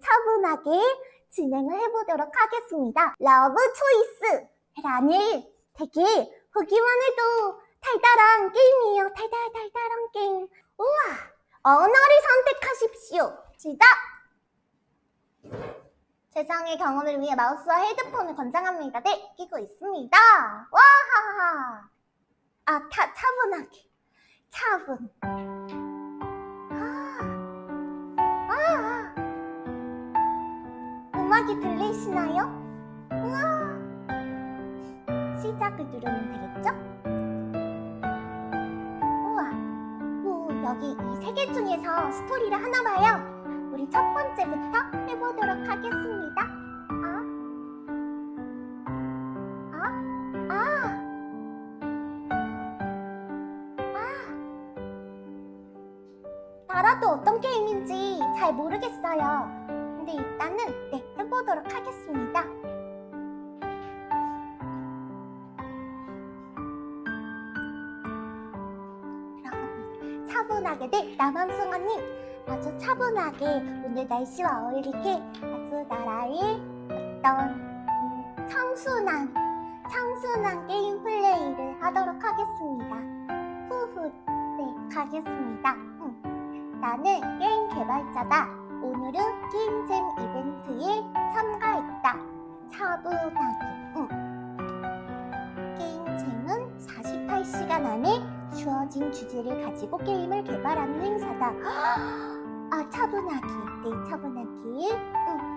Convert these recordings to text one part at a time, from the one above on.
차분하게 진행을 해보도록 하겠습니다. Love Choice라는 되게 보기만 해도 달달한 게임이에요. 달달 달달한 게임. 우와! 언어를 선택하십시오. 시작! 세상의 경험을 위해 마우스와 헤드폰을 권장합니다. 네, 끼고 있습니다. 와하하! 아, 차, 차분하게. 차분. 음악이 들리시나요? 우와. 시작을 누르면 되겠죠? 우와. 오, 여기 이 세 개 중에서 스토리를 하나 봐요. 우리 첫 번째부터 해보도록 하겠습니다. 아, 아, 아. 나라도 어떤 게임인지 잘 모르겠어요. 근데 일단은 네, 해보도록 하겠습니다. 차분하게 네, 남함승아님 아주 차분하게 오늘 날씨와 어울리게 아주 나라의 어떤 음, 청순한 청순한 게임 플레이를 하도록 하겠습니다. 후후 네 가겠습니다. 음. 나는 게임 개발자다. 오늘은 게임잼 이벤트에 참가했다. 차분하게. 응. 게임잼은 48시간 안에 주어진 주제를 가지고 게임을 개발하는 행사다. 아, 차분하게. 네, 차분하게. 응.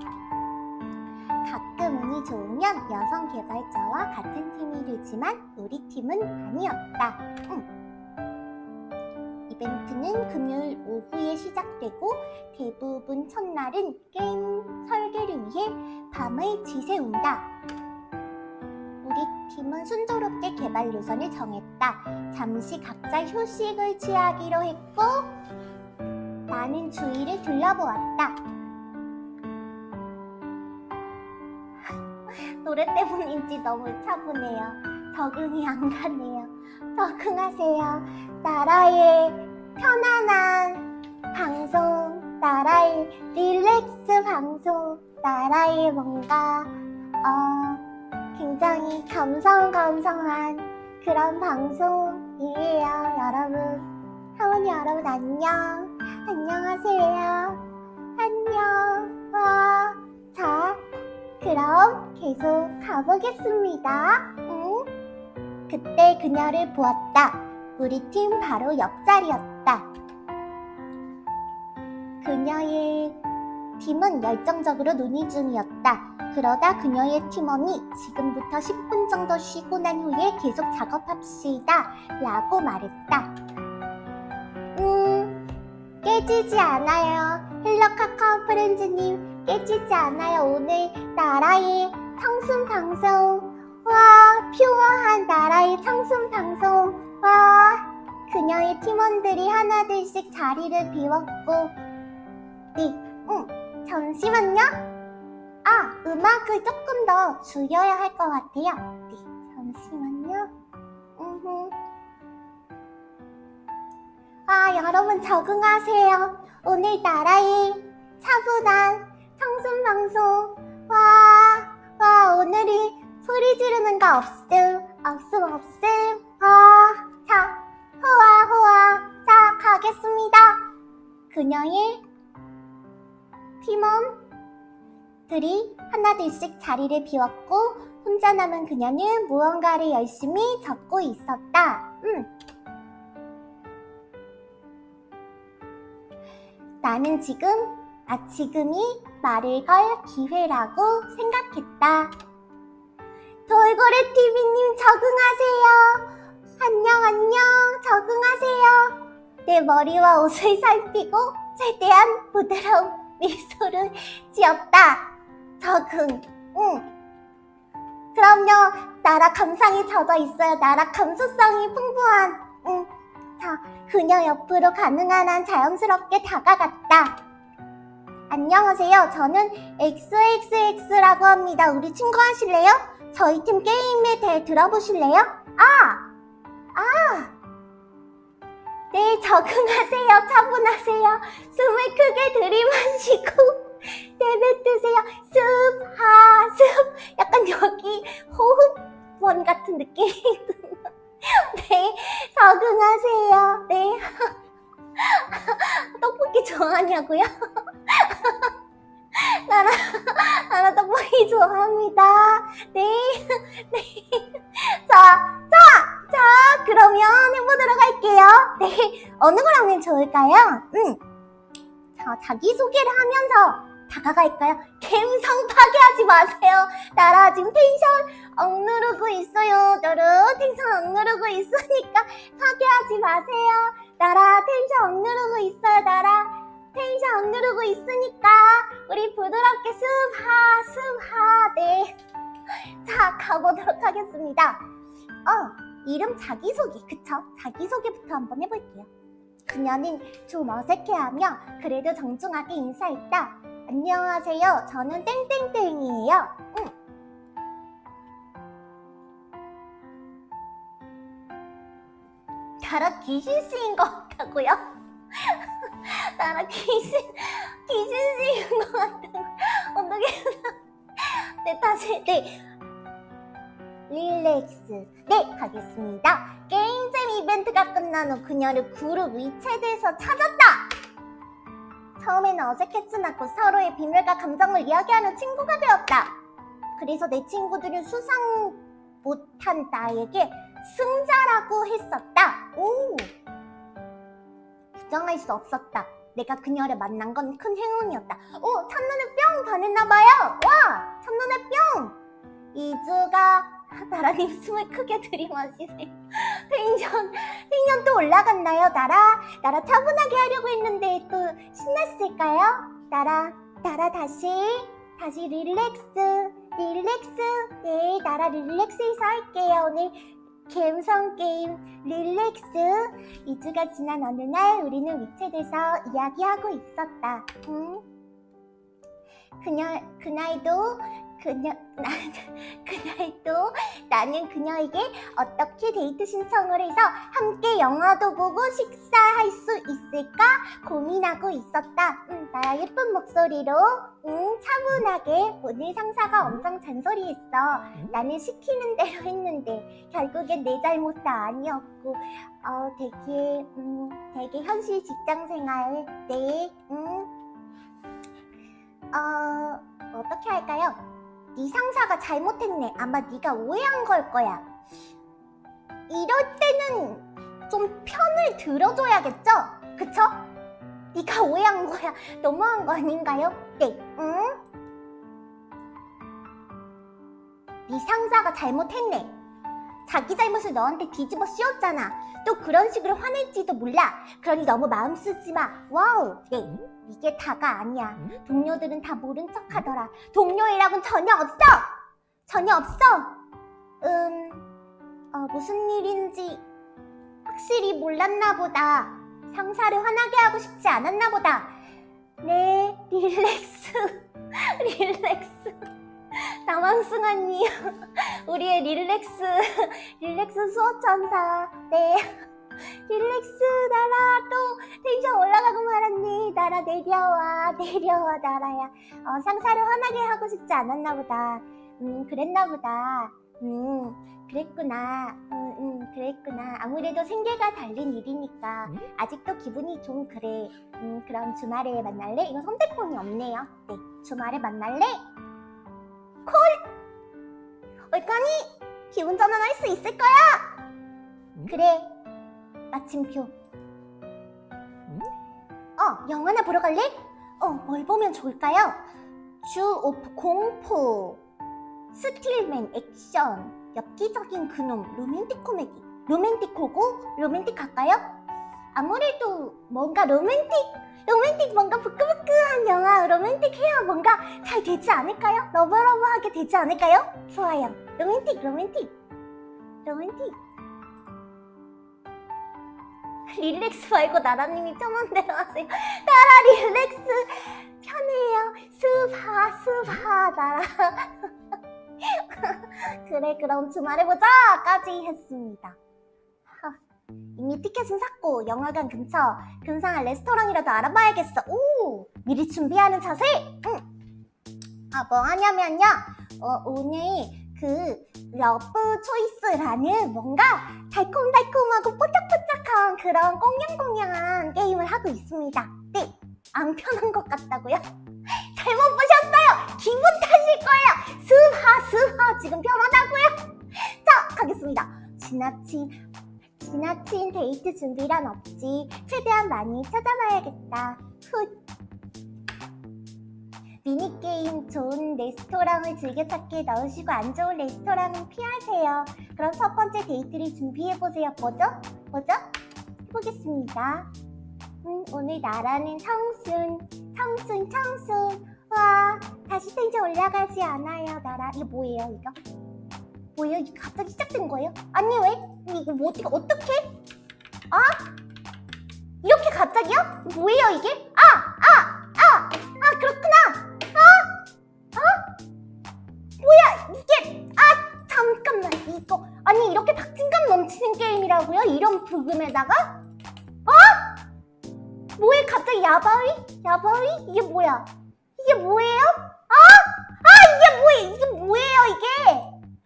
가끔 운이 좋으면 여성 개발자와 같은 팀이 되지만 우리 팀은 아니었다. 응. 이벤트는 금요일 오후에 시작되고 대부분 첫날은 게임 설 계를 위해 밤을 지새운다. 우리 팀은 순조롭게 개발 노선을 정했다. 잠시 각자 휴식을 취하기로 했고 나는 주위를 둘러보았다. 노래 때문인지 너무 차분해요. 적응이 안 가네요. 적응하세요. 나라의 편안한 방송, 나라의 릴렉스 방송, 나라의 뭔가 어, 굉장히 감성감성한 그런 방송이에요, 여러분. 하원이 여러분 안녕. 안녕하세요. 안녕. 와. 자, 그럼 계속 가보겠습니다. 응? 그때 그녀를 보았다. 우리 팀 바로 옆자리였다. 그녀의 팀은 열정적으로 논의 중이었다. 그러다 그녀의 팀원이 지금부터 10분 정도 쉬고 난 후에 계속 작업합시다. 라고 말했다. 음, 깨지지 않아요. 헬로 카카오 프렌즈님, 깨지지 않아요. 오늘 나라의 청순 방송. 와, pure한 나라의 청순 방송. 와, 그녀의 팀원들이 하나둘씩 자리를 비웠고, 네, 응, 잠시만요. 아, 음악을 조금 더 줄여야 할 것 같아요. 네, 잠시만요. 음흠. 아, 여러분 적응하세요. 오늘 나라의 차분한 청순 방송. 와, 와, 오늘이 소리 지르는 거 없음, 없음, 없음. 아, 자, 호와, 호와. 자, 가겠습니다. 그녀의 팀원들이 하나둘씩 자리를 비웠고 혼자 남은 그녀는 무언가를 열심히 적고 있었다. 음. 나는 지금, 아, 지금이 말을 걸 기회라고 생각했다. 돌고래 TV님 적응하세요. 안녕, 안녕, 적응하세요. 내 머리와 옷을 살피고 최대한 부드러운 미소를 지었다. 적응, 응. 그럼요, 나라 감상에 젖어 있어요. 나라 감수성이 풍부한, 응. 자, 그녀 옆으로 가능한 한 자연스럽게 다가갔다. 안녕하세요. 저는 XXX라고 합니다. 우리 친구 하실래요? 저희 팀 게임에 대해 들어보실래요? 아! 아! 네, 적응하세요. 차분하세요. 숨을 크게 들이마시고 내뱉으세요. 숲, 하, 숲. 약간 여기 호흡원 같은 드는. 네, 적응하세요. 네. 떡볶이 좋아하냐고요? 나라, 나라 떡볶이 좋아합니다. 네, 네. 자, 자, 자, 그러면 해보도록 할게요. 네, 어느 걸 하면 좋을까요? 음. 자, 자기소개를 하면서 다가갈까요? 감성 파괴하지 마세요. 나라 지금 텐션 억누르고 있어요. 저를 텐션 억누르고 있으니까 파괴하지 마세요. 나라 텐션 억누르고 있어요. 나라 텐션 억누르고 있으니까 우리 부드럽게 습하 습하 네. 자 가보도록 하겠습니다. 어 이름 자기소개 그쵸? 자기소개부터 한번 해볼게요. 그녀는 좀 어색해하며 그래도 정중하게 인사했다. 안녕하세요. 저는 땡땡땡이에요. 응. 나라 귀신씨인 것 같다고요? 나라 귀신, 귀신씨인 것 같다고. 어떻게. 네, 다시, 네. 릴렉스. 네, 가겠습니다. 게임잼 이벤트가 끝난 후 그녀를 그룹 위챗에서 찾았다! 처음에는 어색했으나 곧 서로의 비밀과 감정을 이야기하는 친구가 되었다. 그래서 내 친구들은 수상 못한 나에게 승자라고 했었다. 오! 부정할 수 없었다. 내가 그녀를 만난 건 큰 행운이었다. 오! 첫눈에 뿅 반했나봐요. 와! 첫눈에 뿅! 이주가 나라님 숨을 크게 들이마시세요. 텐션, 텐션 또 올라갔나요, 나라? 나라 차분하게 하려고 했는데 또 신났을까요? 나라, 나라 다시, 다시 relax, relax. 네, 나라 relax해서 할게요. 오늘 감성 게임 relax. 2주가 지난 어느 날 우리는 위챗에서 이야기하고 있었다. 응? 그녀, 그날도 그녀, 나, 그날도 나는 그녀에게 어떻게 데이트 신청을 해서 함께 영화도 보고 식사할 수 있을까 고민하고 있었다. 음, 나야 예쁜 목소리로 응, 차분하게 오늘 상사가 엄청 잔소리했어. 나는 시키는 대로 했는데 결국엔 내 잘못도 아니었고 어, 되게 음, 되게 현실 직장 생활 네, 음, 어, 어떻게 할까요? 네 상사가 잘못했네. 아마 네가 오해한 걸 거야. 이럴 때는 좀 편을 들어줘야겠죠? 그쵸? 네가 오해한 거야. 너무한 거 아닌가요? 네. 응? 네 상사가 잘못했네. 자기 잘못을 너한테 뒤집어 씌웠잖아. 또 그런 식으로 화낼지도 몰라. 그러니 너무 마음 쓰지 마. 와우. 네. 이게 다가 아니야. 동료들은 다 모른 척 하더라. 동료이라고는 전혀 없어! 전혀 없어! 음, 어, 무슨 일인지 확실히 몰랐나 보다. 상사를 화나게 하고 싶지 않았나 보다. 네, relax. relax. 남왕승언니. 우리의 relax. 릴렉스 수호천사. 네. 릴렉스 나라 또 텐션 올라가고 말았네. 나라 내려와 내려와 나라야. 어, 상사를 화나게 하고 싶지 않았나 보다. 음 그랬나 보다. 음 그랬구나. 음, 음 그랬구나. 아무래도 생계가 달린 일이니까 아직도 기분이 좀 그래. 음 그럼 주말에 만날래? 이거 선택권이 없네요. 네 주말에 만날래? 콜! 얼까니 기분 전환할 수 있을 거야! 그래 마침표. 어, 영화나 보러 갈래? 어, 뭘 보면 좋을까요? 주 오프 공포, 스틸맨 액션, 엽기적인 그놈, 로맨틱 코미디. 로맨틱호고 로맨틱 할까요? 아무래도 뭔가 로맨틱, 로맨틱 뭔가 부끄부끄한 영화, 로맨틱해야 뭔가 잘 되지 않을까요? love love하게 되지 않을까요? 좋아요. 로맨틱, 로맨틱, 로맨틱. relax 말고 나라님이 대로 하세요. 나라 relax 편해요. 스파 스파 나라. 그래 그럼 주말에 보자 까지 했습니다. 이미 티켓은 샀고 영화관 근처 근사한 레스토랑이라도 알아봐야겠어. 오, 미리 준비하는 자세. 응. 아, 뭐 하냐면요. 어, 오늘 그 Love Choice라는 뭔가 달콤달콤하고 뽀짝뽀짝한 그런 꽁냥꽁냥한 게임을 하고 있습니다. 네, 안 편한 것 같다고요? 잘못 보셨어요. 기분 탓일 거예요. 스하 스하 지금 편하다고요? 자, 가겠습니다. 지나친 지나친 데이트 준비란 없지. 최대한 많이 찾아봐야겠다. 훗. 미니게임 좋은 레스토랑을 즐겨 찾기에 넣으시고 안 좋은 레스토랑은 피하세요. 그럼 첫 번째 데이트를 준비해보세요. 뭐죠? 뭐죠? 해보겠습니다. 음, 오늘 나라는 청순, 청순, 청순. 와, 다시 텐션 올라가지 않아요, 나라. 이거 뭐예요, 이거? 뭐예요? 이게 갑자기 시작된 거예요? 아니, 왜? 이거 뭐 어떻게, 어떻게? 아? 이렇게 갑자기요? 뭐예요, 이게? 아! 아! 아! 아, 그렇구나! 뭐야 이게 아 잠깐만 이거 아니 이렇게 박진감 넘치는 게임이라고요? 이런 부금에다가? 어? 뭐해 갑자기 야바위? 야바위? 이게 뭐야? 이게 뭐예요? 아? 아 이게 뭐야 이게 뭐예요 이게?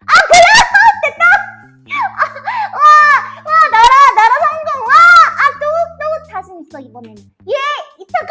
아 그래? 됐다! 아, 와! 와 나라 나라 성공! 와! 아 또 또 자신 있어 이번에는 예! 이따가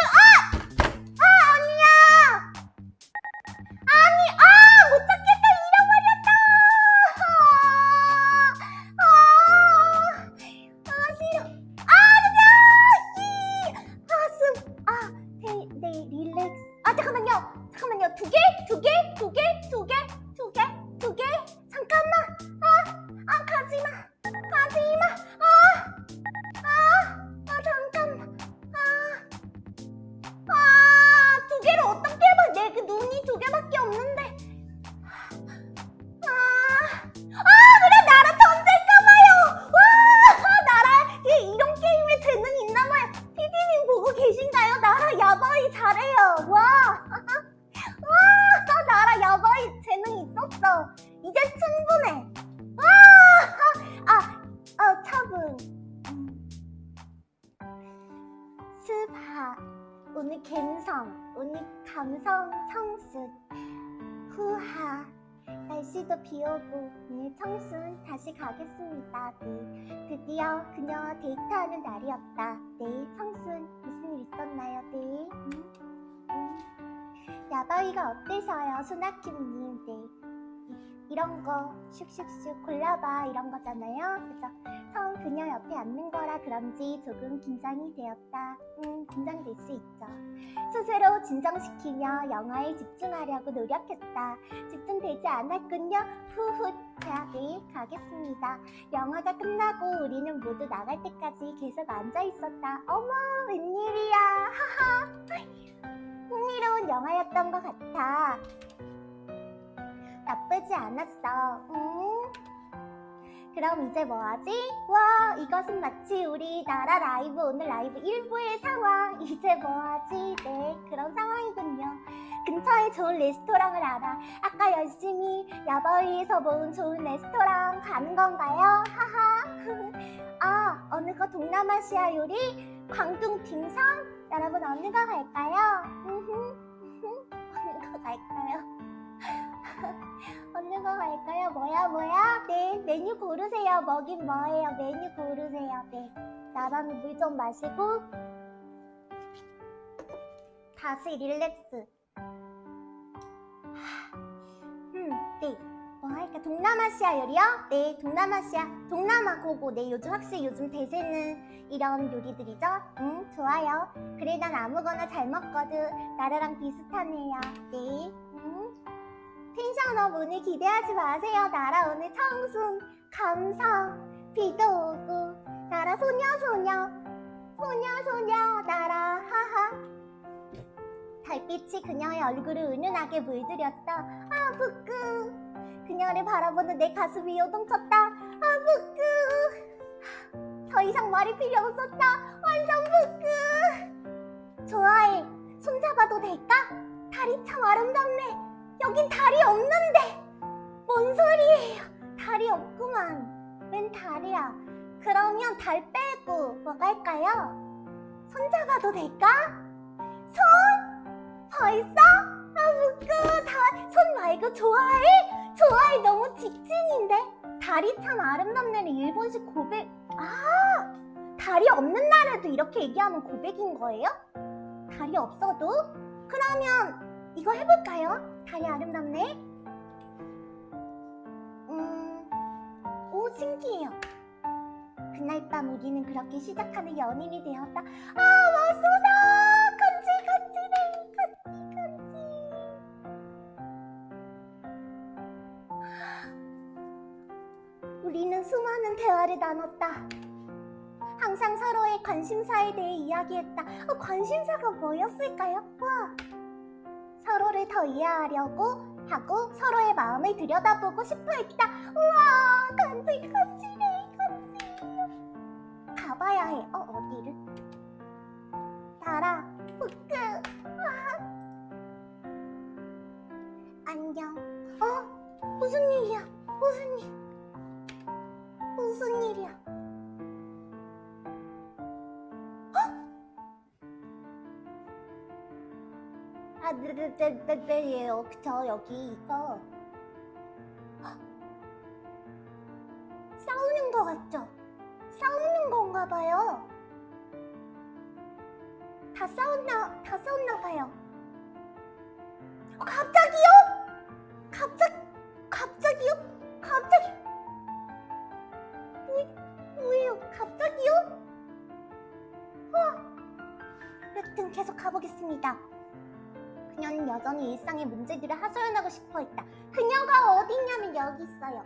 오고 오늘 청순 다시 가겠습니다. 네, 드디어 그녀와 데이트하는 날이었다. 네, 청순 무슨 일 있었나요? 네. 음, 음. 야바위가 어때서요, 소나킴님? 네. 이- 이런 거 슉슉슉 골라봐 이런 거잖아요. 그죠? 처음 그녀 옆에 앉는 거라 그런지 조금 긴장이 되었다. 음, 긴장될 수 있죠. 스스로 진정시키며 영화에 집중하려고 노력했다. 집중되지 않았군요. 자, 네, 가겠습니다. 영화가 끝나고 우리는 모두 나갈 때까지 계속 앉아 있었다. 어머, 웬일이야. 하하. 흥미로운 영화였던 것 같아. 나쁘지 않았어. 음. 그럼 이제 뭐하지? 와 이것은 마치 우리 나라 라이브 오늘 라이브 1부의 상황 이제 뭐하지? 네 그런 상황이군요 근처에 좋은 레스토랑을 알아 아까 열심히 야바위에서 모은 좋은 레스토랑 가는 건가요? 하하 아 어느 거 동남아시아 요리? 광둥 딤섬? 여러분 어느 거 갈까요? 음흠, 어느 거 갈까요? 어느 거 갈까요? 뭐야 뭐야? 네 메뉴 고르세요. 먹인 뭐예요? 메뉴 고르세요. 네 나랑 물 좀 마시고 다시 릴렉스. 음, 네. 뭐 할까? 동남아시아 요리요? 네, 동남아시아. 동남아 고고. 네, 요즘 확실히 요즘 대세는 이런 요리들이죠? 음, 좋아요. 그래, 난 아무거나 잘 먹거든. 나라랑 비슷하네요. 네. 음. 텐션업 오늘 기대하지 마세요. 나라 오늘 청순, 감성, 비도 오고, 나라 소녀, 소녀, 소녀, 소녀, 나라, 하하. 달빛이 그녀의 얼굴을 은은하게 물들였다. 아, 부끄. 그녀를 바라보는 내 가슴이 요동쳤다. 아, 부끄. 더 이상 말이 필요 없었다. 완전 부끄. 좋아해. 손잡아도 될까? 달이 참 아름답네. 여긴 달이 없는데 뭔 소리예요 달이 없구만 웬 달이야 그러면 달 빼고 뭐가 할까요? 손 잡아도 될까? 손? 벌써? 아 무끄 다손 말고 좋아해? 좋아해 너무 직진인데 달이 참 아름답네는 일본식 고백 아 달이 없는 날에도 이렇게 얘기하면 고백인 거예요? 달이 없어도? 그러면 이거 해볼까요? 달이 아름답네? 음... 오 신기해요. 그날 밤 우리는 그렇게 시작하는 연인이 되었다. 아 맞소다! 간질간질해! 간질간질. 우리는 수많은 대화를 나눴다. 항상 서로의 관심사에 대해 이야기했다. 어, 관심사가 뭐였을까요? 와 서로를 더 이해하려고 하고 서로의 마음을 들여다보고 싶어 했다. 우와 간질간질해 간질. 가봐야 해. 어 어디를? 달아 후크. 와 안녕 어? 무슨 일이야? 무슨 일? 무슨 일이야 아, 네네네네요. 저 여기 이거 헉! 싸우는 거 같죠? 싸우는 건가 봐요. 다 싸웠나, 다 싸웠나 봐요. 어, 갑자기요? 갑자기, 갑자기요? 갑자기. 왜, 왜요? 갑자기요? 와. 여튼 계속 가보겠습니다. 그녀는 여전히 일상의 문제들을 하소연하고 싶어 했다. 그녀가 어디 있냐면 여기 있어요.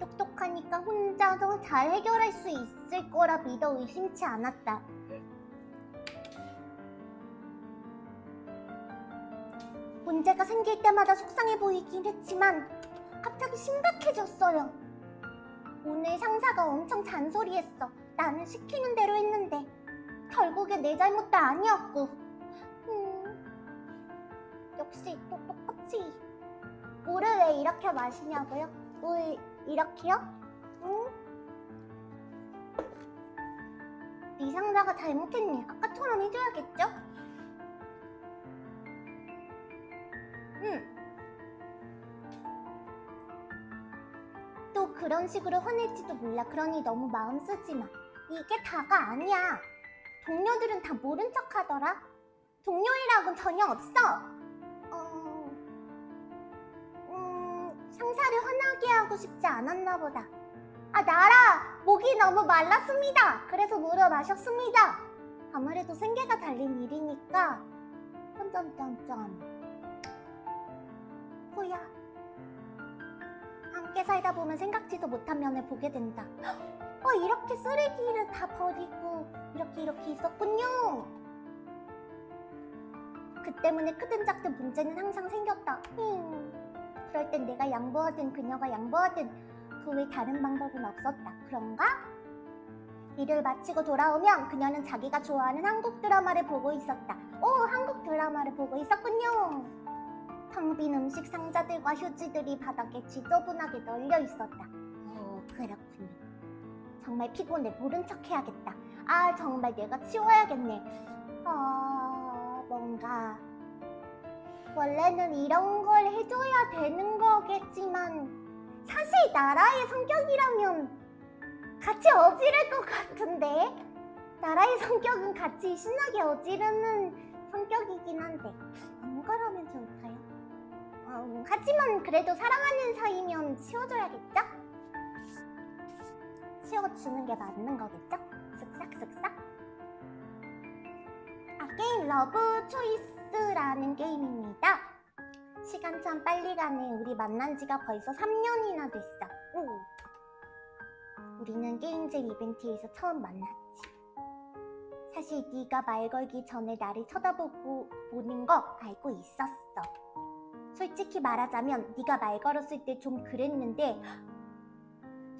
똑똑하니까 혼자서 잘 해결할 수 있을 거라 믿어 의심치 않았다. 문제가 생길 때마다 속상해 보이긴 했지만 갑자기 심각해졌어요. 오늘 상사가 엄청 잔소리했어. 나는 시키는 대로 했는데 결국엔 내 잘못도 아니었고. 음, 역시 또 똑같이. 물을 왜 이렇게 마시냐고요? 물 이렇게요? 응? 네 상사가 잘못했네. 아까처럼 해줘야겠죠? 응. 그런 식으로 화낼지도 몰라. 그러니 너무 마음 쓰지 마. 이게 다가 아니야. 동료들은 다 모른 척 하더라. 동료이라고는 전혀 없어. 어... 음... 상사를 화나게 하고 싶지 않았나 보다. 아, 나라! 목이 너무 말랐습니다. 그래서 물을 마셨습니다. 아무래도 생계가 달린 일이니까. 점점점점. 뭐야? 함께 살다 보면 생각지도 못한 면을 보게 된다. 어, 이렇게 쓰레기를 다 버리고 이렇게 이렇게 있었군요. 그 때문에 크든 작든 문제는 항상 생겼다. 음, 그럴 땐 내가 양보하든 그녀가 양보하든 그 외 다른 방법은 없었다. 그런가? 일을 마치고 돌아오면 그녀는 자기가 좋아하는 한국 드라마를 보고 있었다. 오, 한국 드라마를 보고 있었군요. 텅빈 음식 상자들과 휴지들이 바닥에 지저분하게 널려 있었다. 오, 그렇군요. 정말 피곤해. 모른 척 해야겠다. 아, 정말 내가 치워야겠네. 아, 뭔가. 원래는 이런 걸 해줘야 되는 거겠지만, 사실 나라의 성격이라면 같이 어지를 것 같은데? 나라의 성격은 같이 신나게 어지르는 성격이긴 한데, 어느 거라면 좋을까요? 음, 하지만 그래도 사랑하는 사이면 치워줘야겠죠? 치워주는 게 맞는 거겠죠? 쓱싹쓱싹 아, 게임 Love Choice라는 게임입니다 시간 참 빨리 가네 우리 만난 지가 벌써 3년이나 됐어 오. 우리는 게임잼 이벤트에서 처음 만났지 사실 네가 말 걸기 전에 나를 쳐다보고 보는 거 알고 있었어 솔직히 말하자면 네가 말 걸었을 때 좀 그랬는데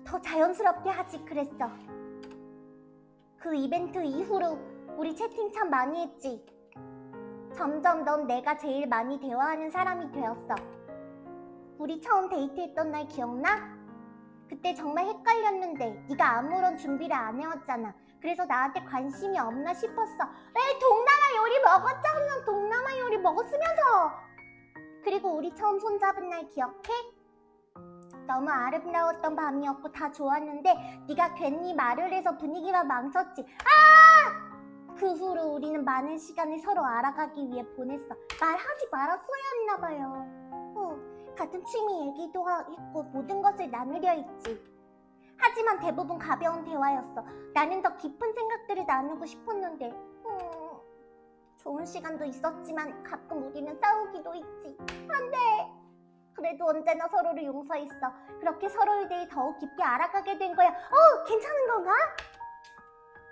더 자연스럽게 하지 그랬어. 그 이벤트 이후로 우리 채팅 참 많이 했지. 점점 넌 내가 제일 많이 대화하는 사람이 되었어. 우리 처음 데이트했던 날 기억나? 그때 정말 헷갈렸는데 네가 아무런 준비를 안 해왔잖아. 그래서 나한테 관심이 없나 싶었어. 왜 동남아 요리 먹었잖아. 동남아 요리 먹었으면서. 그리고 우리 처음 손잡은 날 기억해? 너무 아름다웠던 밤이었고 다 좋았는데 네가 괜히 말을 해서 분위기만 망쳤지. 아! 그 후로 우리는 많은 시간을 서로 알아가기 위해 보냈어. 말하지 말았어야 했나 봐요. 어, 같은 취미 얘기도 하- 했고 모든 것을 나누려 했지. 하지만 대부분 가벼운 대화였어. 나는 더 깊은 생각들을 나누고 싶었는데. 음, 좋은 시간도 있었지만 가끔 우리는 싸우기도 했지. 안 돼. 그래도 언제나 서로를 용서했어. 그렇게 서로에 대해 더욱 깊게 알아가게 된 거야. 어, 괜찮은 건가?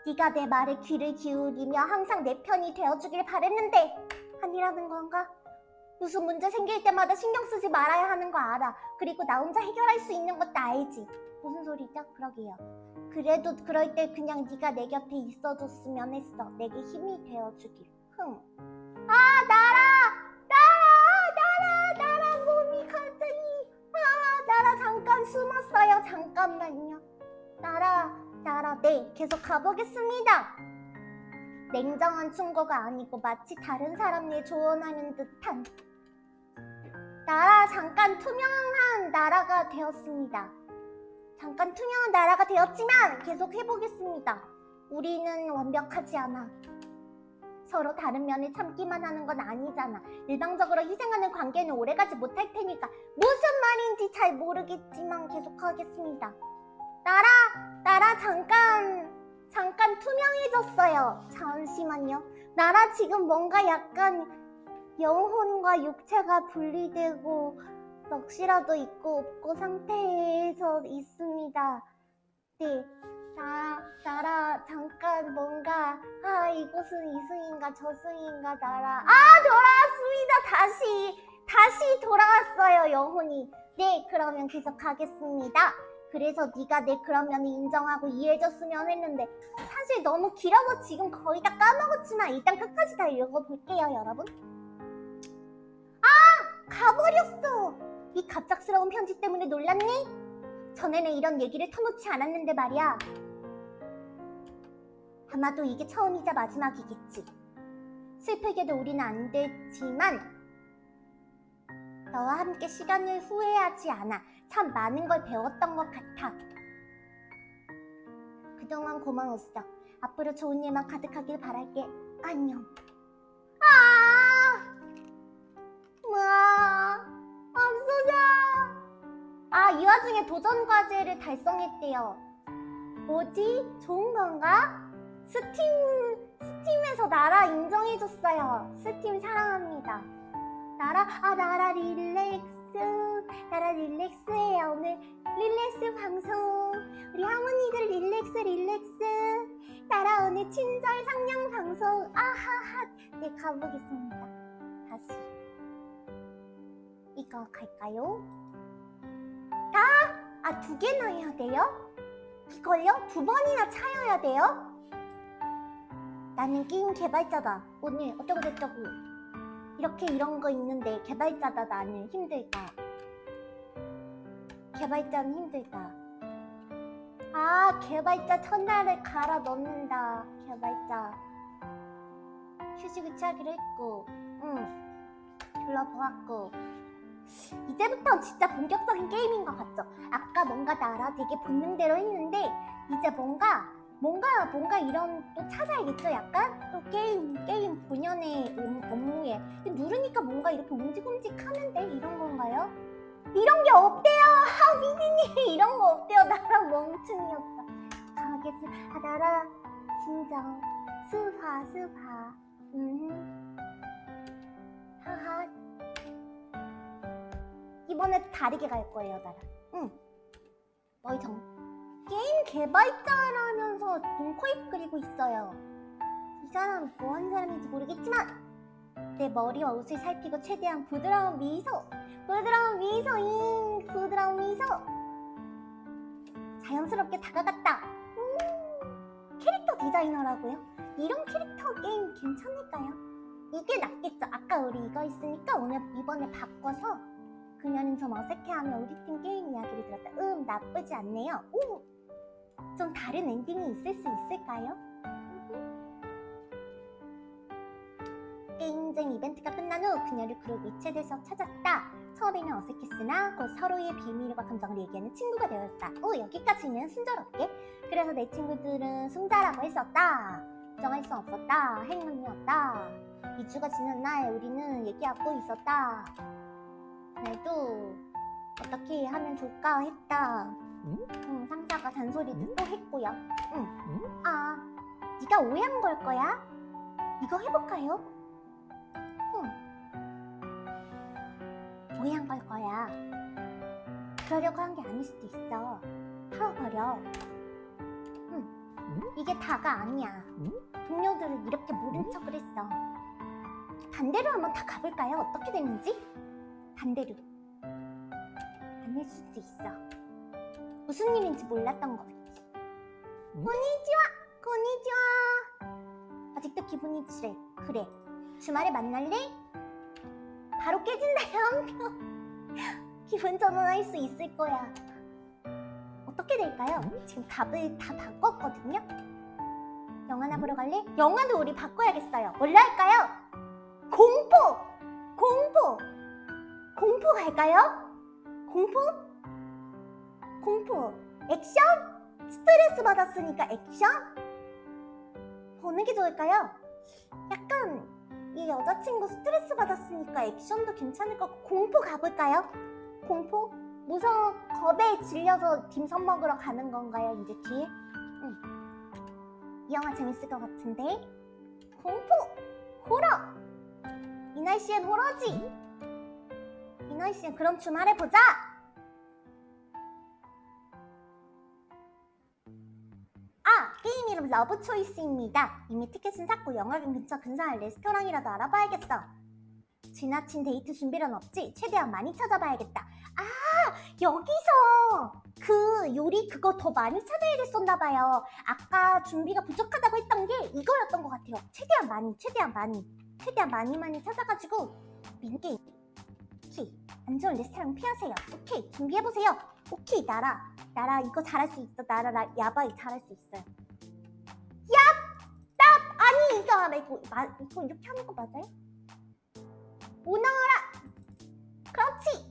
네가 내 말에 귀를 기울이며 항상 내 편이 되어주길 바랬는데 아니라는 건가? 무슨 문제 생길 때마다 신경 쓰지 말아야 하는 거 알아. 그리고 나 혼자 해결할 수 있는 것도 알지. 무슨 소리죠? 그러게요. 그래도 그럴 때 그냥 네가 내 곁에 있어줬으면 했어. 내게 힘이 되어주길. 흥. 아 나라, 나라, 나라, 나라 몸이 갑자기. 아 나라 잠깐 숨었어요. 잠깐만요. 나라, 나라, 네 계속 가보겠습니다. 냉정한 충고가 아니고 마치 다른 사람을 조언하는 듯한 나라 잠깐 투명한 나라가 되었습니다. 잠깐 투명한 나라가 되었지만 계속 해보겠습니다. 우리는 완벽하지 않아. 서로 다른 면을 참기만 하는 건 아니잖아. 일방적으로 희생하는 관계는 오래가지 못할 테니까 무슨 말인지 잘 모르겠지만 계속하겠습니다. 나라, 나라 잠깐, 잠깐 투명해졌어요. 잠시만요. 나라 지금 뭔가 약간 영혼과 육체가 분리되고 넋이라도 있고 없고 상태에서 있습니다. 네, 나, 나라 잠깐 뭔가 아 이곳은 이승인가 저승인가 나라 아 돌아왔습니다. 다시 다시 돌아왔어요 영혼이. 네, 그러면 계속 가겠습니다. 그래서 네가 내 그런 면을 인정하고 이해해줬으면 했는데 사실 너무 길어서 지금 거의 다 까먹었지만 일단 끝까지 다 읽어볼게요 여러분 아 가버렸어 이 갑작스러운 편지 때문에 놀랐니? 전에는 이런 얘기를 터놓지 않았는데 말이야 아마도 이게 처음이자 마지막이겠지 슬프게도 우리는 안 됐지만 너와 함께 시간을 후회하지 않아 참 많은 걸 배웠던 것 같아. 그동안 고마웠어. 앞으로 좋은 일만 가득하길 바랄게. 안녕. 아! 뭐야? 없어져. 아, 이 와중에 도전 과제를 달성했대요. 뭐지? 좋은 건가? Steam, Steam에서 나라 인정해줬어요. 스팀 사랑합니다. 나라, 아, 나라 릴렉스. 나라 릴렉스예요. 오늘 릴렉스 방송. 우리 할머니들 릴렉스, 릴렉스. 나라 오늘 친절 상냥 방송. 아하하. 네, 가보겠습니다. 다시. 이거 갈까요? 아! 아, 두 개나 해야 돼요? 이걸요? 두 번이나 차여야 돼요? 나는 게임 개발자다. 오늘 어쩌고저쩌고. 이렇게 이런 거 있는데 개발자다 나는 힘들다. 개발자는 힘들다. 아, 개발자 첫날에 갈아 넣는다. 개발자. 휴식을 취하기로 했고, 응. 둘러보았고. 이제부터 진짜 본격적인 게임인 것 같죠? 아까 뭔가 나라 되게 본능대로 했는데, 이제 뭔가 뭔가 뭔가 이런 또 찾아야겠죠? 약간? 또 게임 게임 본연의 음- 업무에. 누르니까 뭔가 이렇게 움직움직하는데 이런 건가요? 이런 게 없대요! 아 미니님! 이런 거 없대요. 나랑 멍충이었어 가겠습니다. 아, 나라 진정. 스파 스파 음. 하하. 이번에 다르게 갈 거예요 나라 응. 너희 정 게임 개발자라면서 눈, 코, 입 그리고 있어요. 이 사람 뭐 하는 사람인지 모르겠지만 내 머리와 옷을 살피고 최대한 부드러운 미소 부드러운 미소인 부드러운 미소 자연스럽게 다가갔다. 음, 캐릭터 디자이너라고요? 이런 캐릭터 게임 괜찮을까요? 이게 낫겠죠. 아까 우리 이거 있으니까 오늘 이번에 바꿔서 그녀는 좀 어색해하며 우리 팀 게임 이야기를 들었다. 음, 나쁘지 않네요. 오, 좀 다른 엔딩이 있을 수 있을까요? 게임쟁 이벤트가 끝난 후 그녀를 그룹 위챗에서 찾았다. 처음에는 어색했으나 곧 서로의 비밀과 감정을 얘기하는 친구가 되었다. 오, 여기까지는 순조롭게. 그래서 내 친구들은 승자라고 했었다. 정할 수 없었다. 행운이었다. 2주가 지난 날 우리는 얘기하고 있었다. 그래도 어떻게 하면 좋을까 했다. 응? 응, 상사가 잔소리도 응? 또 했고요. 응. 응? 아, 네가 오해한 걸 거야? 이거 해볼까요? 응. 오해한 걸 거야. 그러려고 한 게 아닐 수도 있어. 털어버려. 응. 응? 이게 다가 아니야. 응? 동료들은 이렇게 모른 응? 척을 했어. 반대로 한번 다 가볼까요? 어떻게 됐는지? 반대로. 아닐 수도 있어. 무슨 일인지 몰랐던 거겠지. 응? 고니치와! 고니치와! 아직도 기분이 그래. 그래. 주말에 만날래? 바로 깨진다요. 기분 전환할 수 있을 거야. 어떻게 될까요? 응? 지금 답을 다 바꿨거든요. 영화나 응? 보러 갈래? 영화도 우리 바꿔야겠어요. 뭘로 할까요? 공포! 공포! 공포 갈까요? 공포? 공포. 액션? 스트레스 받았으니까 액션? 어느 게 좋을까요? 약간 이 여자친구 스트레스 받았으니까 액션도 괜찮을 것 같고 공포 가볼까요? 공포? 무서워 겁에 질려서 딤섬 먹으러 가는 건가요 이제 뒤에? 응. 이 영화 재밌을 것 같은데 공포! 호러! 이 날씨엔 호러지! 이 날씨엔 그럼 주말에 보자! 아! 게임 이름 Love Choice입니다. 이미 티켓은 샀고 영화관 근처 근사한 레스토랑이라도 알아봐야겠어. 지나친 데이트 준비는 없지? 최대한 많이 찾아봐야겠다. 아! 여기서 그 요리 그거 더 많이 찾아야 됐었나 봐요. 아까 준비가 부족하다고 했던 게 이거였던 것 같아요. 최대한 많이, 최대한 많이, 최대한 많이 많이 찾아가지고 민게임. 오케이. 안 좋은 레스토랑 피하세요. 오케이. 준비해보세요. 오케이. 나라. 나라 이거 잘할 수 있어. 나라 나 야바이 잘할 수 있어요. 얍! 딱! 아니 이거 말고 마, 이거 이렇게 하는 거 맞아요? 오너라! 그렇지!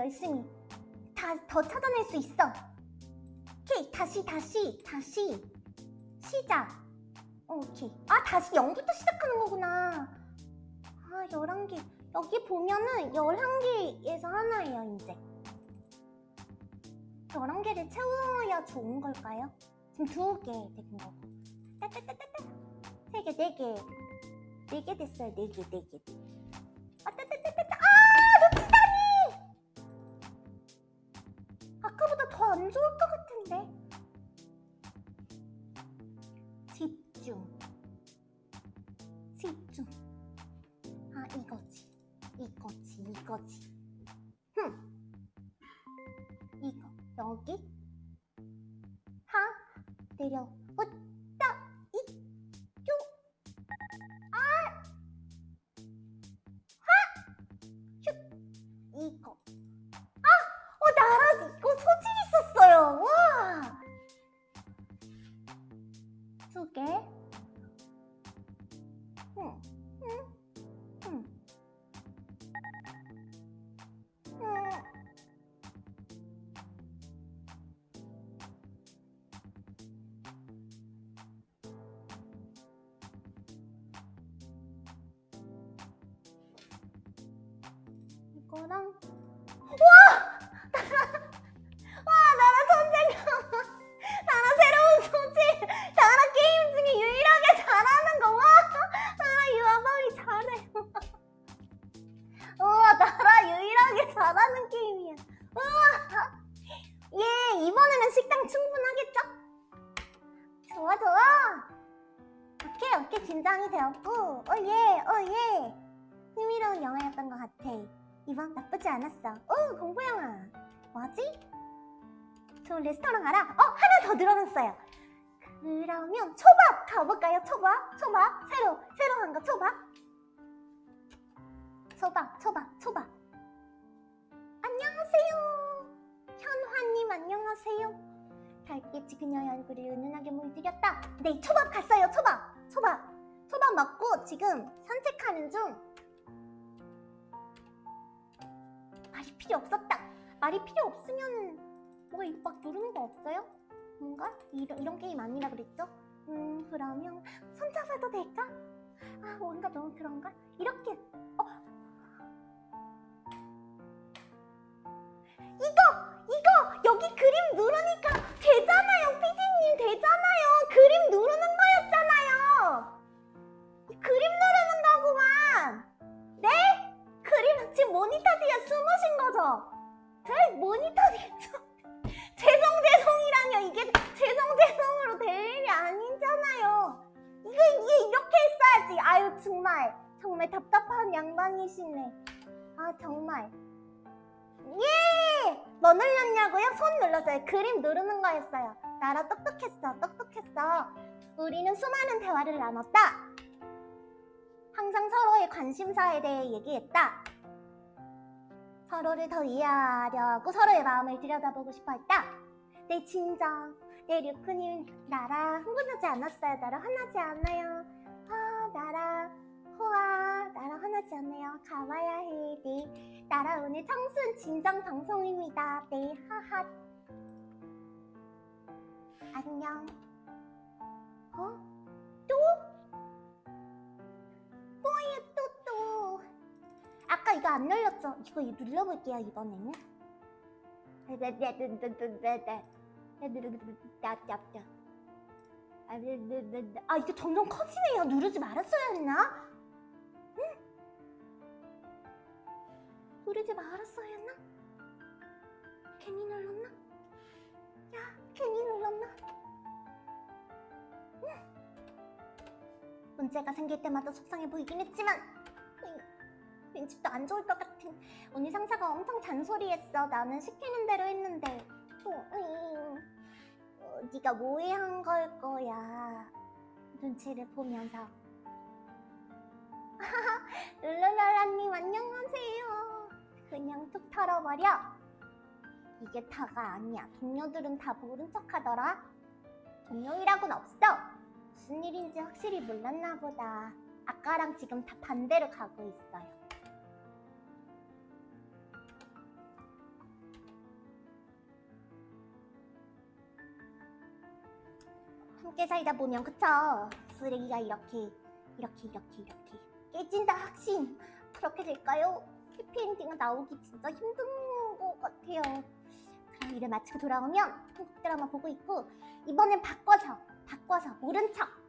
열심히. 다 더 찾아낼 수 있어. 오케이, 다시, 다시, 다시. 시작. 오케이. 아, 다시 0부터 시작하는 거구나. 아, 11개. 여기 보면은 11개에서 하나예요, 이제. 11개를 채워야 좋은 걸까요? 지금 두개된 거고. 따따따따따. 세 개, 네 개. 네개 됐어요, 네 개, 네 개. 아, 따따 여기. 하, 내려. 나쁘지 않았어. 오 공부 영화. 뭐지? 좋은 레스토랑 알아? 어 하나 더 늘어났어요. 그러면 초밥 가볼까요? 초밥? 초밥? 새로 새로 한 거 초밥? 초밥 초밥 초밥. 안녕하세요. 현화님 안녕하세요. 달빛이 그녀의 얼굴을 은은하게 물들였다. 네 초밥 갔어요 초밥. 초밥. 초밥 먹고 지금 산책하는 중 말이 필요 없었다 말이 필요 없으면 뭐가 막 누르는 거 없어요? 뭔가? 이런, 이런 게임 아니라 그랬죠? 음 그러면 손잡아도 될까? 아 뭔가 너무 그런가? 이렇게 어 이거 이거 여기 그림 누르니까 되잖아요 피디님 되잖아요 그림 누르는 거였잖아요 이 그림 누르는 거구만 네? 그림 지금 모니터 뒤에 숨으신 거죠? 제 모니터 뒤에 숨 죄송 죄송이라뇨 이게 죄송 죄송으로 될 일이 아니잖아요 이거 이게 이렇게 했어야지 아유 정말 정말 답답한 양반이시네 아 정말 예! 뭐 눌렀냐고요? 손 눌렀어요. 그림 누르는 거였어요. 나라 똑똑했어, 똑똑했어. 우리는 수많은 대화를 나눴다. 항상 서로의 관심사에 대해 얘기했다. 서로를 더 이해하려고 서로의 마음을 들여다보고 싶어 했다. 내 진정, 내 류크님, 나라 흥분하지 않았어요. 나라 화나지 않아요. 아, 나라, 호아, 나라 화나지 않아요. 가와야 해, 네. 나라 오늘 청순 진정 방송입니다. 네, 하하. 안녕. 어? 또? 뭐예요, 또, 또. 아까 이거 안 눌렀죠? 이거 눌러볼게요, 이번에는. 아, 이게 점점 커지네요. 누르지 말았어야 했나? 누르지 말았어야 했나? 괜히 눌렀나? 야, 괜히 눌렀나? 음. 문제가 생길 때마다 속상해 보이긴 했지만 또안 좋을 것 같은 오늘 상사가 엄청 잔소리했어 나는 시키는 대로 했는데 어, 네가 모해한 걸 거야 눈치를 보면서 룰루랄라님 안녕하세요 그냥 툭 털어버려. 이게 다가 아니야. 동료들은 다 모른 척 하더라. 동료이라고는 없어. 무슨 일인지 확실히 몰랐나 보다. 아까랑 지금 다 반대로 가고 있어요. 함께 살다 보면 그쵸? 쓰레기가 이렇게 이렇게 이렇게 이렇게 깨진다 확신. 그렇게 될까요? 해피엔딩가 나오기 진짜 힘든 것 같아요. 그럼 일을 마치고 돌아오면 한국 드라마 보고 있고 이번엔 바꿔서 바꿔서 모른 척.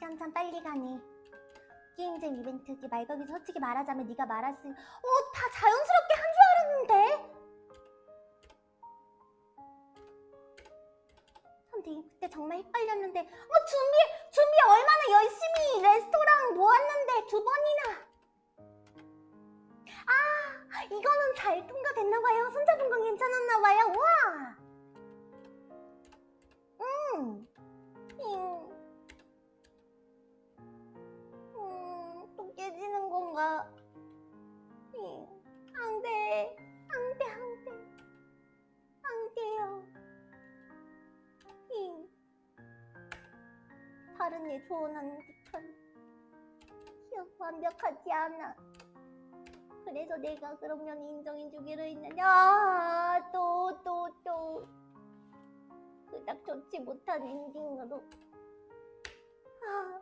시간 참 빨리 가네. 게임잼 이벤트 말 거기 솔직히 말하자면 네가 말했으니 어 다 자연스럽게 한 줄 알았는데. 선생님 그때 정말 헷갈렸는데 어 준비 준비 얼마나 열심히 레스토랑 모았는데 두 번이나 아 이거는 잘 통과됐나봐요 손잡은 건 괜찮았나봐요 와 음. 음. 음, 다른 일 조언하는 듯한 완벽하지 않아. 그래서 내가 그런 면 인정해주기로 했는데 아, 또, 또, 또 그닥 좋지 못한 엔딩으로 아,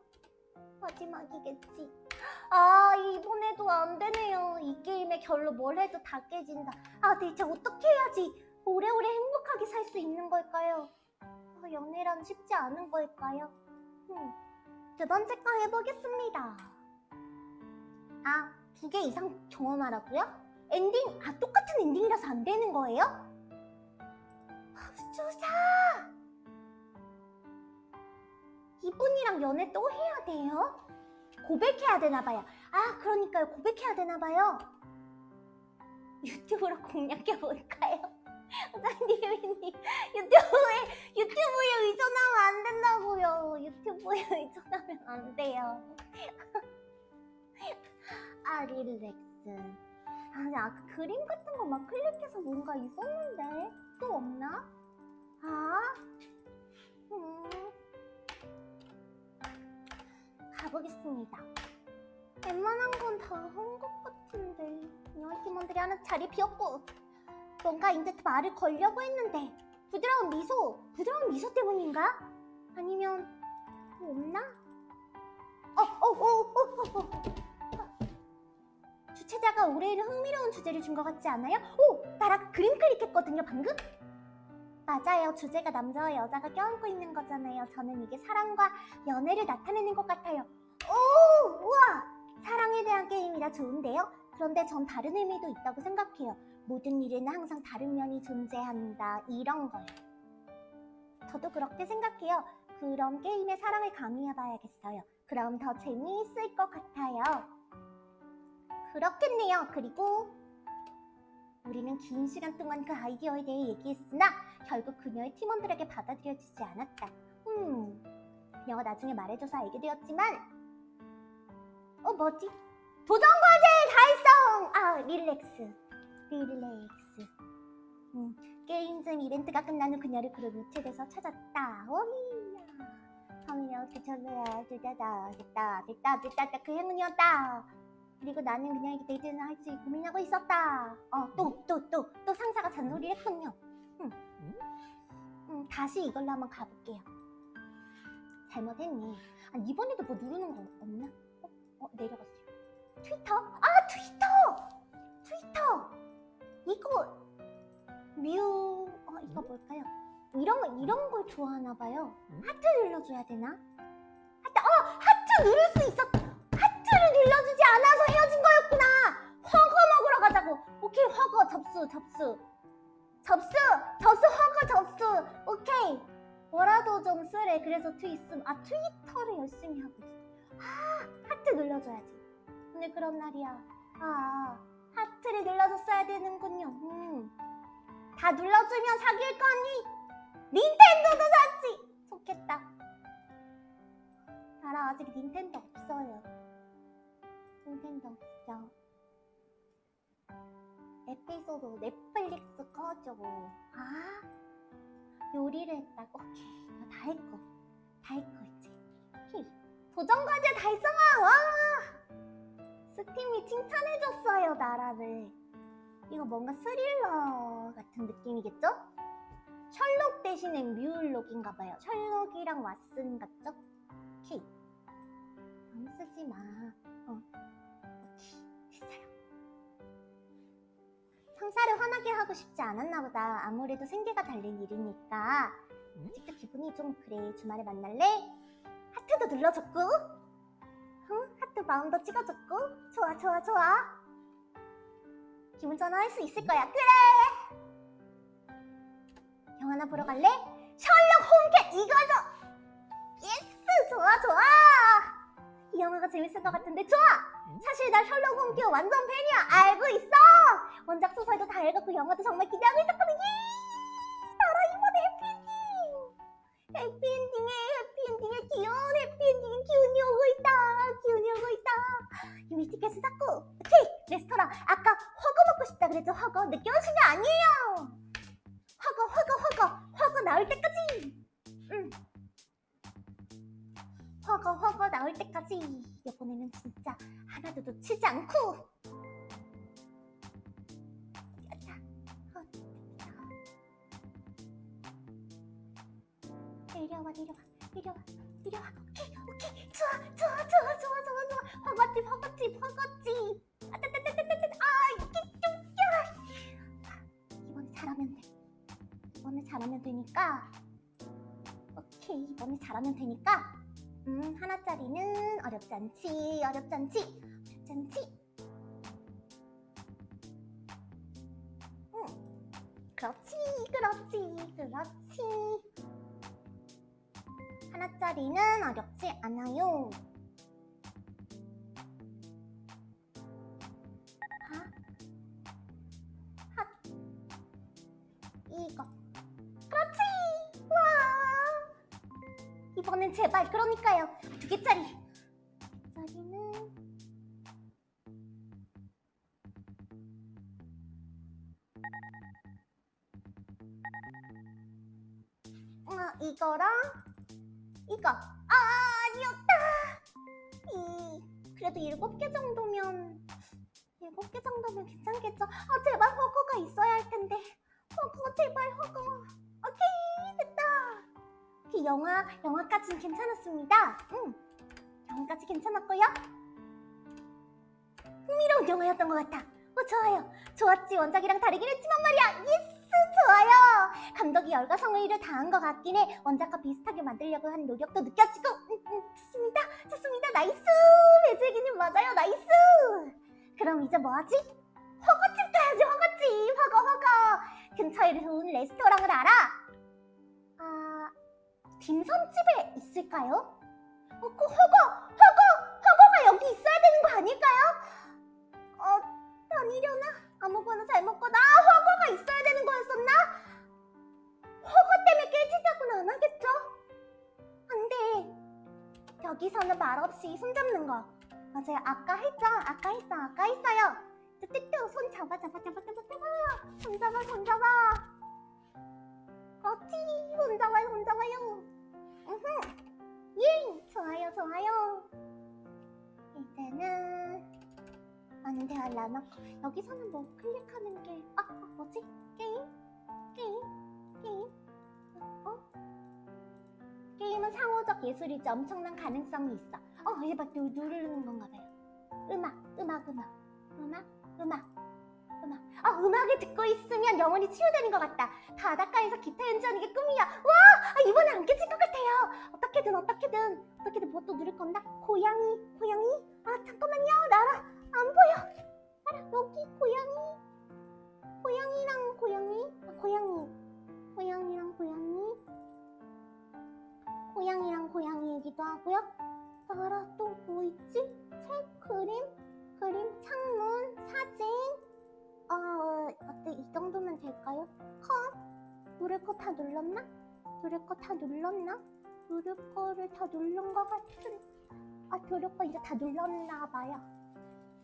마지막이겠지. 아 이번에도 안 되네요. 이 게임의 결로 뭘 해도 다 깨진다. 아 대체 어떻게 해야지 오래오래 행복하게 살 수 있는 걸까요? 아, 연애란 쉽지 않은 걸까요? 음, 두 번째 거 해보겠습니다. 아, 두 개 이상 경험하라고요? 엔딩, 아, 똑같은 엔딩이라서 안 되는 거예요? 수사! 이분이랑 연애 또 해야 돼요? 고백해야 되나 봐요. 아, 그러니까요. 고백해야 되나 봐요. 유튜브로 공략해 볼까요? 선생님이 유튜브에 유튜브에 의존하면 안 된다고요. 유튜브에 의존하면 안 돼요. 아 릴렉스. 아니 아까 그림 같은 거 막 클릭해서 뭔가 있었는데 또 없나? 아, 음. 가보겠습니다. 웬만한 건 다 한 것 같은데 팀원들이 하는 자리 비었고 뭔가 이제 말을 걸려고 했는데 부드러운 미소, 부드러운 미소 때문인가? 아니면 뭐 없나? 어, 어, 어, 어, 어, 어. 주최자가 올해는 흥미로운 주제를 준 것 같지 않아요? 오, 나랑 그림 클릭했거든요, 방금? 맞아요. 주제가 남자와 여자가 껴안고 있는 거잖아요. 저는 이게 사랑과 연애를 나타내는 것 같아요. 오, 우와! 사랑에 대한 게임이라 좋은데요? 그런데 전 다른 의미도 있다고 생각해요. 모든 일에는 항상 다른 면이 존재한다. 이런 거요. 저도 그렇게 생각해요. 그럼 게임에 사랑을 가미해 봐야겠어요. 그럼 더 재미있을 것 같아요. 그렇겠네요. 그리고 우리는 긴 시간 동안 그 아이디어에 대해 얘기했으나 결국 그녀의 팀원들에게 받아들여지지 않았다. 음, 그녀가 나중에 말해줘서 알게 되었지만 어 뭐지? 도전과제 달성! 아 릴렉스 릴렉스 음, 게임 중 이벤트가 끝난 후 그녀를 그룹 유체돼서 찾았다 오히야 하며 그쳐서야 됐다 됐다 됐다 됐다 그 행운이었다 그리고 나는 그녀에게 데이트를 할지 고민하고 있었다 어또또 또 또 상사가 잔소리를 했군요 음. 음, 다시 이걸로 한번 가볼게요 잘못했네 아 이번에도 뭐 누르는 거 없나? 어, 어 내려갔어요 트위터? 아 트위터! 트위터! 이거 뮤... 어 이거 뭘까요? 이런 거 이런 걸 좋아하나 봐요. 하트 눌러줘야 되나? 하트 어 하트 누를 수 있었. 하트를 눌러주지 않아서 헤어진 거였구나. 허거 먹으러 가자고. 오케이 허거 접수 접수 접수 접수 허거 접수. 오케이 뭐라도 좀 쓰래. 그래서 트위스 아 트위터를 열심히 하고 있어. 아 하트 눌러줘야지. 오늘 그런 날이야. 아 하트를 눌러줬어야 되는군요. 음. 다 눌러주면 사귈 거니? 닌텐도도 샀지! 좋겠다. 나라 아직 닌텐도 없어요. 닌텐도 없어. 에피소드 넷플릭스 꺼줘. 아, 요리를 했다고? 오케이, 이거 다 했고. 다 했고, 이제. 오케이. 도전 과제 달성아! 와! 스팀이 칭찬해줬어요, 나라를. 이거 뭔가 스릴러 같은 느낌이겠죠? 셜록 대신에 뮤울록인가 봐요. 셜록이랑 왓슨 같죠? 오케이. 안 쓰지 마. 어. 오케이. 됐어요. 상사를 화나게 하고 싶지 않았나 보다. 아무래도 생계가 달린 일이니까. 아직도 기분이 좀 그래. 주말에 만날래? 하트도 눌러줬고. 응? 하트 마음도 찍어줬고. 좋아, 좋아, 좋아. 기분 전환할 수 있을 거야. 그래! 영화나 보러 갈래? 셜록 홈캣 이거죠! yes! 좋아, 좋아! 이 영화가 재밌을 것 같은데 좋아! 사실 나 셜록 홈캣 완전 팬이야. 알고 있어! 원작 소설도 다 읽었고 영화도 정말 기대하고 있었거든. 예! 나라 이번에 해피엔딩! 해피엔딩에 귀여운 해피엔딩에 기운이 오고 있다. 기운이 오고 있다. 유미 티켓을 샀고 오케이! 레스토랑. 아까 허거 먹고 싶다 그랬죠 허거 늦게 오신 게 아니에요. 허거 허거 허거. 허거 나올 때까지. 응. 허거 허거 나올 때까지. 이번에는 진짜 하나도 놓치지 않고. 내려와 내려와 이리 와 이리 와 오케이 오케이. 좋아 좋아 좋아 좋아 좋아 좋아. 허거집 허거집 허거집. 아따따따따따 아 이게 좀 야. 이번에 잘하면 돼. 이번에 잘하면 되니까. 오케이 이번에 잘하면 되니까. 음 하나짜리는 어렵지 않지 어렵지 않지 어렵지 않지. 응 그렇지 그렇지 그렇지 하나짜리는 어렵지 않아요. 하 핫. 이거. 그렇지! 와! 이번엔 제발 그러니까요. 두 개짜리. 짜리는 어, 이거랑 그래도 일곱 개 정도면 일곱 개 정도면 괜찮겠죠? 아 제발 허거가 있어야 할 텐데. 허거 제발 허거 오케이 됐다. 그 영화 영화까지는 괜찮았습니다. 응. 영화까지 괜찮았고요. 흥미로운 영화였던 것 같아. 어 좋아요. 좋았지. 원작이랑 다르긴 했지만 말이야. yes 좋아요. 감독이 열과 성의를 다한 것 같긴 해. 원작과 비슷하게 만들려고 한 노력도 느껴지고 좋습니다 좋습니다 nice 배슬기님 맞아요 nice 그럼 이제 뭐하지? 허거집 가야지 허거집 허거 허거 근처에 좋은 레스토랑을 알아? 아 딤섬집에 있을까요? 어, 그 허거 허거 허거가 여기 있어야 되는 거 아닐까요? 어 다니려나? 아무거나 잘 먹거나 아, 허거가 있어야 되는 거였었나? 허거 때문에 깨지자고는 안 하겠죠? 안 돼 여기서는 말없이 손잡는 거. 맞아요. 아까 했죠? 아까 했어. 아까 했어요. 뚜뚜뚜 손 잡아 잡아 잡아 잡아 잡아. 손 잡아 손 잡아. 그렇지. 손 잡아요 손 잡아요. 으흠. 예. 좋아요 좋아요. 이제는 대화를 나눴고 여기서는 뭐 클릭하는 게 아, 아 뭐지? 게임? 게임? 게임? 어? 게임은 상호적 예술이지 엄청난 가능성이 있어. 어 이제 막 누, 누르는 건가 봐요. 음악 음악 음악. 음악 음악. 음악. 아 음악을 듣고 있으면 영혼이 치유되는 것 같다. 바닷가에서 기타 연주하는 게 꿈이야. 와! 아, 이번에 안 깨질 것 같아요. 어떻게든 어떻게든. 어떻게든 뭐 또 누를 건다 고양이 고양이? 아 잠깐만요. 나라 안 보여. 나라 여기 고양이. 고양이랑 고양이? 아, 고양이. 고양이랑 고양이 고양이랑 고양이이기도 하고요. 나라 또 뭐 있지? 책 그림 그림 창문 사진. 어 어때? 이 정도면 될까요? 컷 누를 거 다 눌렀나? 누를 거 다 눌렀나? 누를 거를 다 누른 것 같은. 아 누를 거 이제 다 눌렀나 봐요.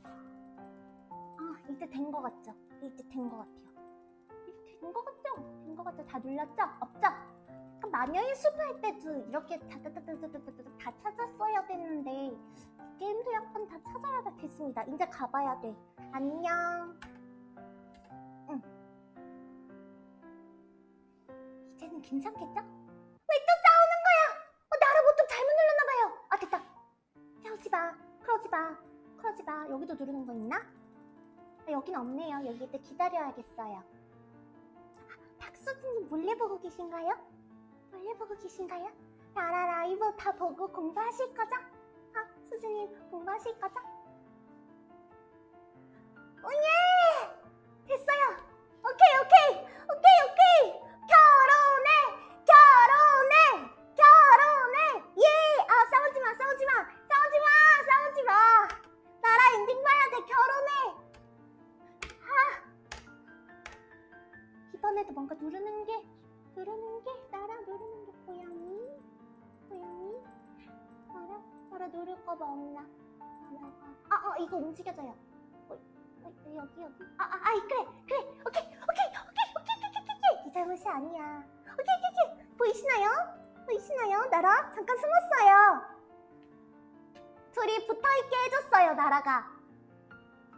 아 이제 된거 같죠? 이제 된거 같아요. 이제 된거 같죠? 된거 같죠? 다 눌렀죠? 없죠? 그 마녀의 숲 할 때도 이렇게 다다다다다다다 다 찾았어야 됐는데 게임도 약간 다 찾아야 됐습니다 이제 가봐야 돼 안녕 응 이제는 괜찮겠죠? 왜 또 싸우는 거야? 어, 나라 보통 잘못 눌렀나봐요. 아, 됐다. 싸우지 마. 그러지 마. 그러지 마. 여기도 누르는 거 있나? 아, 여긴 없네요. 여기 때 기다려야겠어요. 아, 박수진님 몰래 보고 계신가요? 몰래 보고 계신가요? 나라 라이브 다 보고 공부하실 거죠? 아, 수진님 공부하실 거죠? 오예! 됐어요. 오케이, 오케이. 오케이, 오케이. 이거 움직여져요. 어, 어, 여기 여기 아, 아, 아 그래 그래 오케이 오케이 오케이 오케이 오케이 오케이 오케이 이 잘못이 아니야. 오케이, 오케이, 오케이. 보이시나요? 보이시나요? 나라? 잠깐 숨었어요. 둘이 붙어있게 해줬어요, 나라가.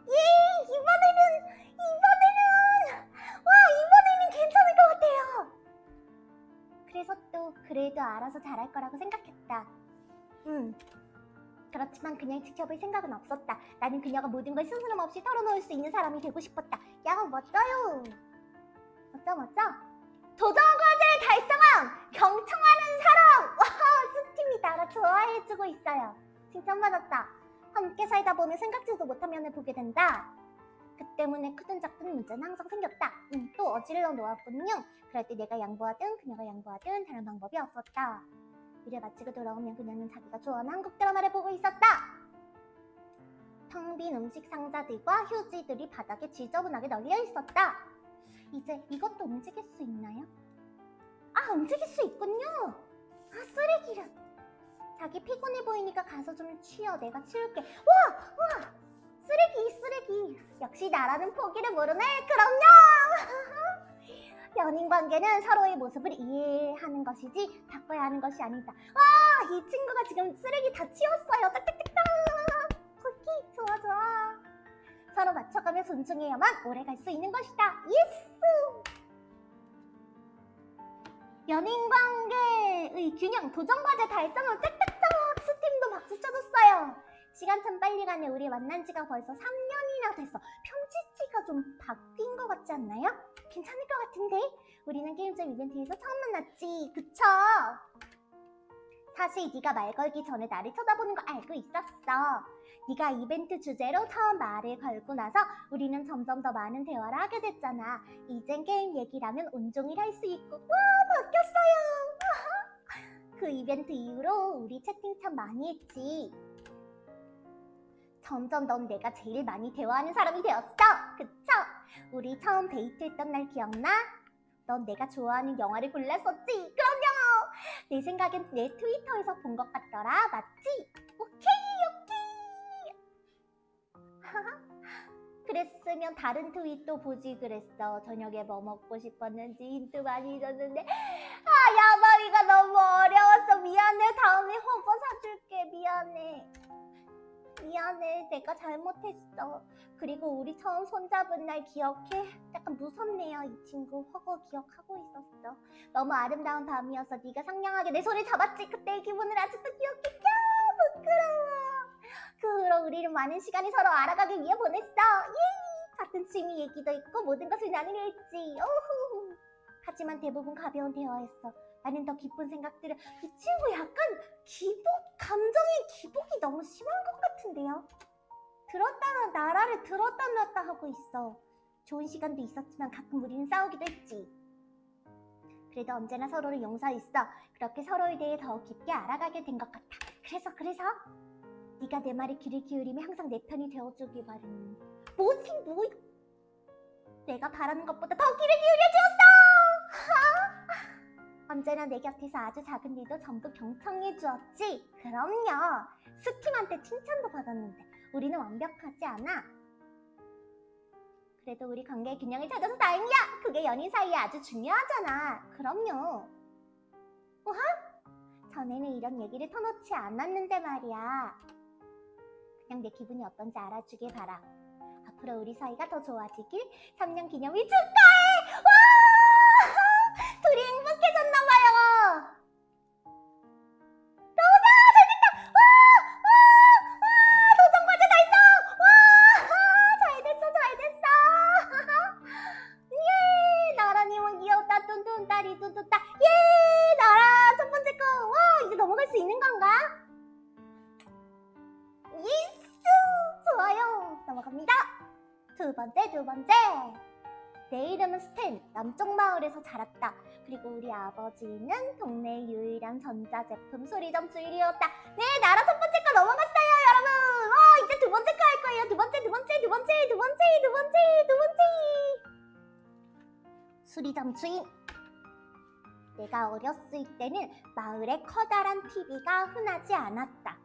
예! 이번에는, 이번에는! 와, 이번에는 괜찮을 것 같아요! 그래서 또, 그래도 알아서 잘할 거라고 생각했다. 음. 그렇지만 그냥 지켜볼 생각은 없었다. 나는 그녀가 모든 걸 스스럼 없이 털어놓을 수 있는 사람이 되고 싶었다. 야, 멋져요. 멋져, 멋져. 도전과제를 달성한 경청하는 사람! 와, 스팀이 나를 좋아해주고 있어요. 칭찬받았다. 함께 살다 보면 생각지도 못한 면을 보게 된다. 그 때문에 크든 작든 문제는 항상 생겼다. 음, 또 어질러 놓았군요. 그럴 때 내가 양보하든 그녀가 양보하든 다른 방법이 없었다. 일을 마치고 돌아오면 그녀는 자기가 좋아하는 한국 드라마를 보고 있었다. 텅 빈 음식 상자들과 휴지들이 바닥에 지저분하게 널려 있었다. 이제 이것도 움직일 수 있나요? 아, 움직일 수 있군요. 아, 쓰레기를. 자기 피곤해 보이니까 가서 좀 쉬어. 내가 치울게. 와! 와! 쓰레기, 쓰레기. 역시 나라는 포기를 모르네. 그럼요! 연인 관계는 서로의 모습을 이해하는 것이지 바꿔야 하는 것이 아니다. 와! 이 친구가 지금 쓰레기 다 치웠어요. 딱딱딱딱! 쿠키, 좋아, 좋아. 서로 맞춰가며 존중해야만 오래 갈 수 있는 것이다. yes! 연인 관계의 균형, 도전 과제 달성을 짝짝짝! 스팀도 박수 쳐줬어요. 시간 참 빨리 가네. 우리 만난 지가 벌써 3년이나 됐어. 편지지가 좀 바뀐 것 같지 않나요? 괜찮을 것 같은데? 우리는 게임점 이벤트에서 처음 만났지. 그쵸? 사실 네가 말 걸기 전에 나를 쳐다보는 거 알고 있었어. 네가 이벤트 주제로 처음 말을 걸고 나서 우리는 점점 더 많은 대화를 하게 됐잖아. 이젠 게임 얘기라면 온종일 할 수 있고 와 바뀌었어요. 그 이벤트 이후로 우리 채팅 참 많이 했지. 점점 넌 내가 제일 많이 대화하는 사람이 되었어. 그쵸? 우리 처음 데이트했던 날 기억나? 넌 내가 좋아하는 영화를 골랐었지? 그럼요. 내 생각엔 내 트위터에서 본 것 같더라. 맞지? 오케이, 오케이. 그랬으면 다른 트윗도 보지 그랬어. 저녁에 뭐 먹고 싶었는지 힌트 많이 줬는데 아 야바위가 너무 어려웠어. 미안해. 다음에 허거 사줄게. 미안해. 미안해. 내가 잘못했어. 그리고 우리 처음 손잡은 날 기억해? 약간 무섭네요. 이 친구 허거 기억하고 있었어. 너무 아름다운 밤이어서 네가 상냥하게 내 손을 잡았지. 그때의 기분을 아직도 기억해. 야 부끄러워. 그 후로 우리는 많은 시간을 서로 알아가기 위해 보냈어. 예! 같은 취미 얘기도 있고 모든 것을 나누려 했지. 오후. 하지만 대부분 가벼운 대화였어. 나는 더 깊은 생각들을 이 친구 약간 기복 감정의 기복이 너무 심한 것 같은데요. 들었다 나라를 들었다 놨다 하고 있어. 좋은 시간도 있었지만 가끔 우리는 싸우기도 했지. 그래도 언제나 서로를 용서했어. 그렇게 서로에 대해 더 깊게 알아가게 된 것 같아. 그래서 그래서 네가 내 말에 귀를 기울이며 항상 내 편이 되어주길 바라는 뭐지 뭐 내가 바라는 것보다 더 귀를 기울여주었어 언제나 내 곁에서 아주 작은 일도 전부 경청해 주었지 그럼요 스팀한테 칭찬도 받았는데 우리는 완벽하지 않아 그래도 우리 관계의 균형을 찾아서 다행이야 그게 연인 사이에 아주 중요하잖아 그럼요 우하? 전에는 이런 얘기를 터놓지 않았는데 말이야 그냥 내 기분이 어떤지 알아주길 바라. 앞으로 우리 사이가 더 좋아지길 3년 기념일 축하해! 와! 둘이 행복해졌나 아버지는 동네 유일한 전자제품 수리점 주인이었다. 네, 나라 첫 번째 거 넘어갔어요, 여러분. 와, 이제 두 번째 거 할 거예요. 두 번째, 두 번째, 두 번째, 두 번째, 두 번째, 두 번째. 수리점 주인. 내가 어렸을 때는 마을에 커다란 TV가 흔하지 않았다.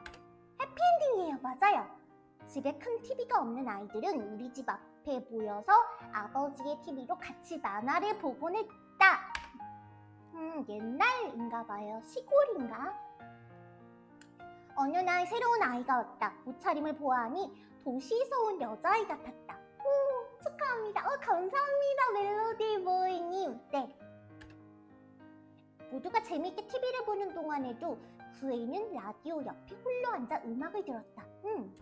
해피엔딩이에요, 맞아요. 집에 큰 TV가 없는 아이들은 우리 집 앞에 모여서 아버지의 TV로 같이 만화를 보곤 했다. 음, 옛날인가 봐요. 시골인가? 어느 날 새로운 아이가 왔다. 옷차림을 보아하니 도시에서 온 여자아이 같았다. 오, 축하합니다. 어, 감사합니다, 멜로디 보이님. 네. 모두가 재미있게 TV를 보는 동안에도 구에이는 라디오 옆에 홀로 앉아 음악을 들었다. 음.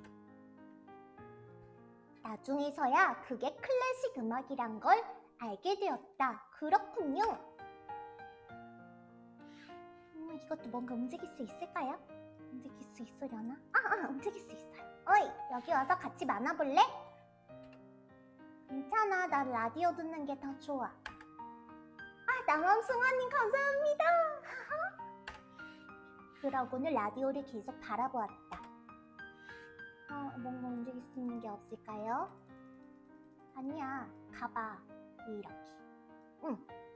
나중에서야 그게 클래식 음악이란 걸 알게 되었다. 그렇군요. 음, 이것도 뭔가 움직일 수 있을까요? 움직일 수 있으려나? 아, 아, 움직일 수 있어요. 어이, 여기 와서 같이 만화볼래? 괜찮아, 나 라디오 듣는 게 더 좋아. 아, 남암승환님 감사합니다. 그러고는 라디오를 계속 바라보았다. 어, 뭔가 움직일 수 있는 게 없을까요? 아니야, 가봐. 이렇게. 응, 좋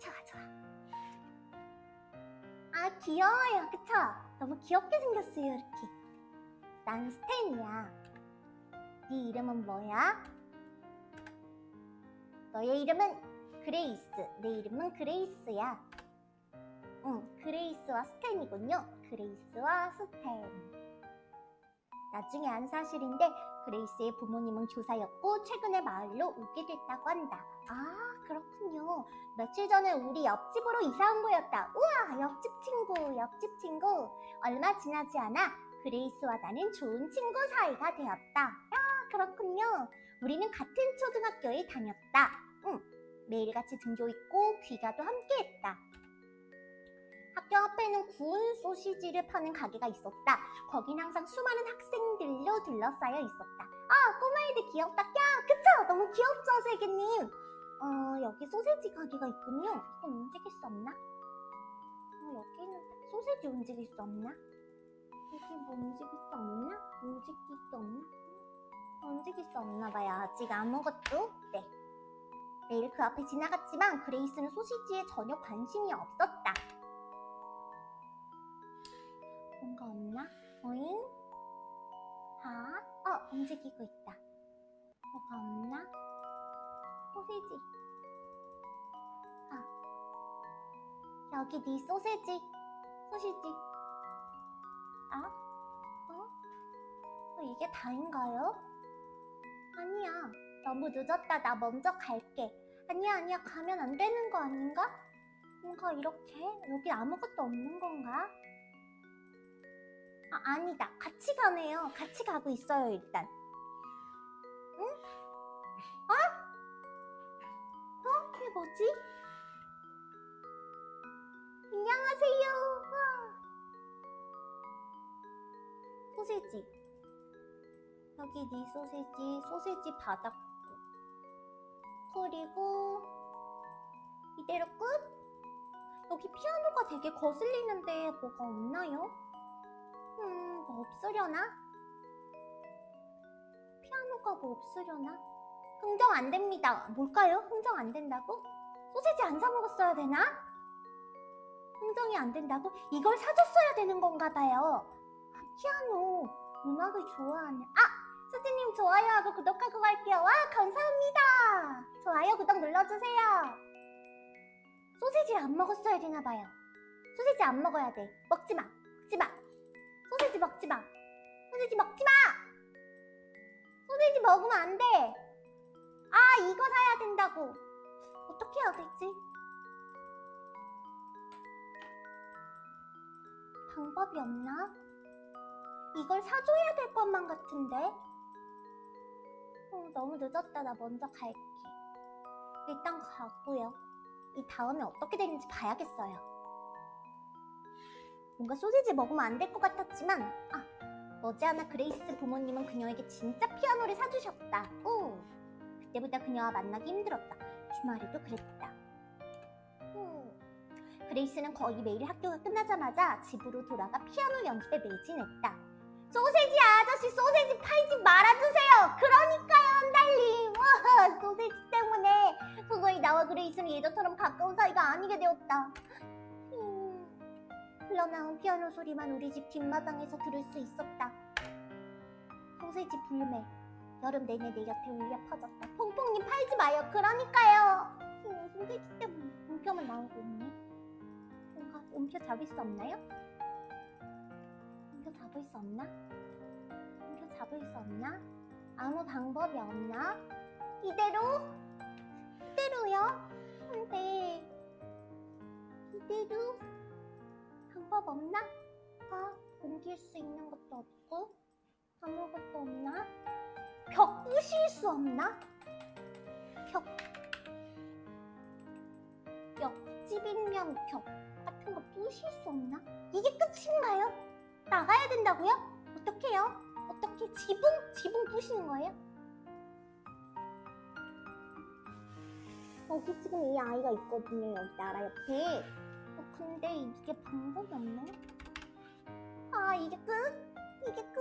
아, 귀여워요. 그쵸? 너무 귀엽게 생겼어요, 이렇게. 난 스탠이야. 네 이름은 뭐야? 너의 이름은 그레이스. 내 이름은 그레이스야. 응, 그레이스와 스탠이군요. 그레이스와 스탠. 나중에 안 사실인데 그레이스의 부모님은 교사였고 최근에 마을로 오게 됐다고 한다. 아 그렇군요. 며칠 전에 우리 옆집으로 이사 온 거였다. 우와 옆집 친구 옆집 친구. 얼마 지나지 않아 그레이스와 나는 좋은 친구 사이가 되었다. 야 그렇군요. 우리는 같은 초등학교에 다녔다. 응 매일같이 등교했고 귀가도 함께했다. 학교 앞에는 구운 소시지를 파는 가게가 있었다. 거긴 항상 수많은 학생들로 둘러싸여 있었다. 아, 꼬마애들 귀엽다. 야, 그쵸? 너무 귀엽죠, 세계님? 어, 여기 소세지 가게가 있군요. 이건 움직일 수 없나? 어, 여기는 소세지 움직일 수 없나? 여기 뭐 움직일 수 없나? 움직일 수 없나? 어, 움직일 수 없나 봐요. 아직 아무것도? 네. 매일 그 앞에 지나갔지만 그레이스는 소시지에 전혀 관심이 없었다. 뭔가 없나? 어잉? 아, 어, 움직이고 있다. 뭐가 없나? 소세지. 아, 여기 네 소세지. 소시지. 아? 어? 어, 이게 다인가요? 아니야. 너무 늦었다. 나 먼저 갈게. 아니야, 아니야. 가면 안 되는 거 아닌가? 뭔가 이렇게? 여기 아무것도 없는 건가? 아, 아니다. 같이 가네요. 같이 가고 있어요, 일단. 뭐지? 안녕하세요. 와. 소세지. 여기 네 소세지, 소세지 받았고. 그리고 이대로 끝? 여기 피아노가 되게 거슬리는데 뭐가 없나요? 음, 뭐 없으려나? 피아노가 뭐 없으려나? 흥정 안 됩니다. 뭘까요? 흥정 안 된다고? 소세지 안 사 먹었어야 되나? 흥정이 안 된다고? 이걸 사줬어야 되는 건가 봐요. 아, 피아노. 음악을 좋아하는. 아! 수지님 좋아요하고 구독하고 갈게요. 와, 감사합니다. 좋아요, 구독 눌러주세요. 소세지를 안 먹었어야 되나 봐요. 소세지 안 먹어야 돼. 먹지 마. 먹지 마. 소세지 먹지 마. 소세지 먹지 마. 소세지 먹으면 안 돼. 아, 이거 사야 된다고. 어떻게 해야 되지? 방법이 없나? 이걸 사줘야 될 것만 같은데? 어, 너무 늦었다. 나 먼저 갈게. 일단 가고요. 이 다음에 어떻게 되는지 봐야겠어요. 뭔가 소시지 먹으면 안 될 것 같았지만 아 머지않아 그레이스 부모님은 그녀에게 진짜 피아노를 사주셨다. 오 그때보다 그녀와 만나기 힘들었다. 주말에도 그랬다. 음, 그레이스는 거의 매일 학교가 끝나자마자 집으로 돌아가 피아노 연습에 매진했다. 소세지 아저씨 소세지 팔지 말아주세요. 그러니까요, 한달님. 와, 소세지 때문에 도저히 나와 그레이스는 예전처럼 가까운 사이가 아니게 되었다. 음, 흘러나온 피아노 소리만 우리 집 뒷마당에서 들을 수 있었다. 소세지 불매. 여름 내내 내 곁에 울려 퍼졌다. 퐁퐁님 팔지 마요. 그러니까요. 음, 소세지 때문에 음표만 나오고 있네. 뭔가 음표 잡을 수 없나요? 음표 잡을 수 없나? 음표 잡을 수 없나? 아무 방법이 없나? 이대로? 이대로요? 안 돼. 이대로? 방법 없나? 아, 옮길 수 있는 것도 없고 아무것도 없나? 벽 부실 수 없나? 벽 옆집이면 벽 같은 거 부실 수 없나? 이게 끝인가요? 나가야 된다고요? 어떡해요? 어떻게 지붕? 지붕 부시는 거예요? 여기 지금 이 아이가 있거든요 여기 나라 옆에 어, 근데 이게 방법이 없네 아 이게 끝? 이게 끝?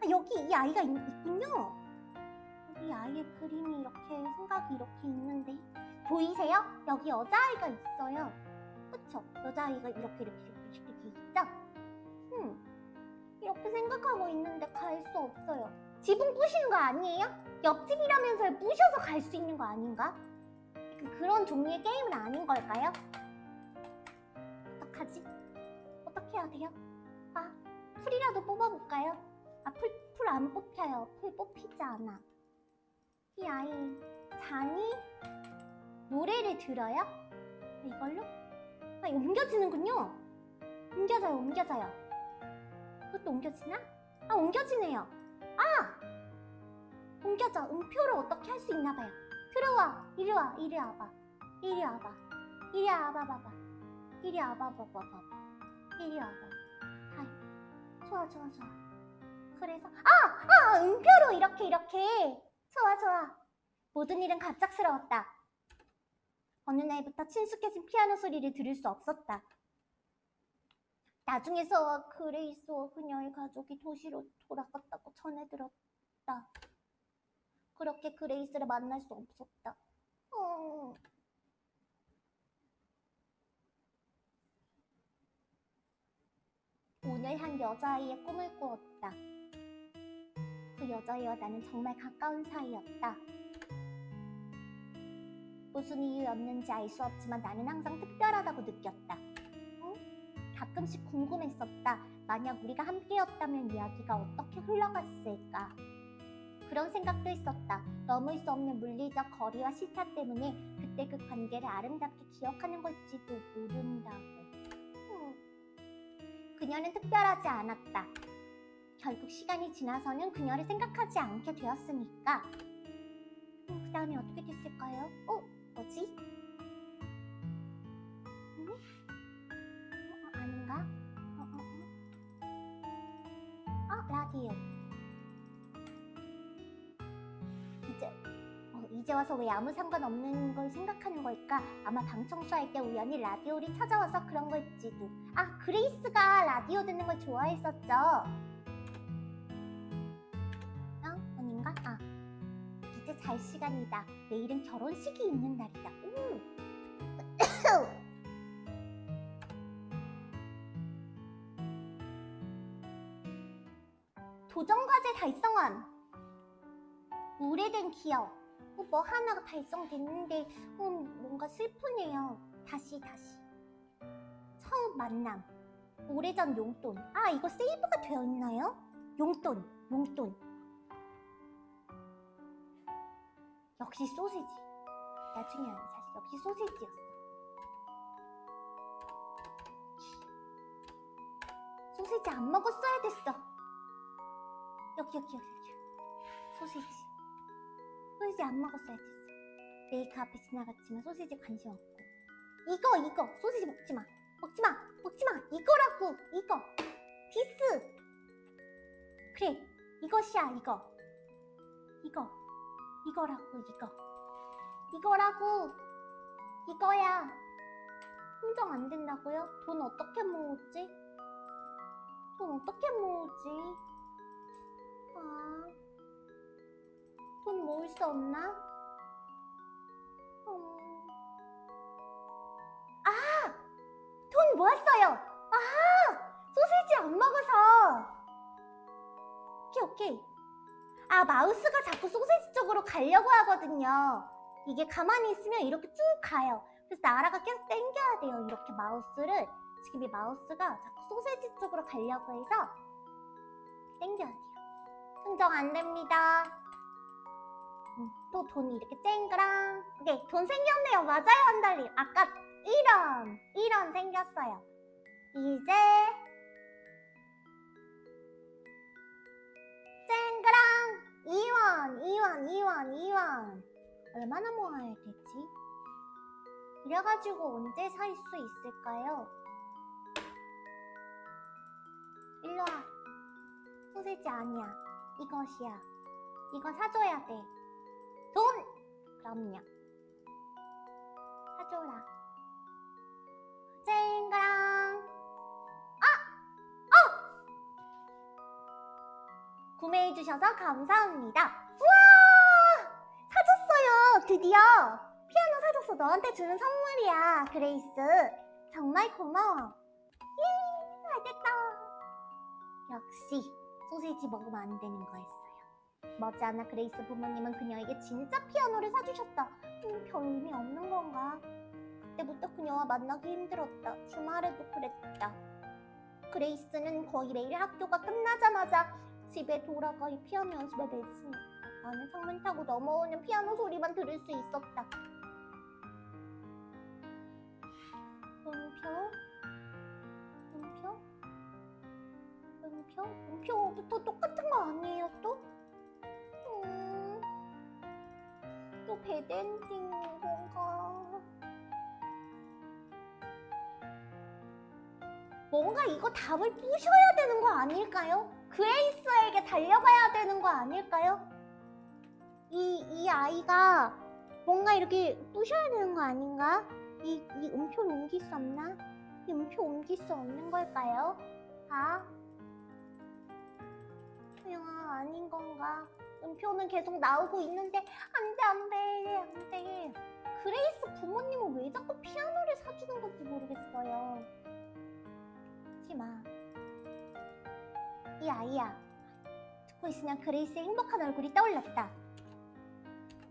아, 여기 이 아이가 있, 있군요 이 아이의 그림이 이렇게 생각이 이렇게 있는데 보이세요? 여기 여자아이가 있어요 그쵸? 여자아이가 이렇게 이렇게 이렇게 이렇게 있죠? 음 이렇게 생각하고 있는데 갈 수 없어요 지붕 부시는 거 아니에요? 옆집이라면서 부셔서 갈 수 있는 거 아닌가? 그- 그런 종류의 게임은 아닌 걸까요? 어떡하지? 어떻게 해야 돼요? 아, 풀이라도 뽑아볼까요? 아, 풀, 풀 안 뽑혀요. 풀 뽑히지 않아. 이 아이, 잔이 노래를 들어요? 아, 이걸로? 아, 옮겨지는군요. 옮겨져요, 옮겨져요. 이것도 옮겨지나? 아, 옮겨지네요. 아! 옮겨져. 음표를 어떻게 할 수 있나 봐요. 들어와 이리 와 이리 와봐 이리 와봐 이리 와봐 봐봐 이리 와봐 봐봐 봐봐 이리 와봐 하이 좋아 좋아 좋아 그래서 아! 아! 음표로 이렇게 이렇게 좋아 좋아. 모든 일은 갑작스러웠다. 어느 날부터 친숙해진 피아노 소리를 들을 수 없었다. 나중에서 그레이스와 그녀의 가족이 도시로 돌아갔다고 전해 들었다. 그렇게 그레이스를 만날 수 없었다. 어... 오늘 한 여자아이의 꿈을 꾸었다. 그 여자아이와 나는 정말 가까운 사이였다. 무슨 이유였는지 알 수 없지만 나는 항상 특별하다고 느꼈다. 응? 가끔씩 궁금했었다. 만약 우리가 함께였다면 이야기가 어떻게 흘러갔을까? 그런 생각도 있었다. 넘을 수 없는 물리적 거리와 시차 때문에 그때 그 관계를 아름답게 기억하는 걸지도 모른다고. 음. 그녀는 특별하지 않았다. 결국 시간이 지나서는 그녀를 생각하지 않게 되었으니까. 음, 그 다음에 어떻게 됐을까요? 어? 뭐지? 음? 어, 아닌가? 어, 어, 어. 어, 라디오. 이제 어, 이제 와서 왜 아무 상관없는 걸 생각하는 걸까? 아마 방 청소할 때 우연히 라디오를 찾아와서 그런 걸지도. 아 그레이스가 라디오 듣는 걸 좋아했었죠. 잘 시간이다. 내일은 결혼식이 있는 날이다. 오. 도전과제 달성함. 오래된 기억. 어, 뭐 하나가 달성됐는데 음, 뭔가 슬프네요. 다시 다시. 처음 만남. 오래전 용돈. 아 이거 세이브가 되어 있나요? 용돈, 용돈. 역시 소세지. 나중에 사실 역시 소세지였어. 소세지 안 먹었어야 됐어. 여기 여기 여기 여기. 소세지. 소시지 안 먹었어야 됐어. 메이크 앞에 지나갔지만 소시지 관심 없고. 이거 이거 소시지 먹지 마. 먹지 마. 먹지 마. 이거라고 이거. this. 그래 이것이야 이거. 이거 이거라고 이거. 이거라고 이거야. 흥정 안 된다고요? 돈 어떻게 모으지? 돈 어떻게 모으지? 아. 돈 모을 수 없나? 음... 아! 돈 모았어요! 아! 소시지 안 먹어서! 오케이, 오케이. 아, 마우스가 자꾸 소시지 쪽으로 가려고 하거든요. 이게 가만히 있으면 이렇게 쭉 가요. 그래서 나라가 계속 당겨야 돼요. 이렇게 마우스를. 지금 이 마우스가 자꾸 소시지 쪽으로 가려고 해서 당겨야 돼요. 흥정 안 됩니다. 또 돈이 이렇게 쨍그랑 오케이 돈 생겼네요 맞아요 한달님 아까 1원 1원 생겼어요 이제 쨍그랑 2원, 2원, 2원, 2원. 얼마나 모아야 되지? 이래가지고 언제 살 수 있을까요? 일로 와. 소세지 아니야. 이것이야. 이거 사줘야 돼. 돈! 그럼요. 사줘라. 쨍그랑. 구매해주셔서 감사합니다. 우와! 사줬어요! 드디어! 피아노 사줬어. 너한테 주는 선물이야, 그레이스. 정말 고마워. 예, 알겠다. 역시 소세지 먹으면 안 되는 거였어요. 머지않아 그레이스 부모님은 그녀에게 진짜 피아노를 사주셨다. 음, 별 의미 없는 건가? 그때부터 그녀와 만나기 힘들었다. 주말에도 그랬다. 그레이스는 거의 매일 학교가 끝나자마자 집에 돌아가 이 피아노 연습에 매진했다. 나는 창문 타고 넘어오는 피아노 소리만 들을 수 있었다. 음표? 음표? 음표? 음표부터 똑같은 거 아니에요 또? 음, 또 배드엔딩 건가? 뭔가 이거 답을 부셔야 되는 거 아닐까요? 그레이스에게 달려가야 되는 거 아닐까요? 이, 이 아이가 뭔가 이렇게 부셔야 되는 거 아닌가? 이, 이 음표를 옮길 수 없나? 이 음표 옮길 수 없는 걸까요? 아? 야, 아닌 건가? 음표는 계속 나오고 있는데 안 돼, 안 돼, 안 돼. 그레이스 부모님은 왜 자꾸 피아노를 사주는 건지 모르겠어요. 하지 마. 이 아이야. 듣고 있으면 그레이스의 행복한 얼굴이 떠올랐다.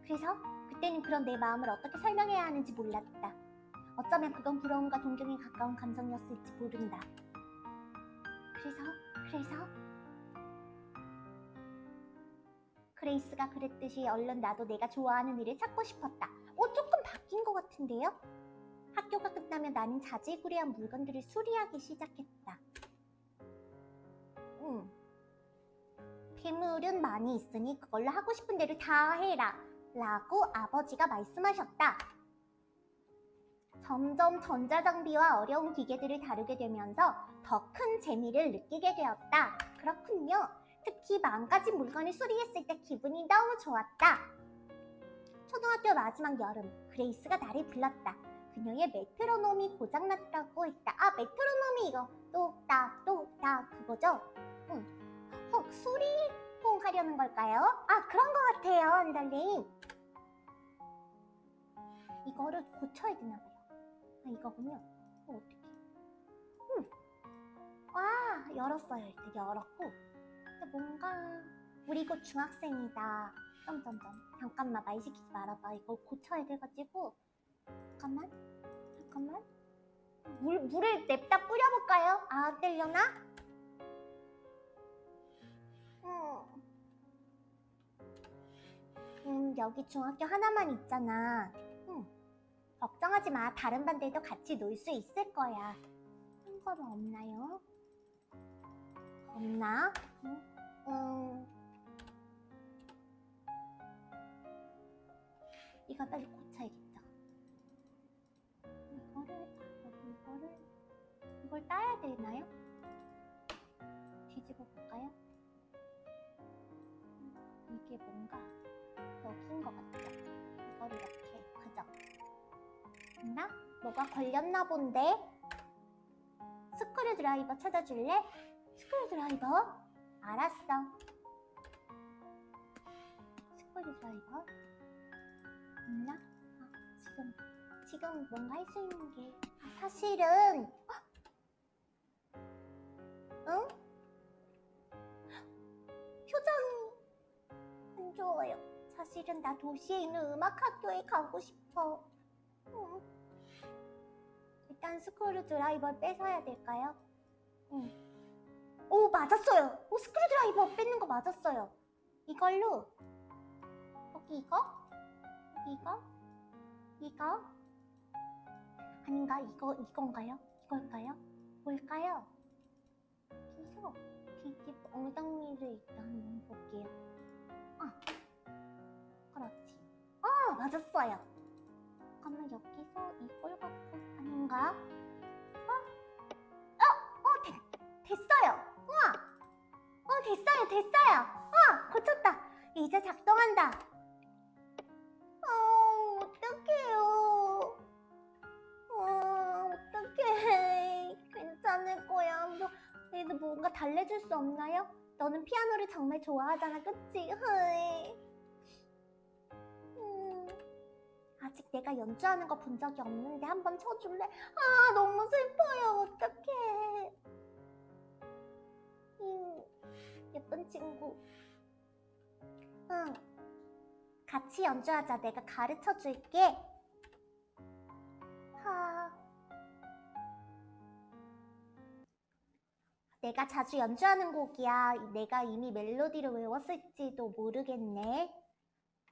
그래서 그때는 그런 내 마음을 어떻게 설명해야 하는지 몰랐다. 어쩌면 그건 부러움과 동경에 가까운 감정이었을지 모른다. 그래서, 그래서 그레이스가 그랬듯이 얼른 나도 내가 좋아하는 일을 찾고 싶었다. 어, 조금 바뀐 것 같은데요? 학교가 끝나면 나는 자질구레한 물건들을 수리하기 시작했다. 음. 폐물은 많이 있으니 그걸로 하고 싶은 대로 다 해라. 라고 아버지가 말씀하셨다. 점점 전자장비와 어려운 기계들을 다루게 되면서 더 큰 재미를 느끼게 되었다. 그렇군요. 특히 망가진 물건을 수리했을 때 기분이 너무 좋았다. 초등학교 마지막 여름, 그레이스가 나를 불렀다. 그녀의 메트로놈이 고장났다고 했다. 아, 메트로놈이 이거 똑딱 똑딱 그거죠? 응. 혹 수리공 하려는 걸까요? 아, 그런 것 같아요, 언달님. 이거를 고쳐야 되나 봐요. 아, 이거군요. 어, 어떡해. 음. 와, 열었어요. 일단 열었고. 근데 뭔가 우리 곧 중학생이다. 점점점. 잠깐만 말 시키지 말아봐. 이걸 고쳐야 돼가지고. 잠깐만. 잠깐만. 물, 물을 냅다 뿌려볼까요? 아, 안 되려나? 음. 음, 여기 중학교 하나만 있잖아. 음. 걱정하지 마. 다른 반들도 같이 놀 수 있을 거야. 한 거는 없나요? 없나? 음, 음. 이거 빨리 고쳐야겠다. 이거를, 이거를, 이걸 따야 되나요? 뒤집어 볼까요? 음, 이게 뭔가 여기인 것 같죠? 이걸 이렇게, 그죠? 있나? 뭐가 걸렸나 본데? 스크류 드라이버 찾아줄래? 스크류 드라이버? 알았어. 스크류 드라이버? 있나? 아, 지금, 지금 뭔가 할 수 있는 게. 아, 사실은. 헉! 응? 표정이 안 좋아요. 사실은 나 도시에 있는 음악학교에 가고 싶어. 응. 일단 스크류 드라이버를 뺏어야 될까요? 응. 오, 맞았어요. 오, 스크류 드라이버 뺏는 거 맞았어요. 이걸로 여기 이거? 여기 이거? 이거? 아닌가? 이거, 이건가요? 이걸까요? 뭘까요? 여기서 뒷집 엉덩이를 일단 한번 볼게요. 아, 그렇지. 아, 맞았어요. 잠깐만 여기서 이걸 갖고 아닌가? 어? 어, 어, 됐, 됐어요. 우와, 어, 됐어요, 됐어요. 어, 고쳤다. 이제 작동한다. 어, 어떡해요. 어, 어떡해. 괜찮을 거야. 너, 너희들 뭔가 달래줄 수 없나요? 너는 피아노를 정말 좋아하잖아, 그치? 흐이. 음, 아직 내가 연주하는 거 본 적이 없는데 한번 쳐줄래? 아, 너무 슬퍼요. 어떡해. 음, 예쁜 친구. 응. 같이 연주하자. 내가 가르쳐 줄게. 하. 내가 자주 연주하는 곡이야. 내가 이미 멜로디를 외웠을지도 모르겠네.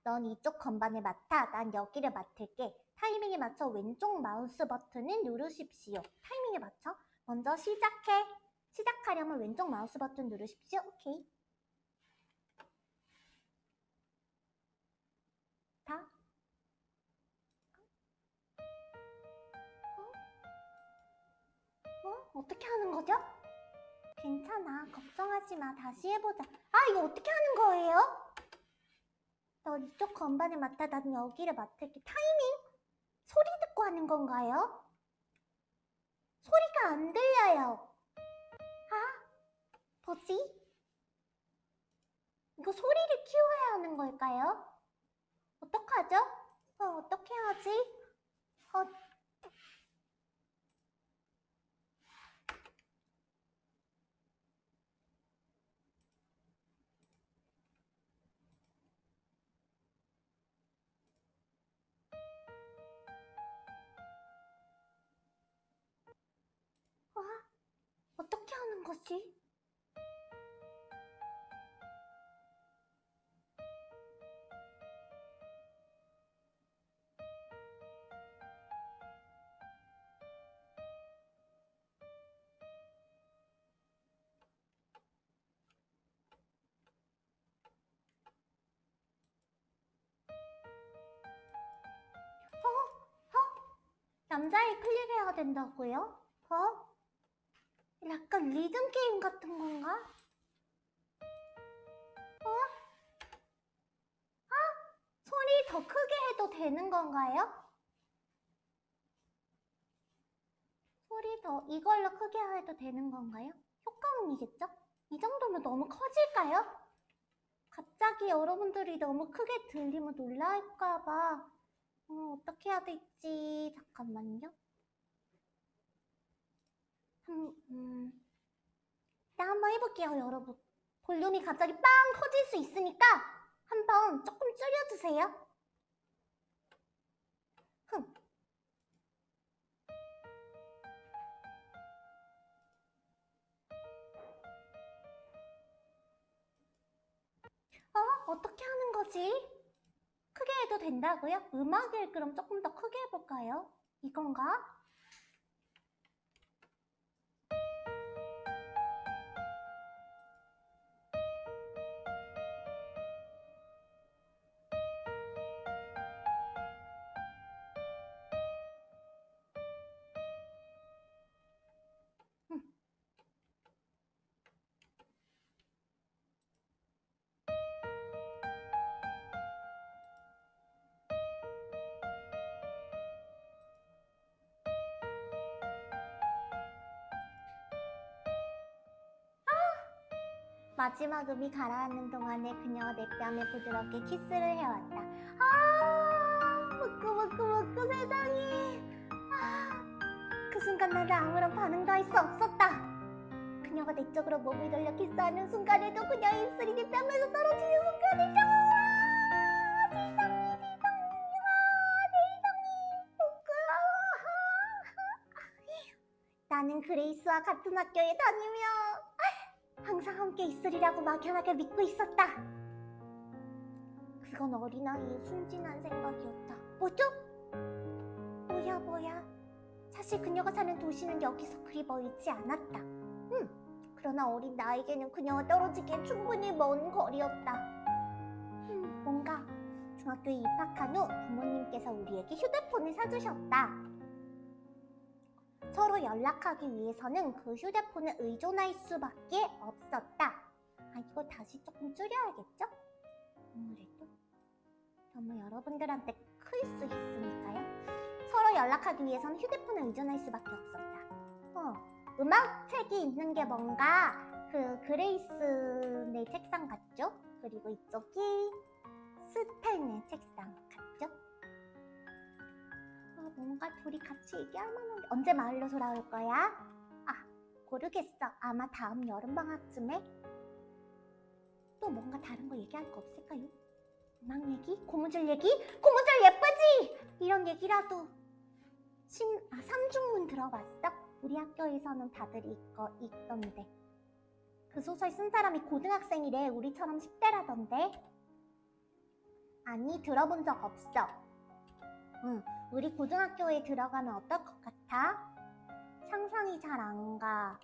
넌 이쪽 건반을 맡아. 난 여기를 맡을게. 타이밍에 맞춰 왼쪽 마우스 버튼을 누르십시오. 타이밍에 맞춰? 먼저 시작해. 시작하려면 왼쪽 마우스 버튼 누르십시오. 오케이. 다. 어? 어? 어떻게 하는 거죠? 괜찮아. 걱정하지 마. 다시 해보자. 아, 이거 어떻게 하는 거예요? 너 이쪽 건반을 맡아. 난 여기를 맡을게. 타이밍? 소리 듣고 하는 건가요? 소리가 안 들려요. 아, 뭐지? 이거 소리를 키워야 하는 걸까요? 어떡하죠? 어, 어떻게 하지? 어, 남자애 클릭해야 된다고요? 어? 약간 리듬 게임 같은 건가? 어? 아? 소리 더 크게 해도 되는 건가요? 소리 더 이걸로 크게 해도 되는 건가요? 효과음이겠죠? 이 정도면 너무 커질까요? 갑자기 여러분들이 너무 크게 들리면 놀랄까봐 어, 어떻게 해야 될지 잠깐만요. 음, 음. 일단 한번 해볼게요, 여러분. 볼륨이 갑자기 빵 터질 수 있으니까 한번 조금 줄여주세요. 흥. 어? 어떻게 하는 거지? 크게 해도 된다고요? 음악을 그럼 조금 더 크게 해볼까요? 이건가? 마지막 음이 가라앉는 동안에 그녀가 내 뺨에 부드럽게 키스를 해왔다. 아, 무끄무끄무끄 세상에. 아, 그 순간 나는 아무런 반응도 할 수 없었다. 그녀가 내 쪽으로 몸을 돌려 키스하는 순간에도 그녀의 입술이 내 뺨에서 떨어지는 순간에도 아, 아, 부끄러워. 나는 그레이스와 같은 학교에 다니며 항상 함께 있으리라고 막연하게 믿고 있었다. 그건 어린아이의 순진한 생각이었다. 뭐죠? 뭐야 뭐야? 역시 그녀가 사는 도시는 여기서 그리 멀지 않았다. 음, 그러나 어린 나에게는 그녀와 떨어지기엔 충분히 먼 거리였다. 음, 뭔가 중학교에 입학한 후 부모님께서 우리에게 휴대폰을 사주셨다. 서로 연락하기 위해서는 그 휴대폰에 의존할 수밖에 없었다. 아, 이거 다시 조금 줄여야겠죠? 아무래도 너무 여러분들한테 클 수 있으니까요. 서로 연락하기 위해서는 휴대폰에 의존할 수밖에 없었다. 어, 음악 책이 있는 게 뭔가 그 그레이스네 책상 같죠? 그리고 이쪽이 스탠의 책상? 아, 뭔가 둘이 같이 얘기할 만한데 언제 마을로 돌아올 거야? 아, 모르겠어. 아마 다음 여름방학쯤에? 또 뭔가 다른 거 얘기할 거 없을까요? 음악 얘기? 고무줄 얘기? 고무줄 예쁘지? 이런 얘기라도 심, 아, 삼중문 들어봤어? 우리 학교에서는 다들 읽어, 읽던데 그 소설 쓴 사람이 고등학생이래 우리처럼 10대라던데 아니 들어본 적 없어 응, 우리 고등학교에 들어가면 어떨 것 같아? 상상이 잘 안 가.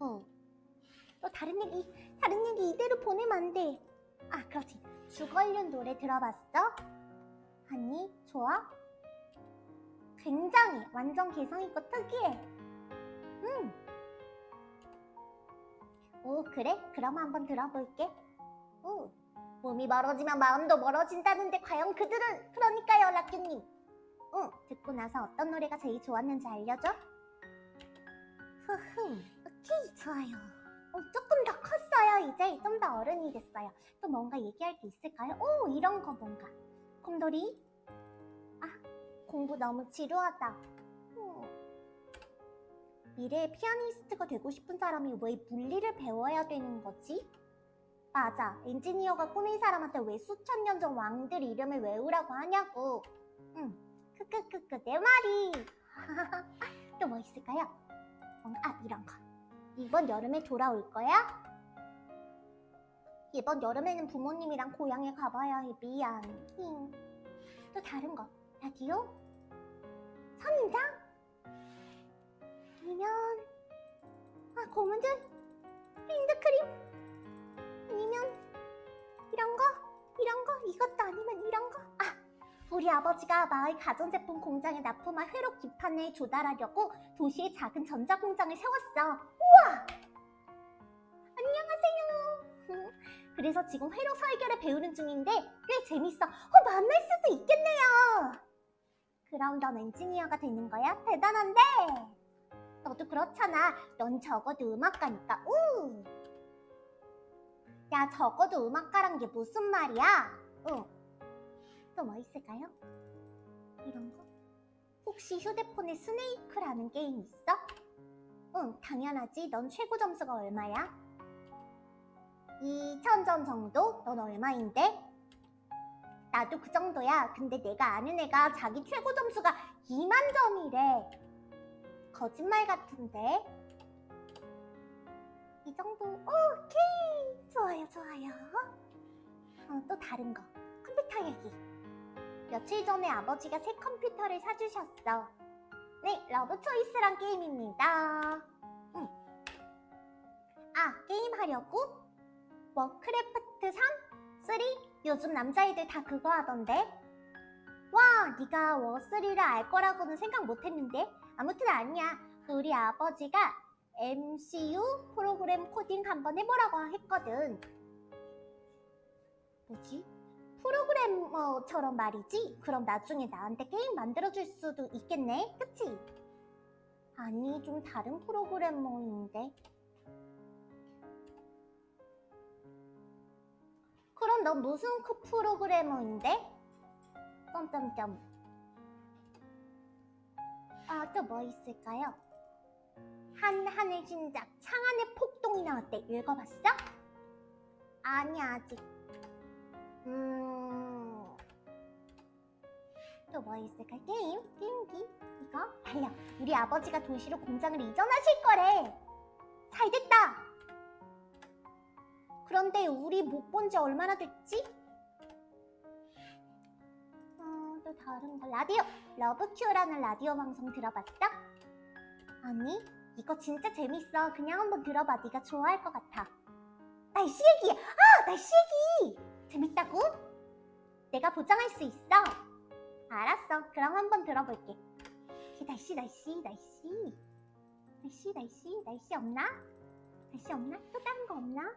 어. 또 다른 얘기, 다른 얘기 이대로 보내면 안 돼. 아, 그렇지. 주걸륜 노래 들어봤어? 아니, 좋아? 굉장히 완전 개성있고 특이해. 응. 오, 그래? 그럼 한번 들어볼게. 오. 몸이 멀어지면 마음도 멀어진다는데 과연 그들은 그러니까요 락규님. 응 듣고 나서 어떤 노래가 제일 좋았는지 알려줘? 흐흠 오케이 좋아요. 어, 조금 더 컸어요. 이제 좀 더 어른이 됐어요. 또 뭔가 얘기할 게 있을까요? 오 이런 거 뭔가. 곰돌이? 아 공부 너무 지루하다. 음. 미래의 피아니스트가 되고 싶은 사람이 왜 물리를 배워야 되는 거지? 맞아. 엔지니어가 꿈인 사람한테 왜 수천 년 전 왕들 이름을 외우라고 하냐고. 응. 크크크크 내 말이. 또 뭐 있을까요? 뭔가 아 이런 거. 이번 여름에 돌아올 거야? 이번 여름에는 부모님이랑 고향에 가봐야 해. 미안. 힝. 또 다른 거. 라디오? 선인장? 아니면 아 고무줄? 핸드크림? 아니면 이런 거? 이런 거? 이것도 아니면 이런 거? 아, 우리 아버지가 마을 가전제품 공장에 납품한 회로 기판을 조달하려고 도시에 작은 전자공장을 세웠어. 우와! 안녕하세요. 그래서 지금 회로 설계를 배우는 중인데 꽤 재밌어. 어, 만날 수도 있겠네요. 그럼 넌 엔지니어가 되는 거야? 대단한데? 너도 그렇잖아. 넌 적어도 음악가니까. 우! 야 적어도 음악가란 게 무슨 말이야? 응. 또 뭐 있을까요? 이런 거? 혹시 휴대폰에 스네이크라는 게임 있어? 응, 당연하지. 넌 최고 점수가 얼마야? 2,000점 정도? 넌 얼마인데? 나도 그 정도야. 근데 내가 아는 애가 자기 최고 점수가 2만 점이래. 거짓말 같은데? 이 정도? 오케이! 좋아요, 좋아요. 어, 또 다른 거. 컴퓨터 얘기. 며칠 전에 아버지가 새 컴퓨터를 사주셨어. 네, Love Choice란 게임입니다. 응. 아, 게임 하려고? Warcraft 3? 3? 요즘 남자애들 다 그거 하던데? 와, 네가 워3를 알 거라고는 생각 못했는데? 아무튼 아니야. 우리 아버지가 MCU 프로그램 코딩 한번 해보라고 했거든. 뭐지? 프로그래머처럼 말이지? 그럼 나중에 나한테 게임 만들어줄 수도 있겠네? 그치? 아니, 좀 다른 프로그래머인데. 그럼 너 무슨 그 프로그래머인데? 점점점. 아, 또 뭐 있을까요? 한 하늘 신작 창안의 폭동이 나왔대 읽어봤어? 아니 아직 음... 또 뭐 있을까? 게임? 게임기? 이거? 달려 우리 아버지가 도시로 공장을 이전하실 거래 잘 됐다 그런데 우리 못 본 지 얼마나 됐지? 어, 또또 다른 거 라디오 러브큐라는 라디오 방송 들어봤어? 아니 이거 진짜 재밌어. 그냥 한번 들어봐. 네가 좋아할 것 같아. 날씨 얘기! 아! 날씨 얘기! 재밌다고? 내가 보장할 수 있어. 알았어. 그럼 한번 들어볼게. 날씨 날씨 날씨. 날씨 날씨. 날씨 없나? 날씨 없나? 또 다른 거 없나?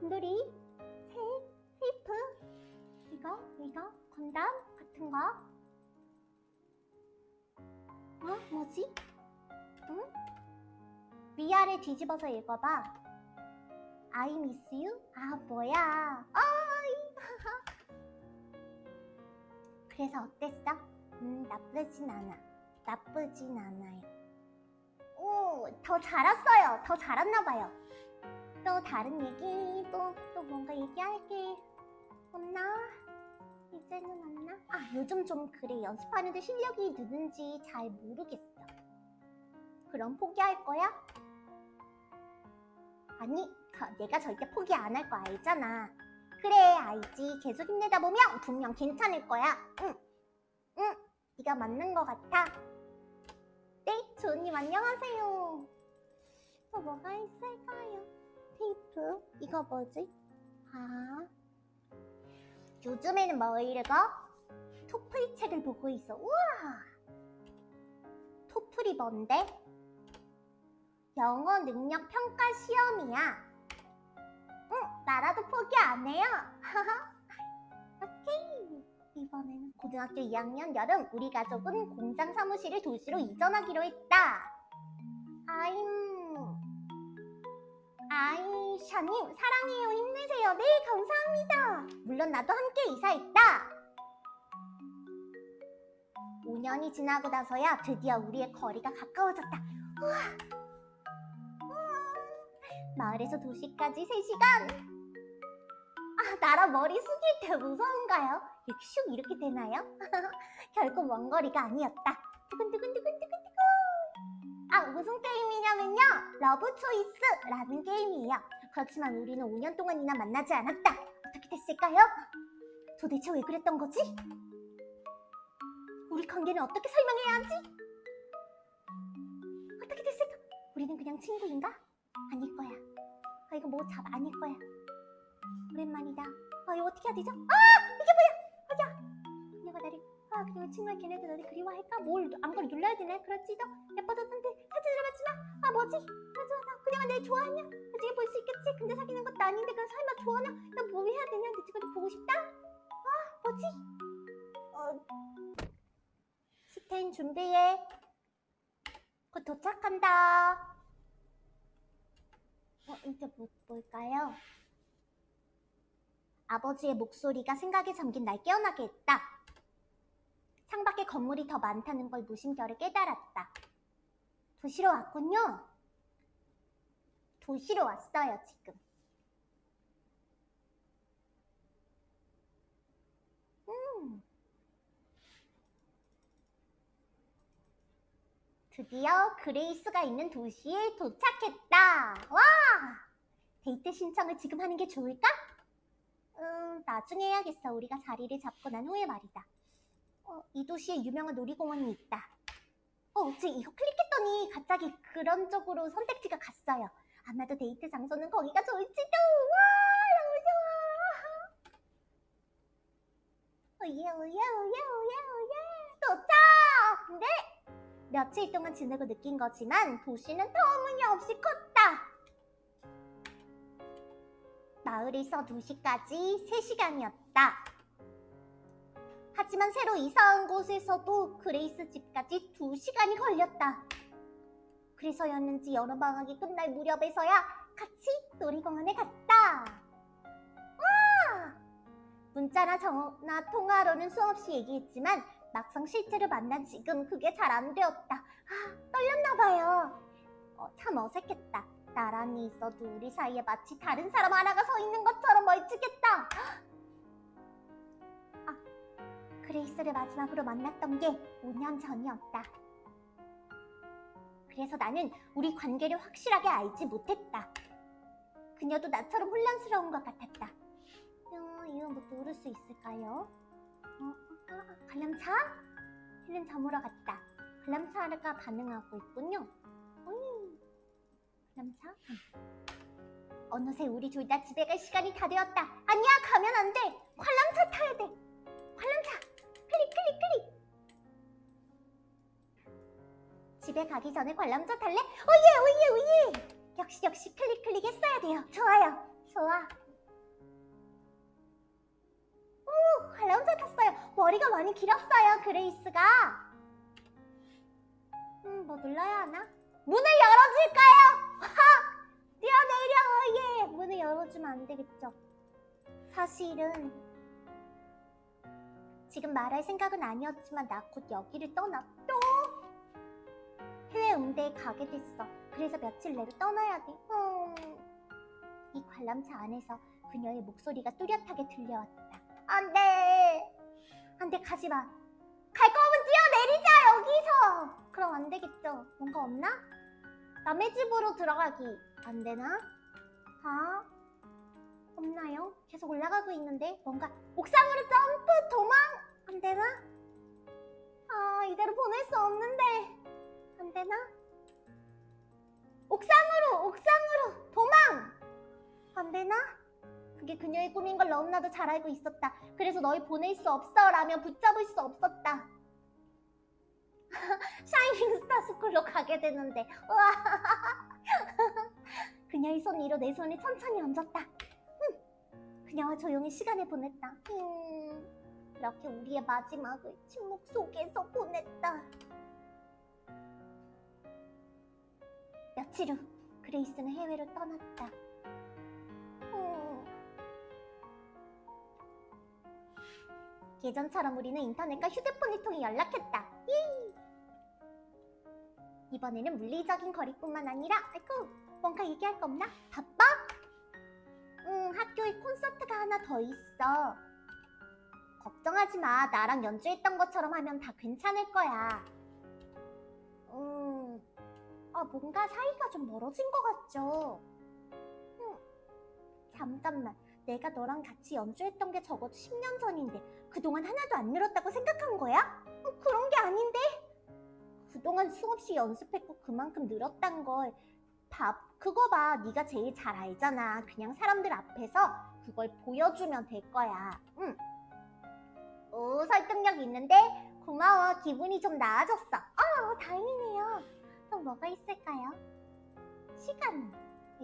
곰돌이? 새? 테이프? 이거 이거? 건담 같은 거? 어? 뭐지? 응? 위아래 뒤집어서 읽어봐 I miss you? 아 뭐야 어이 그래서 어땠어? 음 나쁘진 않아 나쁘진 않아요 오, 더 잘했어요. 더 잘했나 봐요. 또 다른 얘기, 또, 또 뭔가 얘기할 게 없나? 이제는 없나? 아, 요즘 좀 그래. 연습하는데 실력이 느는지 잘 모르겠어. 그럼 포기할 거야? 아니, 거- 내가 절대 포기 안 할 거 알잖아. 그래, 알지. 계속 힘내다 보면 분명 괜찮을 거야. 응, 응, 네가 맞는 거 같아. 네, 조님 안녕하세요. 또 뭐가 있을까요? 테이프? 이거 뭐지? 아, 요즘에는 뭐 읽어? 토플 책을 보고 있어. 우와! 토플이 뭔데? 영어 능력 평가 시험이야. 응, 나라도 포기 안 해요. 오케이. 이번에는 고등학교 2학년 여름 우리 가족은 공장 사무실을 도시로 이전하기로 했다. 아임 아이 샤님 사랑해요 힘내세요. 네 감사합니다. 물론 나도 함께 이사했다. 5년이 지나고 나서야 드디어 우리의 거리가 가까워졌다. 우와. 마을에서 도시까지 3시간. 아, 나라 머리 숙일 때 무서운가요? 이렇게 슉 이렇게 되나요? 결코 먼 거리가 아니었다. 두근두근두근두근두근. 아, 무슨 게임이냐면요. Love Choice라는 게임이에요. 그렇지만 우리는 5년 동안이나 만나지 않았다. 어떻게 됐을까요? 도대체 왜 그랬던 거지? 우리 관계는 어떻게 설명해야 하지? 어떻게 됐을까? 우리는 그냥 친구인가? 아닐 거야. 아, 이거 뭐 잡 아닐 거야. 오랜만이다. 아, 이거 어떻게 해야 되죠? 아! 이게 뭐야? 뭐야? 그녀가 나를, 아, 그녀가 정말 걔네들 너를 그리워할까? 뭘, 아무걸 눌러야 되네? 그렇지도? 예뻐졌던데, 사진 들어봤지만, 아, 뭐지? 아, 좋아, 나 그녀가 날 좋아하냐? 나중에 볼 수 있겠지? 근데 사귀는 것도 아닌데, 그럼 설마 좋아하냐? 나뭐 해야 되냐? 내 친구도 보고 싶다? 아, 뭐지? 어, 스탠 준비해. 곧 도착한다. 어, 이제 뭐, 뭘까요? 아버지의 목소리가 생각에 잠긴 날 깨어나게 했다. 창밖에 건물이 더 많다는 걸 무심결에 깨달았다. 도시로 왔군요. 도시로 왔어요, 지금. 음. 드디어 그레이스가 있는 도시에 도착했다. 와! 데이트 신청을 지금 하는 게 좋을까? 음, 나중에 해야겠어. 우리가 자리를 잡고 난 후에 말이다. 어, 이 도시에 유명한 놀이공원이 있다. 어, 지금 이거 클릭했더니 갑자기 그런 쪽으로 선택지가 갔어요. 아마도 데이트 장소는 거기가 좋을지도. 와, 너무 좋아. 오예, 오예, 오예, 오예, 오예. 도착! 네! 며칠 동안 지내고 느낀 거지만 도시는 터무니없이 컸다. 마을에서 도시까지 3시간이었다. 하지만 새로 이사 온 곳에서도 그레이스 집까지 2시간이 걸렸다. 그래서였는지 여름 방학이 끝날 무렵에서야 같이 놀이공원에 갔다. 와! 문자나 전화 통화로는 수없이 얘기했지만 막상 실제로 만난 지금 그게 잘 안 되었다. 아, 떨렸나 봐요. 어, 참 어색했다. 나란히 있어도 우리 사이에 마치 다른 사람 하나가 서 있는 것처럼 멀찍했다. 아, 그레이스를 마지막으로 만났던 게 5년 전이었다. 그래서 나는 우리 관계를 확실하게 알지 못했다. 그녀도 나처럼 혼란스러운 것 같았다. 어, 이거 뭐 누를 수 있을까요? 어, 아, 관람차? 헬렌 잠으러 갔다. 관람차가 반응하고 있군요. 어이, 관람차? 응. 어느새 우리 둘 다 집에 갈 시간이 다 되었다. 아니야, 가면 안 돼. 관람차 타야 돼. 관람차. 클릭, 클릭, 클릭. 집에 가기 전에 관람차 탈래? 오예, 오예, 오예. 역시, 역시 클릭, 클릭 했어야 돼요. 좋아요. 좋아. 오, 관람차 탔어요. 머리가 많이 길었어요, 그레이스가. 음, 뭐 눌러야 하나? 문을 열어줄까요? 하! 뛰어내려, 예! 문을 열어주면 안 되겠죠. 사실은 지금 말할 생각은 아니었지만 나 곧 여기를 떠나 또 해외 음대에 가게 됐어. 그래서 며칠 내로 떠나야 돼. 음. 이 관람차 안에서 그녀의 목소리가 뚜렷하게 들려왔다. 안 돼. 안 돼, 가지 마. 갈 거면 뛰어내리자, 여기서. 그럼 안 되겠죠. 뭔가 없나? 남의 집으로 들어가기. 안 되나? 아? 없나요? 계속 올라가고 있는데 뭔가 옥상으로 점프 도망 안 되나? 아 이대로 보낼 수 없는데 안 되나? 옥상으로 옥상으로 도망 안 되나? 그게 그녀의 꿈인 걸 너무나도 잘 알고 있었다. 그래서 널 보낼 수 없어 라며 붙잡을 수 없었다. 샤이닝 스타 스쿨로 가게 되는데 우와. 그녀의 손 위로 내 손을 천천히 얹었다. 음, 그녀와 조용히 시간을 보냈다. 음, 이렇게 우리의 마지막을 침묵 속에서 보냈다. 며칠 후 그레이스는 해외로 떠났다. 예전처럼 우리는 인터넷과 휴대폰을 통해 연락했다. 예! 이번에는 물리적인 거리뿐만 아니라 아이고 뭔가 얘기할 거 없나? 바빠? 응 학교에 콘서트가 하나 더 있어 걱정하지 마 나랑 연주했던 것처럼 하면 다 괜찮을 거야 음, 아 뭔가 사이가 좀 멀어진 것 같죠? 응, 잠깐만 내가 너랑 같이 연주했던 게 적어도 10년 전인데 그동안 하나도 안 늘었다고 생각한 거야? 어, 그런 게 아닌데 그동안 수없이 연습했고 그만큼 늘었단 걸 밥, 그거 봐. 네가 제일 잘 알잖아. 그냥 사람들 앞에서 그걸 보여주면 될 거야. 응. 오, 설득력 있는데? 고마워. 기분이 좀 나아졌어. 어, 다행이네요. 또 뭐가 있을까요? 시간에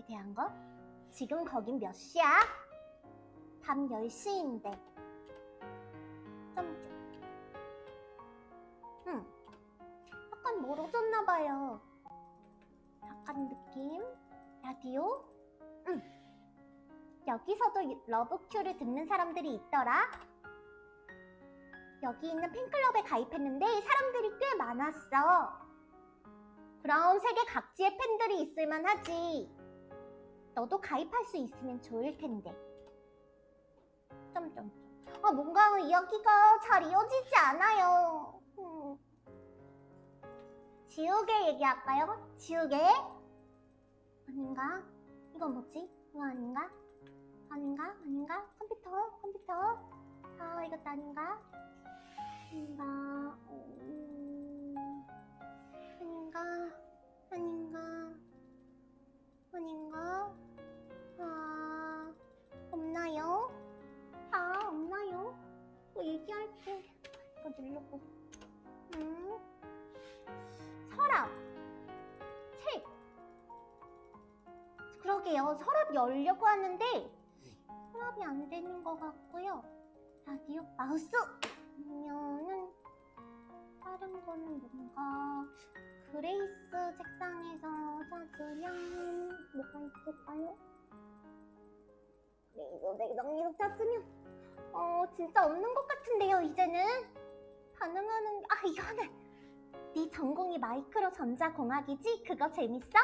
대한 거? 지금 거긴 몇 시야? 밤 10시인데. 좀, 좀. 응. 약간 멀어졌나 봐요. 약간 느낌? 라디오? 응. 여기서도 러브큐를 듣는 사람들이 있더라. 여기 있는 팬클럽에 가입했는데 사람들이 꽤 많았어. 그럼 세계 각지의 팬들이 있을만 하지. 너도 가입할 수 있으면 좋을 텐데. 점점. 아 뭔가 이야기가 잘 이어지지 않아요. 음. 지우개 얘기할까요? 지우개? 아닌가? 이거 뭐지? 이거 아닌가? 아닌가? 아닌가? 컴퓨터? 컴퓨터? 아 이것도 아닌가? 아닌가? 음... 아닌가? 아닌가? 아닌가? 아 없나요? 아 없나요? 뭐 얘기할게. 이거 누르고. 음. 서랍. 책. 그러게요. 서랍 열려고 하는데 서랍이 안 되는 것 같고요. 라디오 마우스. 아니면은 다른 거는 뭔가 그레이스 책상에서 찾으면 뭐가 있을까요? 네, 이거 냉장에서 찾으면 어 진짜 없는 것 같은데요 이제는 반응하는 아 이거는 네 전공이 마이크로 전자공학이지? 그거 재밌어?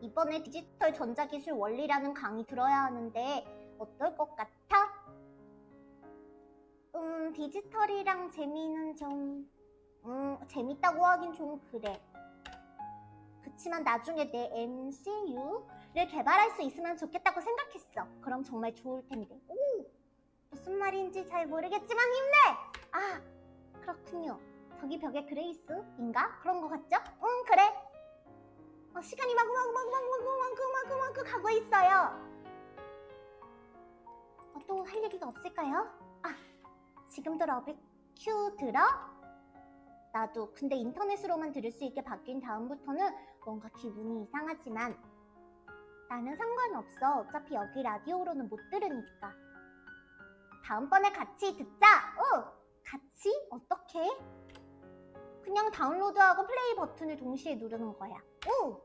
이번에 디지털 전자기술 원리라는 강의 들어야 하는데 어떨 것 같아? 음, 디지털이랑 재미는 좀... 음, 재밌다고 하긴 좀 그래. 그치만 나중에 내 MCU를 개발할 수 있으면 좋겠다고 생각했어. 그럼 정말 좋을 텐데. 오! 무슨 말인지 잘 모르겠지만 힘내! 아, 그렇군요. 저기 벽에 그레이스인가? 그런 거 같죠? 응, 그래. 어, 시간이 마구마구마구마구마구마구마구 가고 있어요. 어, 또할 얘기가 없을까요? 아, 지금도 러비큐 들어? 나도 근데 인터넷으로만 들을 수 있게 바뀐 다음부터는 뭔가 기분이 이상하지만 나는 상관없어. 어차피 여기 라디오로는 못 들으니까. 다음번에 같이 듣자. 어, 같이? 어떻게? 그냥 다운로드하고 플레이 버튼을 동시에 누르는 거야. 오!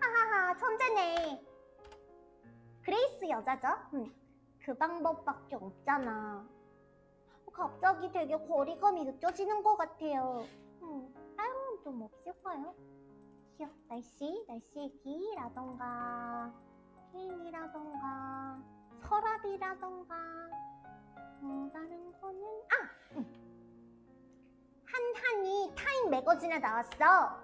하하하, 천재네. 그레이스 여자죠? 응. 그 방법밖에 없잖아. 갑자기 되게 거리감이 느껴지는 것 같아요. 음, 다른 좀 없을까요? 휴, 날씨, 날씨 얘기라던가, 게임이라던가, 서랍이라던가, 어, 다른 거는, 아! 음. 한한이 타임 매거진에 나왔어.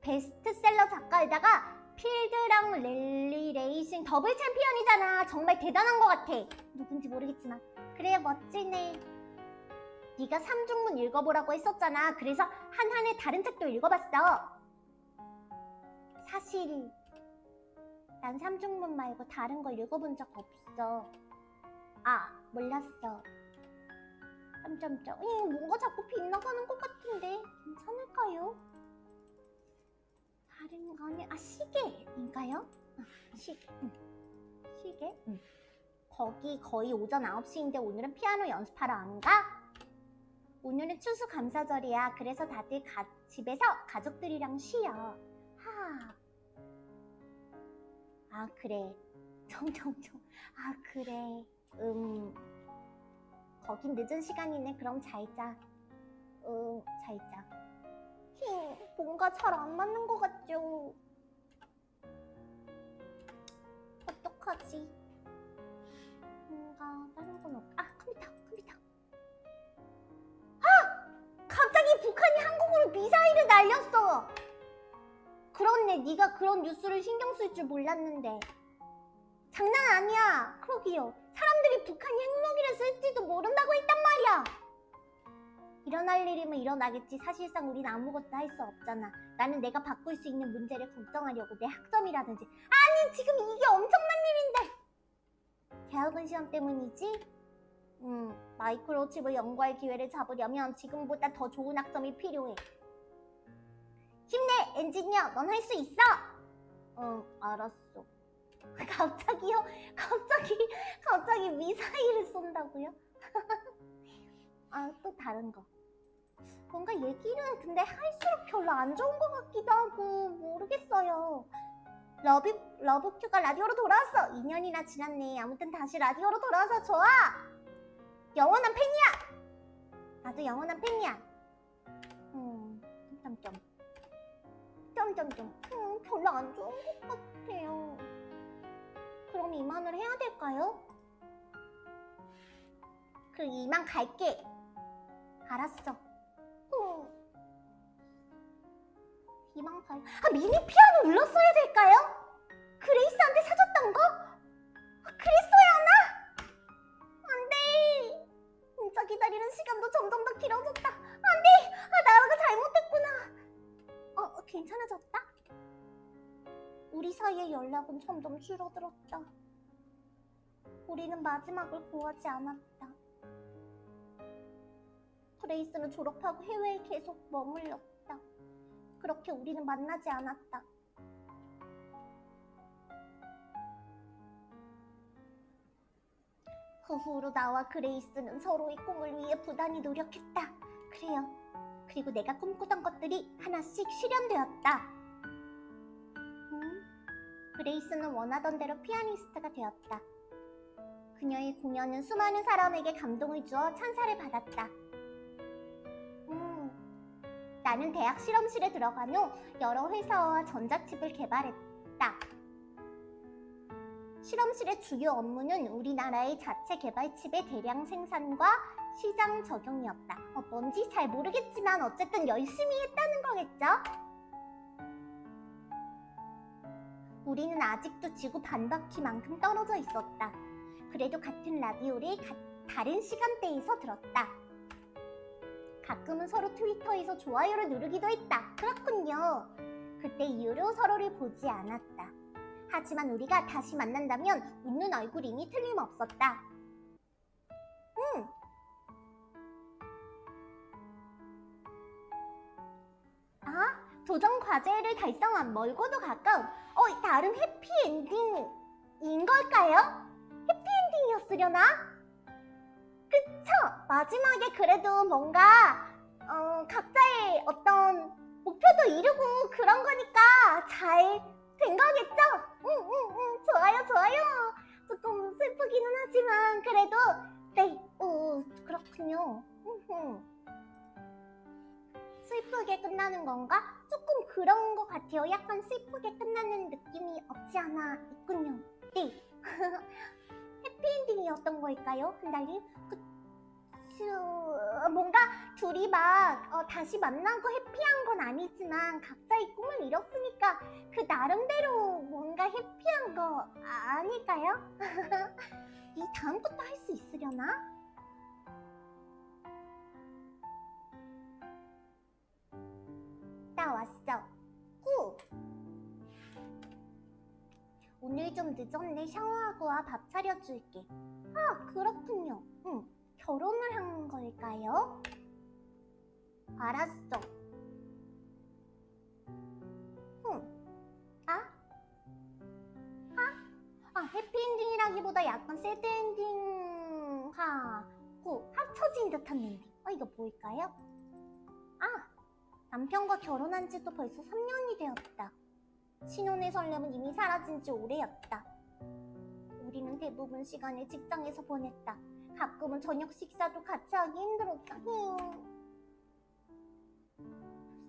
베스트셀러 작가에다가 필드랑 랠리 레이싱 더블 챔피언이잖아. 정말 대단한 것 같아. 누군지 모르겠지만. 그래, 멋지네. 네가 삼중문 읽어보라고 했었잖아. 그래서 한한의 다른 책도 읽어봤어. 사실 난 삼중문 말고 다른 걸 읽어본 적 없어. 아, 몰랐어. 점점점. 이 뭔가 자꾸 빗나가는 것 같은데 괜찮을까요? 다른 거는 아 시계인가요? 아, 시계. 응. 시계? 응. 거기 거의 오전 9시인데 오늘은 피아노 연습하러 안 가? 오늘은 추수감사절이야. 그래서 다들 가, 집에서 가족들이랑 쉬어. 하. 아 그래. 점점점. 아 그래. 음. 거긴 늦은 시간이네. 그럼 잘 자. 음, 잘 자. 힝, 뭔가 잘 안 맞는 것 같죠? 어떡하지? 뭔가 다른 건 없... 아, 컴퓨터, 컴퓨터. 아! 갑자기 북한이 한국으로 미사일을 날렸어! 그렇네, 네가 그런 뉴스를 신경 쓸 줄 몰랐는데. 장난 아니야. 그러기요. 사람들이 북한이 핵무기를 쓸지도 모른다고 했단 말이야. 일어날 일이면 일어나겠지. 사실상 우린 아무것도 할 수 없잖아. 나는 내가 바꿀 수 있는 문제를 걱정하려고 내 학점이라든지. 아니, 지금 이게 엄청난 일인데. 대학원 시험 때문이지? 음, 마이크로칩을 연구할 기회를 잡으려면 지금보다 더 좋은 학점이 필요해. 힘내, 엔지니어. 넌 할 수 있어. 응, 알았어. 갑자기요? 갑자기, 갑자기 미사일을 쏜다고요? 아, 또 다른 거. 뭔가 얘기는 근데 할수록 별로 안 좋은 것 같기도 하고 모르겠어요. 러브, 러브큐가 라디오로 돌아왔어. 2년이나 지났네. 아무튼 다시 라디오로 돌아와서 좋아. 영원한 팬이야. 나도 영원한 팬이야. 음, 점점점. 점점점. 음, 별로 안 좋은 것 같아요. 그럼 이만을 해야 될까요? 그 이만 갈게. 알았어. 어. 이만 갈. 아 미니 피아노 눌렀어야 될까요? 그레이스한테 사줬던 거? 아, 그랬어야 하나? 안돼. 진짜 기다리는 시간도 점점 더 길어졌다. 안돼. 아 나라가 잘못했구나. 어, 어 괜찮아졌다? 우리 사이의 연락은 점점 줄어들었다. 우리는 마지막을 구하지 않았다. 그레이스는 졸업하고 해외에 계속 머물렀다. 그렇게 우리는 만나지 않았다. 그 후로 나와 그레이스는 서로의 꿈을 위해 부단히 노력했다. 그래요. 그리고 내가 꿈꾸던 것들이 하나씩 실현되었다. 음? 그레이스는 원하던 대로 피아니스트가 되었다. 그녀의 공연은 수많은 사람에게 감동을 주어 찬사를 받았다. 음, 나는 대학 실험실에 들어간 후 여러 회사와 전자칩을 개발했다. 실험실의 주요 업무는 우리나라의 자체 개발 칩의 대량 생산과 시장 적용이었다. 어, 뭔지 잘 모르겠지만 어쨌든 열심히 했다는 거겠죠? 우리는 아직도 지구 반바퀴만큼 떨어져 있었다. 그래도 같은 라디오를 가, 다른 시간대에서 들었다. 가끔은 서로 트위터에서 좋아요를 누르기도 했다. 그렇군요. 그때 이후로 서로를 보지 않았다. 하지만 우리가 다시 만난다면 웃는 얼굴이니 틀림없었다. 응. 아, 도전 과제를 달성한 멀고도 가까운 어, 다른 해피엔딩인 걸까요? 해피엔딩이었으려나? 그쵸? 마지막에 그래도 뭔가 어, 각자의 어떤 목표도 이루고 그런 거니까 잘 된 거겠죠? 응, 응, 응, 좋아요, 좋아요. 조금 슬프기는 하지만 그래도 네, 오, 그렇군요. 슬프게 끝나는 건가? 조금 그런 것 같아요. 약간 슬프게 끝나는 느낌이 없지 않아 있군요. 네. 해피엔딩이었던 걸까요? 한달님? 그쵸. 뭔가 둘이 막 어, 다시 만나고 해피한 건 아니지만 각자의 꿈을 이뤘으니까 그 나름대로 뭔가 해피한 거 아닐까요? 이 다음 것도 할수 있으려나? 나 왔어. 후. 오늘 좀 늦었네. 샤워하고 와. 밥 차려줄게. 아, 그렇군요. 응. 결혼을 한 걸까요? 알았어. 응. 아? 아? 아, 해피엔딩이라기보다 약간 새드엔딩하고 합쳐진 듯한 엔딩. 어, 이거 뭘까요? 아! 남편과 결혼한 지도 벌써 3년이 되었다. 신혼의 설렘은 이미 사라진 지 오래였다. 우리는 대부분 시간을 직장에서 보냈다. 가끔은 저녁 식사도 같이 하기 힘들었다. 힝.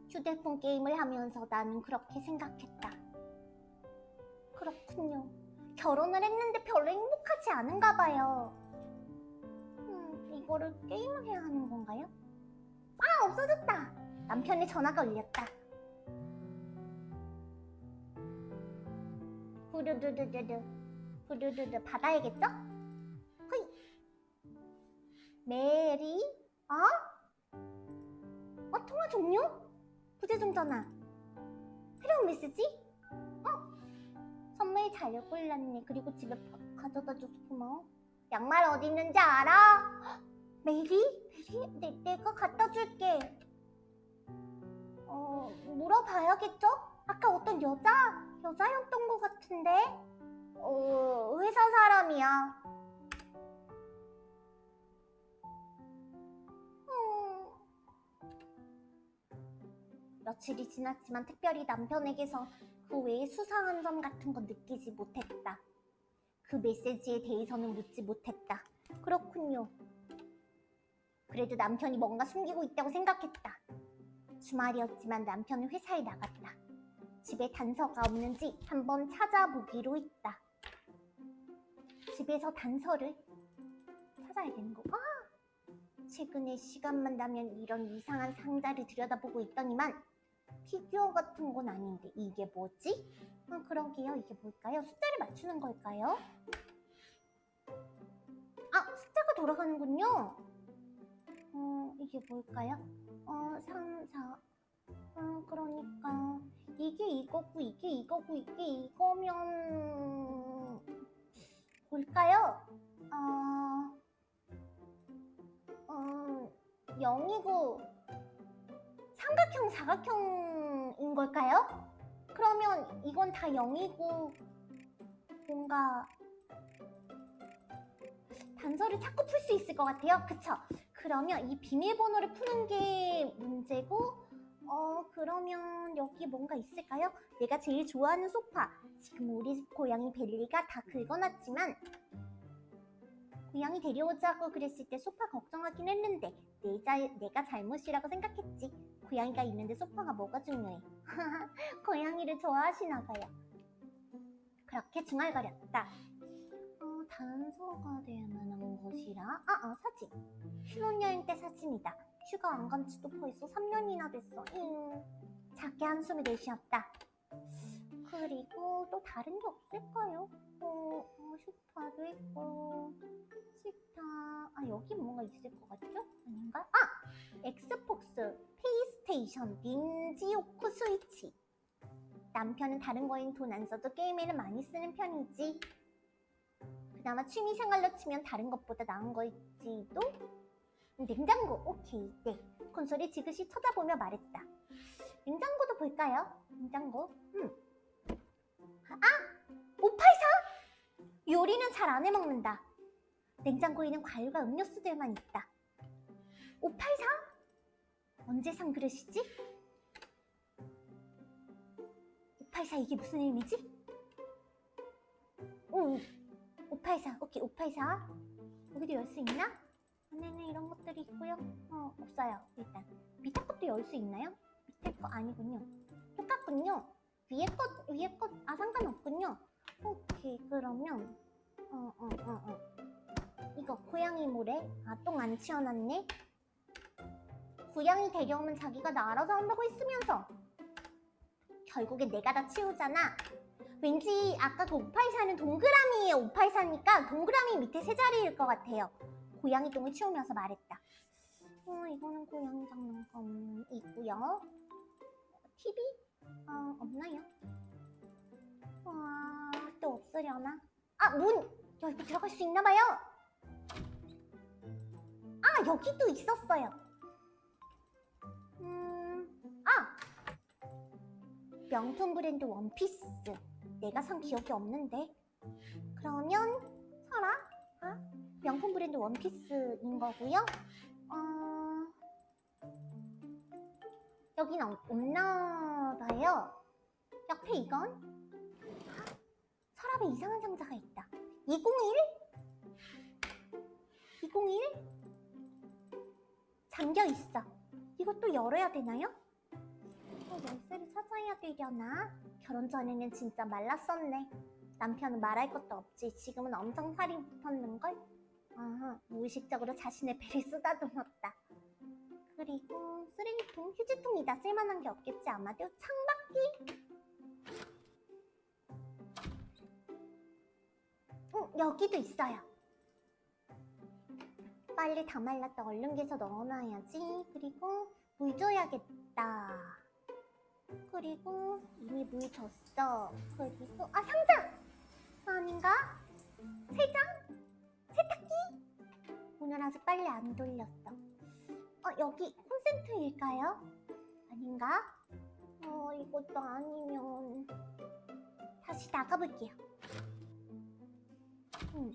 휴대폰 게임을 하면서 나는 그렇게 생각했다. 그렇군요. 결혼을 했는데 별로 행복하지 않은가 봐요. 음, 이거를 게임을 해야 하는 건가요? 아, 없어졌다. 남편의 전화가 울렸다. 부르르르르르 부르르르 받아야겠죠? 허이 메리? 어? 어 통화 종료? 부재중 전화 새로운 메시지? 어? 선물 잘 골랐네 그리고 집에 바- 가져다줘서 고마워 양말 어디 있는지 알아? 헉, 메리? 메리? 내, 내가 갖다 줄게 어 물어봐야겠죠? 아까 어떤 여자? 여자였던 것 같은데? 어, 회사 사람이야. 음. 며칠이 지났지만 특별히 남편에게서 그 외에 수상한 점 같은 건 느끼지 못했다. 그 메시지에 대해서는 묻지 못했다. 그렇군요. 그래도 남편이 뭔가 숨기고 있다고 생각했다. 주말이었지만 남편은 회사에 나갔다. 집에 단서가 없는지 한번 찾아보기로 했다. 집에서 단서를 찾아야 되는 거. 아! 최근에 시간만 나면 이런 이상한 상자를 들여다보고 있더니만 피규어 같은 건 아닌데 이게 뭐지? 아, 그러게요. 이게 뭘까요? 숫자를 맞추는 걸까요? 아, 숫자가 돌아가는군요. 어, 이게 뭘까요? 어, 3, 4. 어, 그러니까 이게 이거고 이게 이거고 이게 이거면 뭘까요? 어, 음, 0이고 삼각형 사각형인 걸까요? 그러면 이건 다 0이고 뭔가 단서를 찾고 풀 수 있을 것 같아요. 그쵸? 그러면 이 비밀번호를 푸는 게 문제고 어 그러면 여기 뭔가 있을까요? 내가 제일 좋아하는 소파. 지금 우리 집 고양이 벨리가 다 긁어놨지만 고양이 데려오자고 그랬을 때 소파 걱정하긴 했는데 내 자, 내가 잘못이라고 생각했지. 고양이가 있는데 소파가 뭐가 중요해? 고양이를 좋아하시나 봐요. 그렇게 중얼거렸다 어, 단서가 될 만한 곳이라 아, 아 사진 신혼여행 때 사진이다 휴가 안 간 지도 벌써 3년이나 됐어. 잉. 작게 한숨을 내쉬었다. 그 그리고 또 다른 게 없을까요? 어, 어 슈퍼도 있고 식탁 아 여기 뭔가 있을 것 같죠? 아닌가? 아! 엑스폭스, 페이스테이션, 닌지오크 스위치 남편은 다른 거엔 돈 안 써도 게임에는 많이 쓰는 편이지 그나마 취미 생활로 치면 다른 것보다 나은 거일지도 냉장고 오케이 네 콘솔이 지그시 쳐다보며 말했다 냉장고도 볼까요? 냉장고 음. 아! 584! 요리는 잘 안 해먹는다 냉장고에는 과일과 음료수들만 있다 584? 언제 산 그릇이지? 584 이게 무슨 의미지? 오, 584 오케이 584 여기도 열 수 있나? 안에는 이런 것들이 있고요. 어 없어요 일단. 밑에 것도 열 수 있나요? 밑에 거 아니군요. 똑같군요. 위에 것 위에 것아 상관없군요. 오케이 그러면 어어어 어. 이거 고양이 모래? 아 똥 안 치워놨네. 고양이 데려오면 자기가 나 알아서 한다고 했으면서. 결국엔 내가 다 치우잖아 왠지 아까 그 584는 동그라미에 584니까 동그라미 밑에 세 자리일 것 같아요 고양이 똥을 치우면서 말했다 어 이거는 고양이 장난감 있고요 TV? 어 없나요? 와, 또 없으려나? 아, 문! 여기 들어갈 수 있나봐요! 아, 여기도 있었어요. 음, 아! 명품 브랜드 원피스. 내가 산 기억이 없는데. 그러면, 사라? 아? 명품 브랜드 원피스인 거고요. 어... 여긴 없, 없나 봐요. 옆에 이건? 서랍에 이상한 상자가 있다. 201? 201? 잠겨 있어. 이것도 열어야 되나요? 어, 열쇠를 찾아야 되려나? 결혼 전에는 진짜 말랐었네. 남편은 말할 것도 없지. 지금은 엄청 살이 붙었는걸? 아하, 무의식적으로 자신의 배를 쓰다듬었다. 그리고 쓰레기통, 휴지통이다. 쓸만한 게 없겠지 아마도. 창밖이? 응, 여기도 있어요. 빨리 다 말랐다. 얼른 개서 넣어놔야지. 그리고 물 줘야겠다. 그리고 이미 물 줬어. 그리고 아 상자! 아닌가? 세 장? 세탁기? 오늘 아직 빨리 안 돌렸어. 어 여기 콘센트일까요? 아닌가? 어 이것도 아니면 다시 나가볼게요. 음.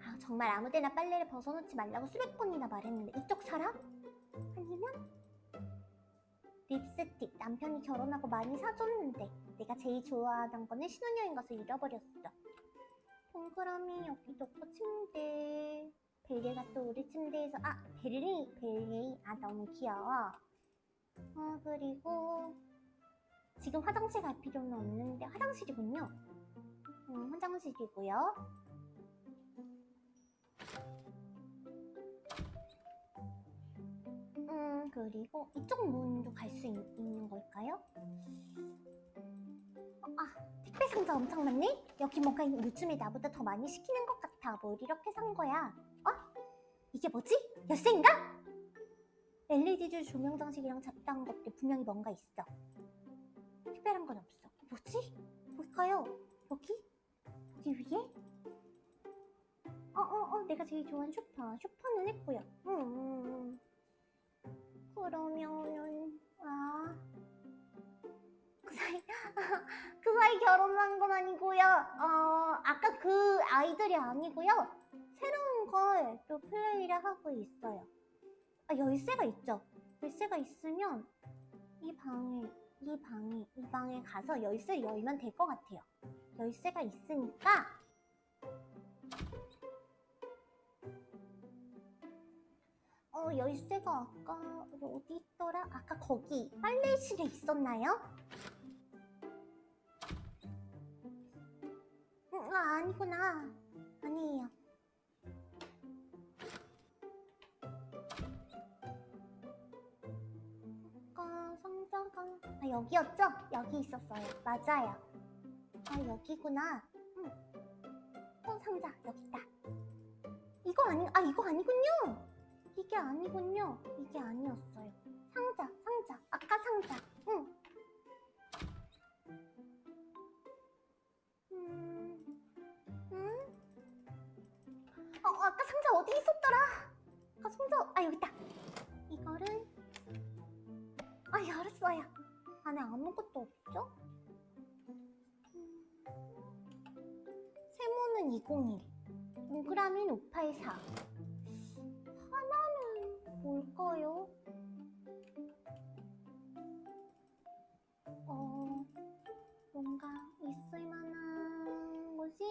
아 정말 아무데나 빨래를 벗어놓지 말라고 수백 번이나 말했는데 이쪽 사람? 아니면 립스틱 남편이 결혼하고 많이 사줬는데 내가 제일 좋아하던 거는 신혼여행 가서 잃어버렸어. 동그라미 여기 놓고 침대 벨리가 또 우리 침대에서 아 벨리 벨리 아 너무 귀여워. 어 그리고 지금 화장실 갈 필요는 없는데 화장실이군요. 음, 화장실이고요. 음, 그리고 이쪽 문도 갈 수 있는 걸까요? 어, 아, 택배 상자 엄청 많네? 여기 뭔가 요즘에 나보다 더 많이 시키는 것 같아. 뭘 이렇게 산 거야? 어? 이게 뭐지? 열쇠인가? LED줄 조명 장식이랑 잡다한 것들 분명히 뭔가 있어. 특별한 건 없어. 뭐지? 뭘까요? 여기? 여기 위에? 어, 어, 어, 내가 제일 좋아하는 슈퍼. 슈퍼는 했고요. 음, 음, 음. 그러면은, 아. 그 사이, 그 사이 결혼한 건 아니고요. 어, 아까 그 아이들이 아니고요. 새로운 걸 또 플레이를 하고 있어요. 아, 열쇠가 있죠. 열쇠가 있으면 이 방에 이 방에 이 방에 가서 열쇠를 열면 될 것 같아요. 열쇠가 있으니까 어 열쇠가 아까 어디 있더라? 아까 거기 빨래실에 있었나요? 음, 아 아니구나 아니에요. 아까 상자가 아, 여기였죠? 여기 있었어요. 맞아요. 아, 여기구나. 응. 어, 상자, 여기 있다. 이거 아니, 아, 이거 아니군요. 이게 아니군요. 이게 아니었어요. 상자, 상자. 아까 상자. 응. 음, 음? 어, 아까 상자 어디 있었더라? 아, 상자, 아, 여기 있다. 이거를, 아, 열었어요. 안에 아무것도 없죠? 음. 세모는 201, 동그라미는 584. 뭘까요? 어, 뭔가 있을 만한 곳이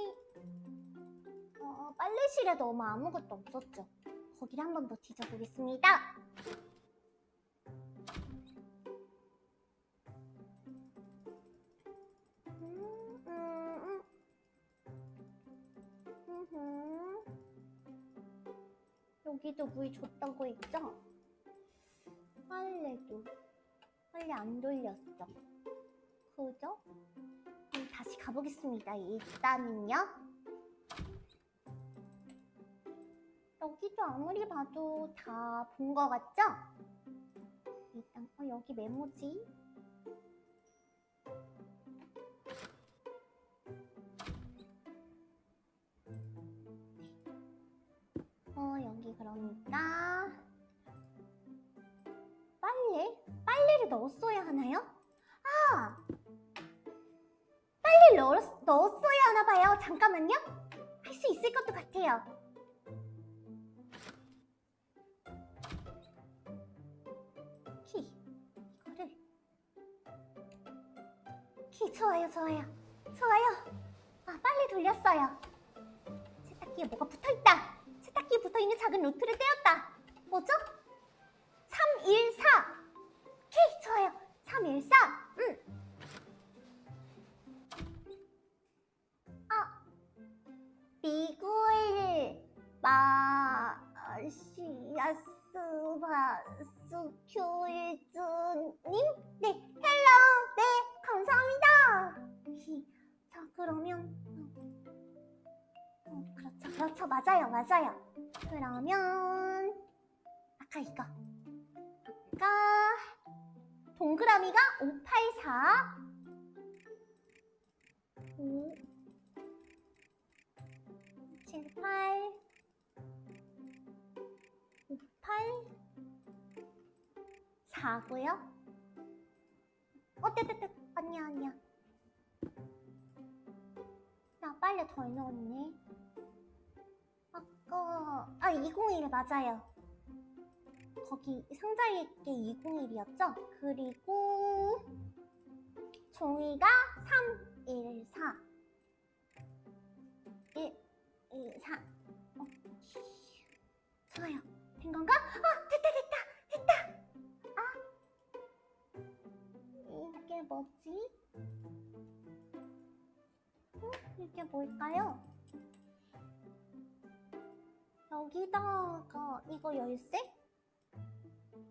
어, 빨래실에 너무 아무것도 없었죠. 거기를 한 번 더 뒤져보겠습니다. 여기도 물 줬다고 했죠? 빨래도 빨래 안 돌렸죠? 그죠? 다시 가보겠습니다. 일단은요. 여기도 아무리 봐도 다본것 같죠? 일단 어, 여기 메모지. 어 여기 그러니까 빨래? 빨래를 넣었어야 하나요? 아! 빨래를 넣었, 넣었어야 하나 봐요. 잠깐만요. 할 수 있을 것도 같아요. 키 이거를 키 좋아요 좋아요 좋아요 아 빨리 돌렸어요 세탁기에 뭐가 붙어있다 세탁기에 붙어있는 작은 노트를 떼었다 뭐죠? 314키 좋아요 314 응. 아 미구엘 마시아스 바스큐일즈님? 네, 헬로! 네, 감사합니다! 히, 자, 그러면 어, 어, 그렇죠, 그렇죠, 맞아요, 맞아요. 그러면 아까 이거. 아까 동그라미가 584 5 7, 8 8 4고요. 어, 떼떼떼. 아니야, 아니야. 나 빨리 덜 넣었네. 아까, 아, 201 맞아요. 거기 상자에 게 201이었죠? 그리고 종이가 314. 1, 2, 4. 어. 좋아요. 된 건가? 아, 됐다, 됐다, 됐다. 아, 이게 뭐지? 어? 이게 뭘까요? 여기다가 이거 열쇠?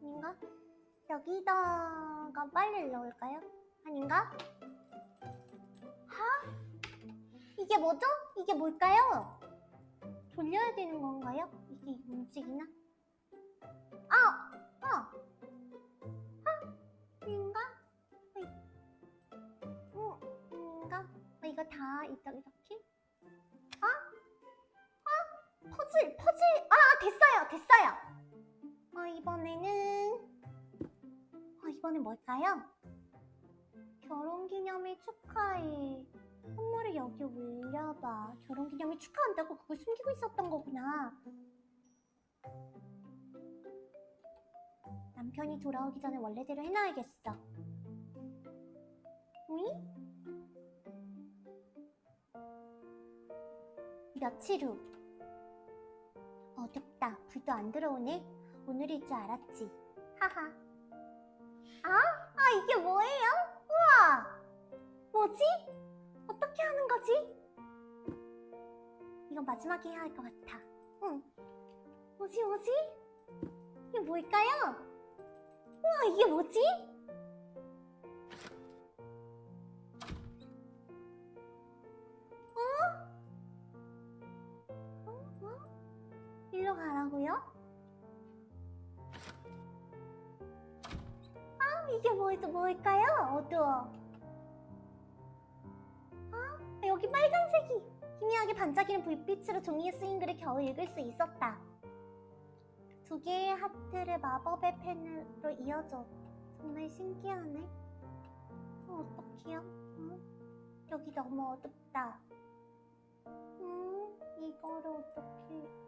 아닌가? 여기다가 빨리를 넣을까요? 아닌가? 하? 이게 뭐죠? 이게 뭘까요? 돌려야 되는 건가요? 이게 움직이나? 아! 아! 아! 인가? 어, 인가? 어, 이거 다 이렇게 이렇게? 됐어요! 어, 이번에는 어, 이번엔 뭘까요? 결혼기념일 축하해 선물을 여기 올려봐 결혼기념일 축하한다고 그걸 숨기고 있었던 거구나 남편이 돌아오기 전에 원래대로 해놔야겠어. 응? 며칠 후. 어둡다. 불도 안 들어오네. 오늘일 줄 알았지. 하하. 아? 아, 이게 뭐예요? 우와! 뭐지? 어떻게 하는 거지? 이건 마지막에 해야 할 것 같아. 응. 뭐지, 뭐지? 이게 뭘까요? 우와 이게 뭐지? 가라고요? 아 이게 뭐, 뭘까요? 어두워 아 여기 빨간색이 희미하게 반짝이는 불빛으로 종이에 쓰인 글을 겨우 읽을 수 있었다 두 개의 하트를 마법의 펜으로 이어줘 정말 신기하네 어, 어떡해요? 어? 여기 너무 어둡다 응? 이거를 어떻게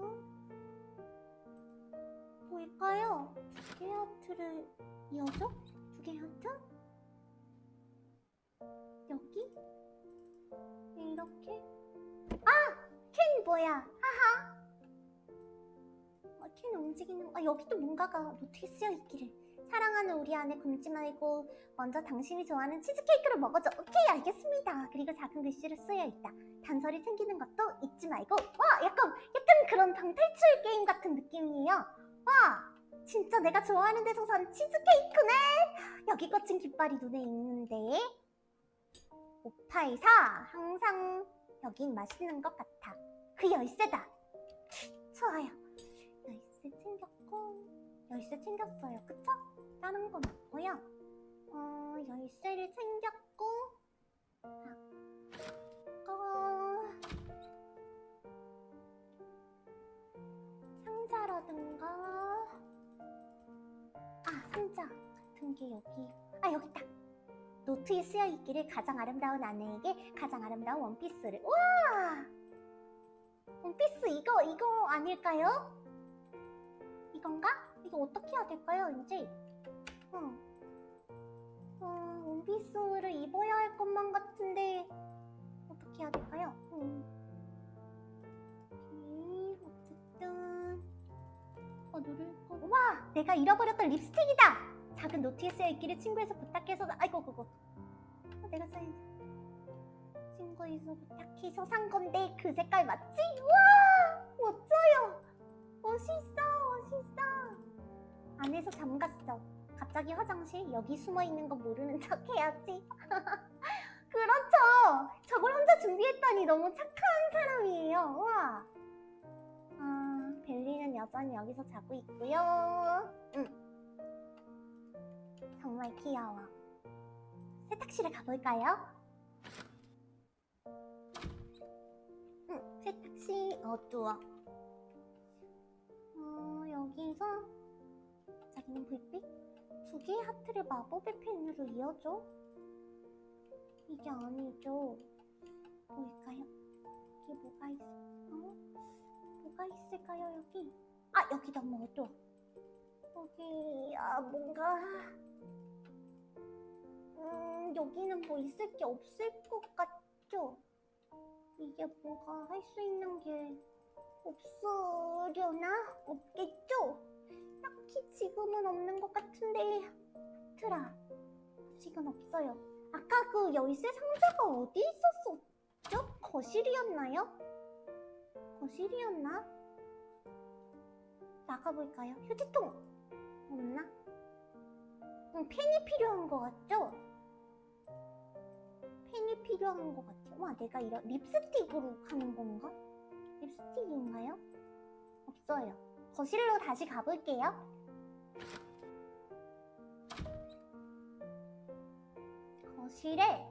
어? 뭘까요? 두 개의 하트를 이어줘? 두 개의 하트? 여기? 이렇게? 아! 캔 뭐야? 하하! 아, 캔 움직이는 아 여기도 뭔가가 노트에 쓰여 있기를 사랑하는 우리 안에 굶지 말고 먼저 당신이 좋아하는 치즈케이크를 먹어줘. 오케이 알겠습니다. 그리고 작은 글씨로 쓰여 있다. 단서를 챙기는 것도 잊지 말고 와 약간 약간 그런 방탈출 게임 같은 느낌이에요. 와 진짜 내가 좋아하는 데서 산 치즈케이크네. 여기 꽂힌 깃발이 눈에 익는데. 584 항상 여긴 맛있는 것 같아. 그 열쇠다. 좋아요. 열쇠 챙겼고 열쇠 챙겼어요 그쵸? 다른 건 없고요 어 열쇠를 챙겼고 아까 상자라든가 아 상자 같은 게 여기 아 여기 있다 노트에 쓰여 있기를 가장 아름다운 아내에게 가장 아름다운 원피스를 우와 원피스 이거 이거 아닐까요? 이건가? 이거 어떻게 해야 될까요 이제? 어. 어, 원피스를 입어야 할 것만 같은데 어떻게 해야 될까요? 음. 오케이, 어쨌든 어 누를 거. 와, 내가 잃어버렸던 립스틱이다. 작은 노트에 쓰여 있기를 친구에서 부탁해서 아이고 그거. 어, 내가 써야지. 친구에서 부탁해서 산 건데 그 색깔 맞지? 와, 멋져요. 멋있어, 멋있어. 안에서 잠갔어. 갑자기 화장실 여기 숨어 있는 거 모르는 척 해야지. 그렇죠. 저걸 혼자 준비했다니 너무 착한 사람이에요. 와. 아, 벨리는 여전히 여기서 자고 있고요. 응. 정말 귀여워. 세탁실에 가볼까요? 응, 세탁실 어두워. 어, 여기서 자기는 불빛? 두 개의 하트를 마법의 펜으로 이어줘? 이게 아니죠. 뭘까요? 여기 뭐가 있어? 어? 뭐가 있을까요, 여기? 아, 여기 너무 어두워. 여기, 아, 뭔가. 음, 여기는 뭐 있을 게 없을 것 같죠? 이게 뭔가 할 수 있는 게 없으려나? 없겠죠? 딱히 지금은 없는 것 같은데. 트라, 아직은 없어요. 아까 그 열쇠 상자가 어디 있었었죠? 거실이었나요? 거실이었나? 나가볼까요? 휴지통 없나? 음, 펜이 필요한 것 같죠? 펜이 필요한 것 같아요. 와, 내가 이런 립스틱으로 하는 건가? 립스틱인가요? 없어요. 거실로 다시 가볼게요. 거실에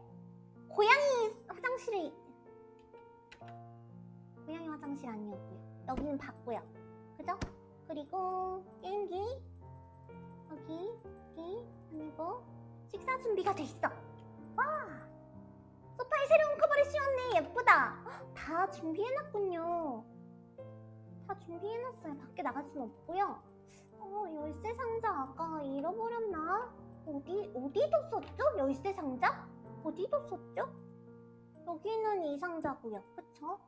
고양이 화장실이 고양이 화장실 아니었고요. 여기는 봤고요. 그죠? 그리고 게임기 여기 여기 아니고 식사 준비가 돼 있어. 와 소파에 새로운 커버를 씌웠네 예쁘다. 헉, 다 준비해놨군요. 다 준비해놨어요. 밖에 나갈 순 없고요. 어 열쇠 상자 아까 잃어버렸나? 어디 어디 뒀었죠? 열쇠 상자? 어디 뒀었죠? 여기는 이 상자고요. 그쵸?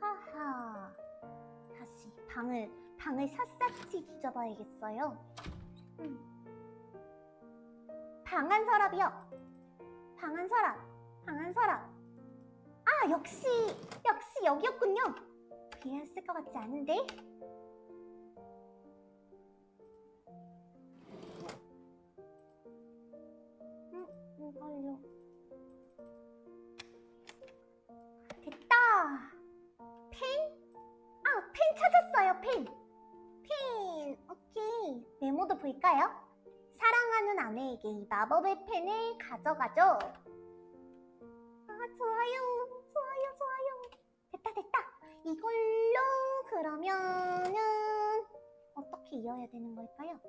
하하. 다시 방을 방을 샅샅이 뒤져봐야겠어요. 음. 방한 서랍이요. 방한 서랍. 방한 서랍. 아 역시 역시 여기였군요. 비었을 것 같지 않은데? 됐다. 펜? 아, 펜 찾았어요, 펜. 펜. 메모도 볼까요? 사랑하는 아내에게 이 마법의 펜을 가져가죠. 아, 좋아요. 좋아요, 좋아요. 됐다, 됐다. 이걸로 그러면은 어떻게 이어야 되는 걸까요?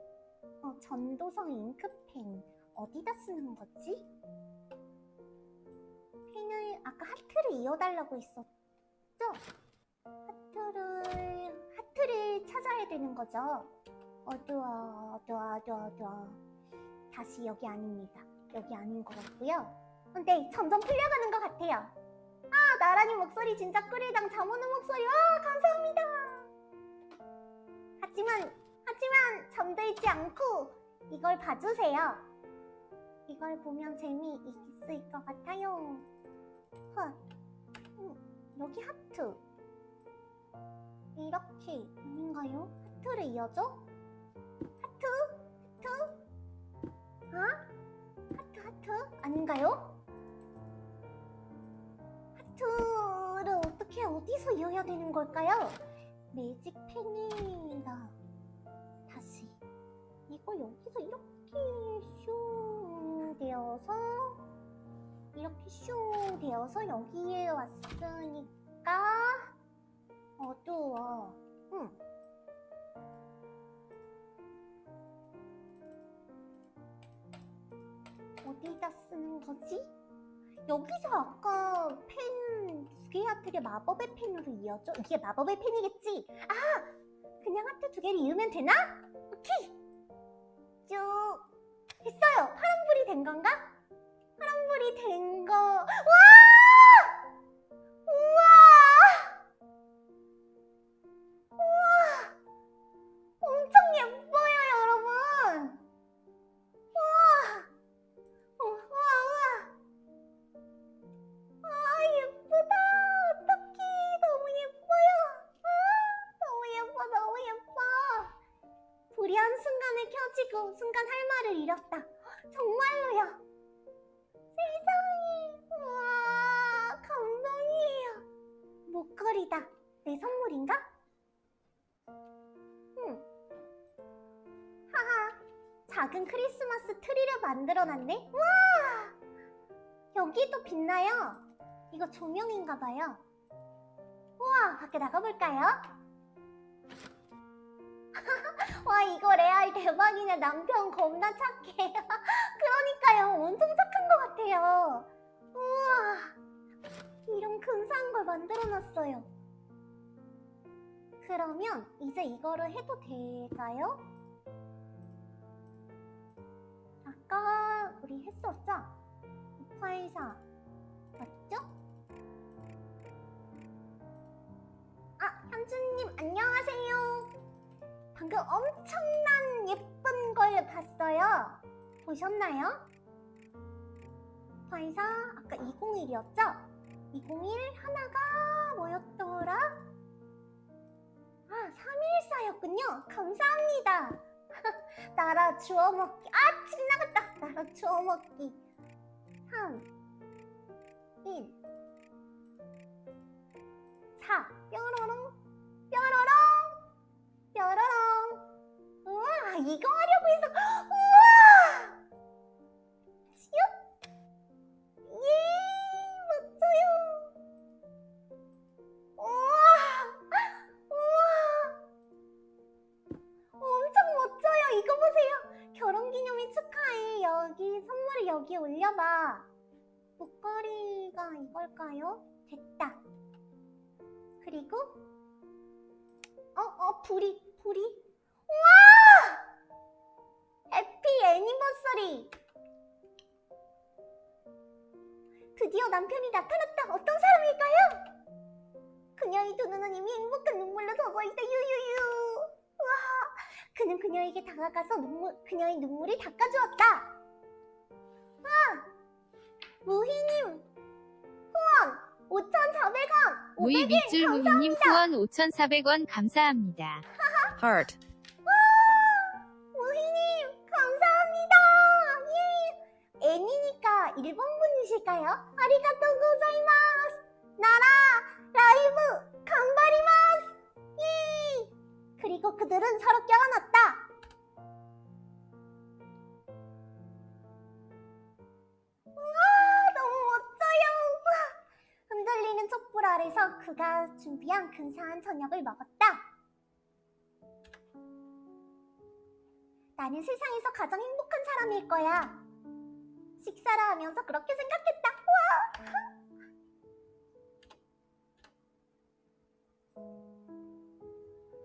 어, 전도성 잉크펜 어디다 쓰는 거지? 펜을 아까 하트를 이어달라고 했었죠? 하트를 하트를 찾아야 되는 거죠? 어두워 어두워 어두워 어두워 다시 여기 아닙니다 여기 아닌 것 같고요 근데 점점 풀려가는 것 같아요 아 나란히 목소리 진짜 꿀이당 잠오는 목소리 와 감사합니다 하지만 하지만 잠들지 않고 이걸 봐주세요 이걸 보면 재미 있을 것 같아요 huh. 음, 여기 하트 이렇게 아닌가요? 하트를 이어줘? 하트? 하트? 아? 하트 하트? 아닌가요? 하트를 어떻게 어디서 이어야 되는 걸까요? 매직 펜이다 다시 이거 여기서 이렇게 슝 되어서 이렇게 슝 되어서 여기에 왔으니까 어두워. 응. 어디다 쓰는 거지? 여기서 아까 펜 두개 하트를 마법의 펜으로 이어줘? 이게 마법의 펜이겠지? 아! 그냥 하트 두 개를 이으면 되나? 오케이! 쭉 됐어요! 파란불이 된 건가? 파란불이 된 거... 와! 한순간에 켜지고 순간 할 말을 잃었다. 정말로요! 세상에! 우와, 감동이에요! 목걸이다. 내 선물인가? 응. 하하, 작은 크리스마스 트리를 만들어놨네? 와! 여기도 빛나요. 이거 조명인가봐요. 우와, 밖에 나가볼까요? 와, 이거 레알 대박이네. 남편 겁나 착해. 그러니까요. 엄청 착한 것 같아요. 우와, 이런 근사한 걸 만들어놨어요. 그러면 이제 이거를 해도 될까요? 아까 우리 했었죠? 파이사 맞죠? 아, 현주님 안녕하세요. 방금 엄청난 예쁜 걸 봤어요. 보셨나요? 파이사 아까 201이었죠? 201 하나가 뭐였더라? 아, 314였군요. 감사합니다. 나라 주워먹기. 아, 지나갔다. 나라 주워먹기. 3, 1, 4. 뾰로롱, 뾰로롱, 뾰로롱. 이거 하려고 해서. 우와! 슉! 예, 멋져요. 우와! 우와! 엄청 멋져요. 이거 보세요. 결혼기념일 축하해. 여기 선물을 여기에 올려봐. 목걸이가 이걸까요? 됐다. 그리고 어, 어, 불이, 불이. 우와! 해피 애니버서리. 드디어 남편이 나타났다. 어떤 사람일까요? 그녀의 두 눈은 이미 행복한 눈물로 젖어있다. 유유유. 와, 그는 그녀에게 다가가서 눈물, 그녀의 눈물을 닦아주었다. 아, 무희님 후원 5,400원. 우이 밑줄 무희님 후원 5,400원 감사합니다. 와, 일본 분이실까요? 아리가또 고자이마스! 나라 라이브 강바리마스! 예! 그리고 그들은 서로 껴안았다. 우와 너무 멋져요! 흔들리는 촛불 아래서 그가 준비한 근사한 저녁을 먹었다. 나는 세상에서 가장 행복한 사람일 거야. 식사를 하면서 그렇게 생각했다. 와!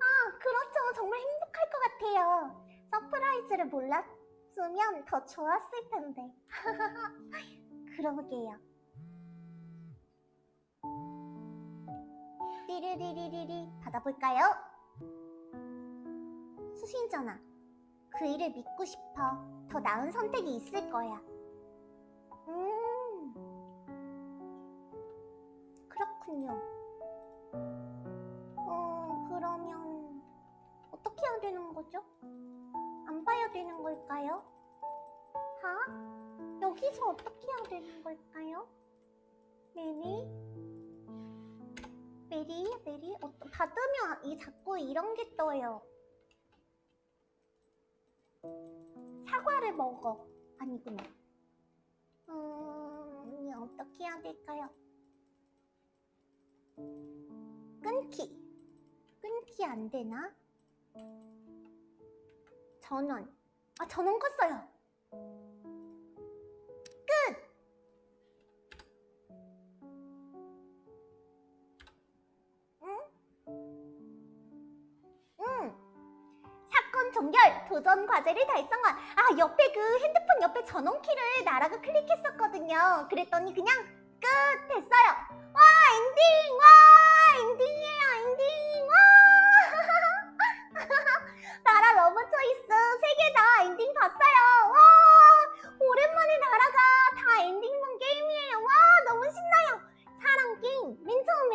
아, 그렇죠. 정말 행복할 것 같아요. surprise를 몰랐으면 더 좋았을 텐데. 그러게요. 띠리리리리리 받아볼까요? 수신전화. 그 일을 믿고 싶어. 더 나은 선택이 있을 거야. 음. 그렇군요. 어, 그러면 어떻게 해야 되는 거죠? 안 봐야 되는 걸까요? 하? 여기서 어떻게 해야 되는 걸까요? 메리? 메리? 메리? 어, 받으면 이 자꾸 이런 게 떠요. 사과를 먹어. 아니구나. 음, 어떻게 해야 될까요? 끊기. 끊기 안 되나? 전원. 아, 전원 껐어요. 종결! 도전 과제를 달성한! 아, 옆에 그 핸드폰 옆에 전원키를 나라가 클릭했었거든요. 그랬더니 그냥 끝! 됐어요. 와, 엔딩! 와, 엔딩이에요, 엔딩! 와! 나라 Love Choice 세 개 다 엔딩 봤어요. 와! 오랜만에 나라가 다 엔딩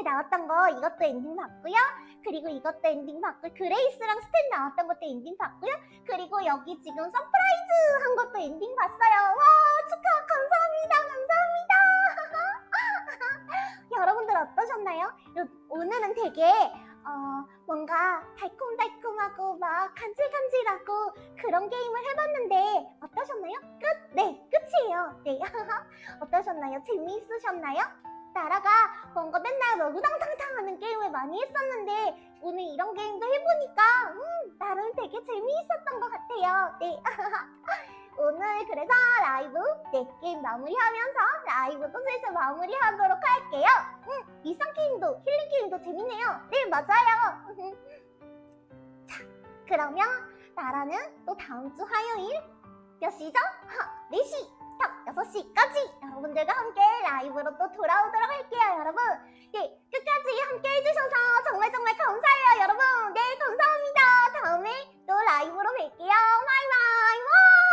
나왔던 거 이것도 엔딩 봤고요. 그리고 이것도 엔딩 봤고 그레이스랑 스탠 나왔던 것도 엔딩 봤고요. 그리고 여기 지금 surprise 한 것도 엔딩 봤어요. 와, 축하 감사합니다. 감사합니다. 여러분들 어떠셨나요? 요- 오늘은 되게 어, 뭔가 달콤달콤하고 막 간질간질하고 그런 게임을 해봤는데 어떠셨나요? 끝? 네, 끝이에요. 네. 어떠셨나요? 재미있으셨나요? 나라가 뭔가 맨날 뭐 우당탕탕 하는 게임을 많이 했었는데 오늘 이런 게임도 해보니까 음, 나름 되게 재미있었던 것 같아요. 네. 오늘 그래서 라이브 네 게임 마무리하면서 라이브도 슬슬 마무리하도록 할게요. 음, 일상 게임도 힐링 게임도 재밌네요. 네 맞아요. 자 그러면 나라는 또 다음 주 화요일 몇 시죠? 하, 4시 딱 6시까지. 여러분들과 함께 라이브로 또 돌아오도록 할게요 여러분. 예, 끝까지 함께 해주셔서 정말 정말 감사해요 여러분. 네 감사합니다. 다음에 또 라이브로 뵐게요. 바이바이.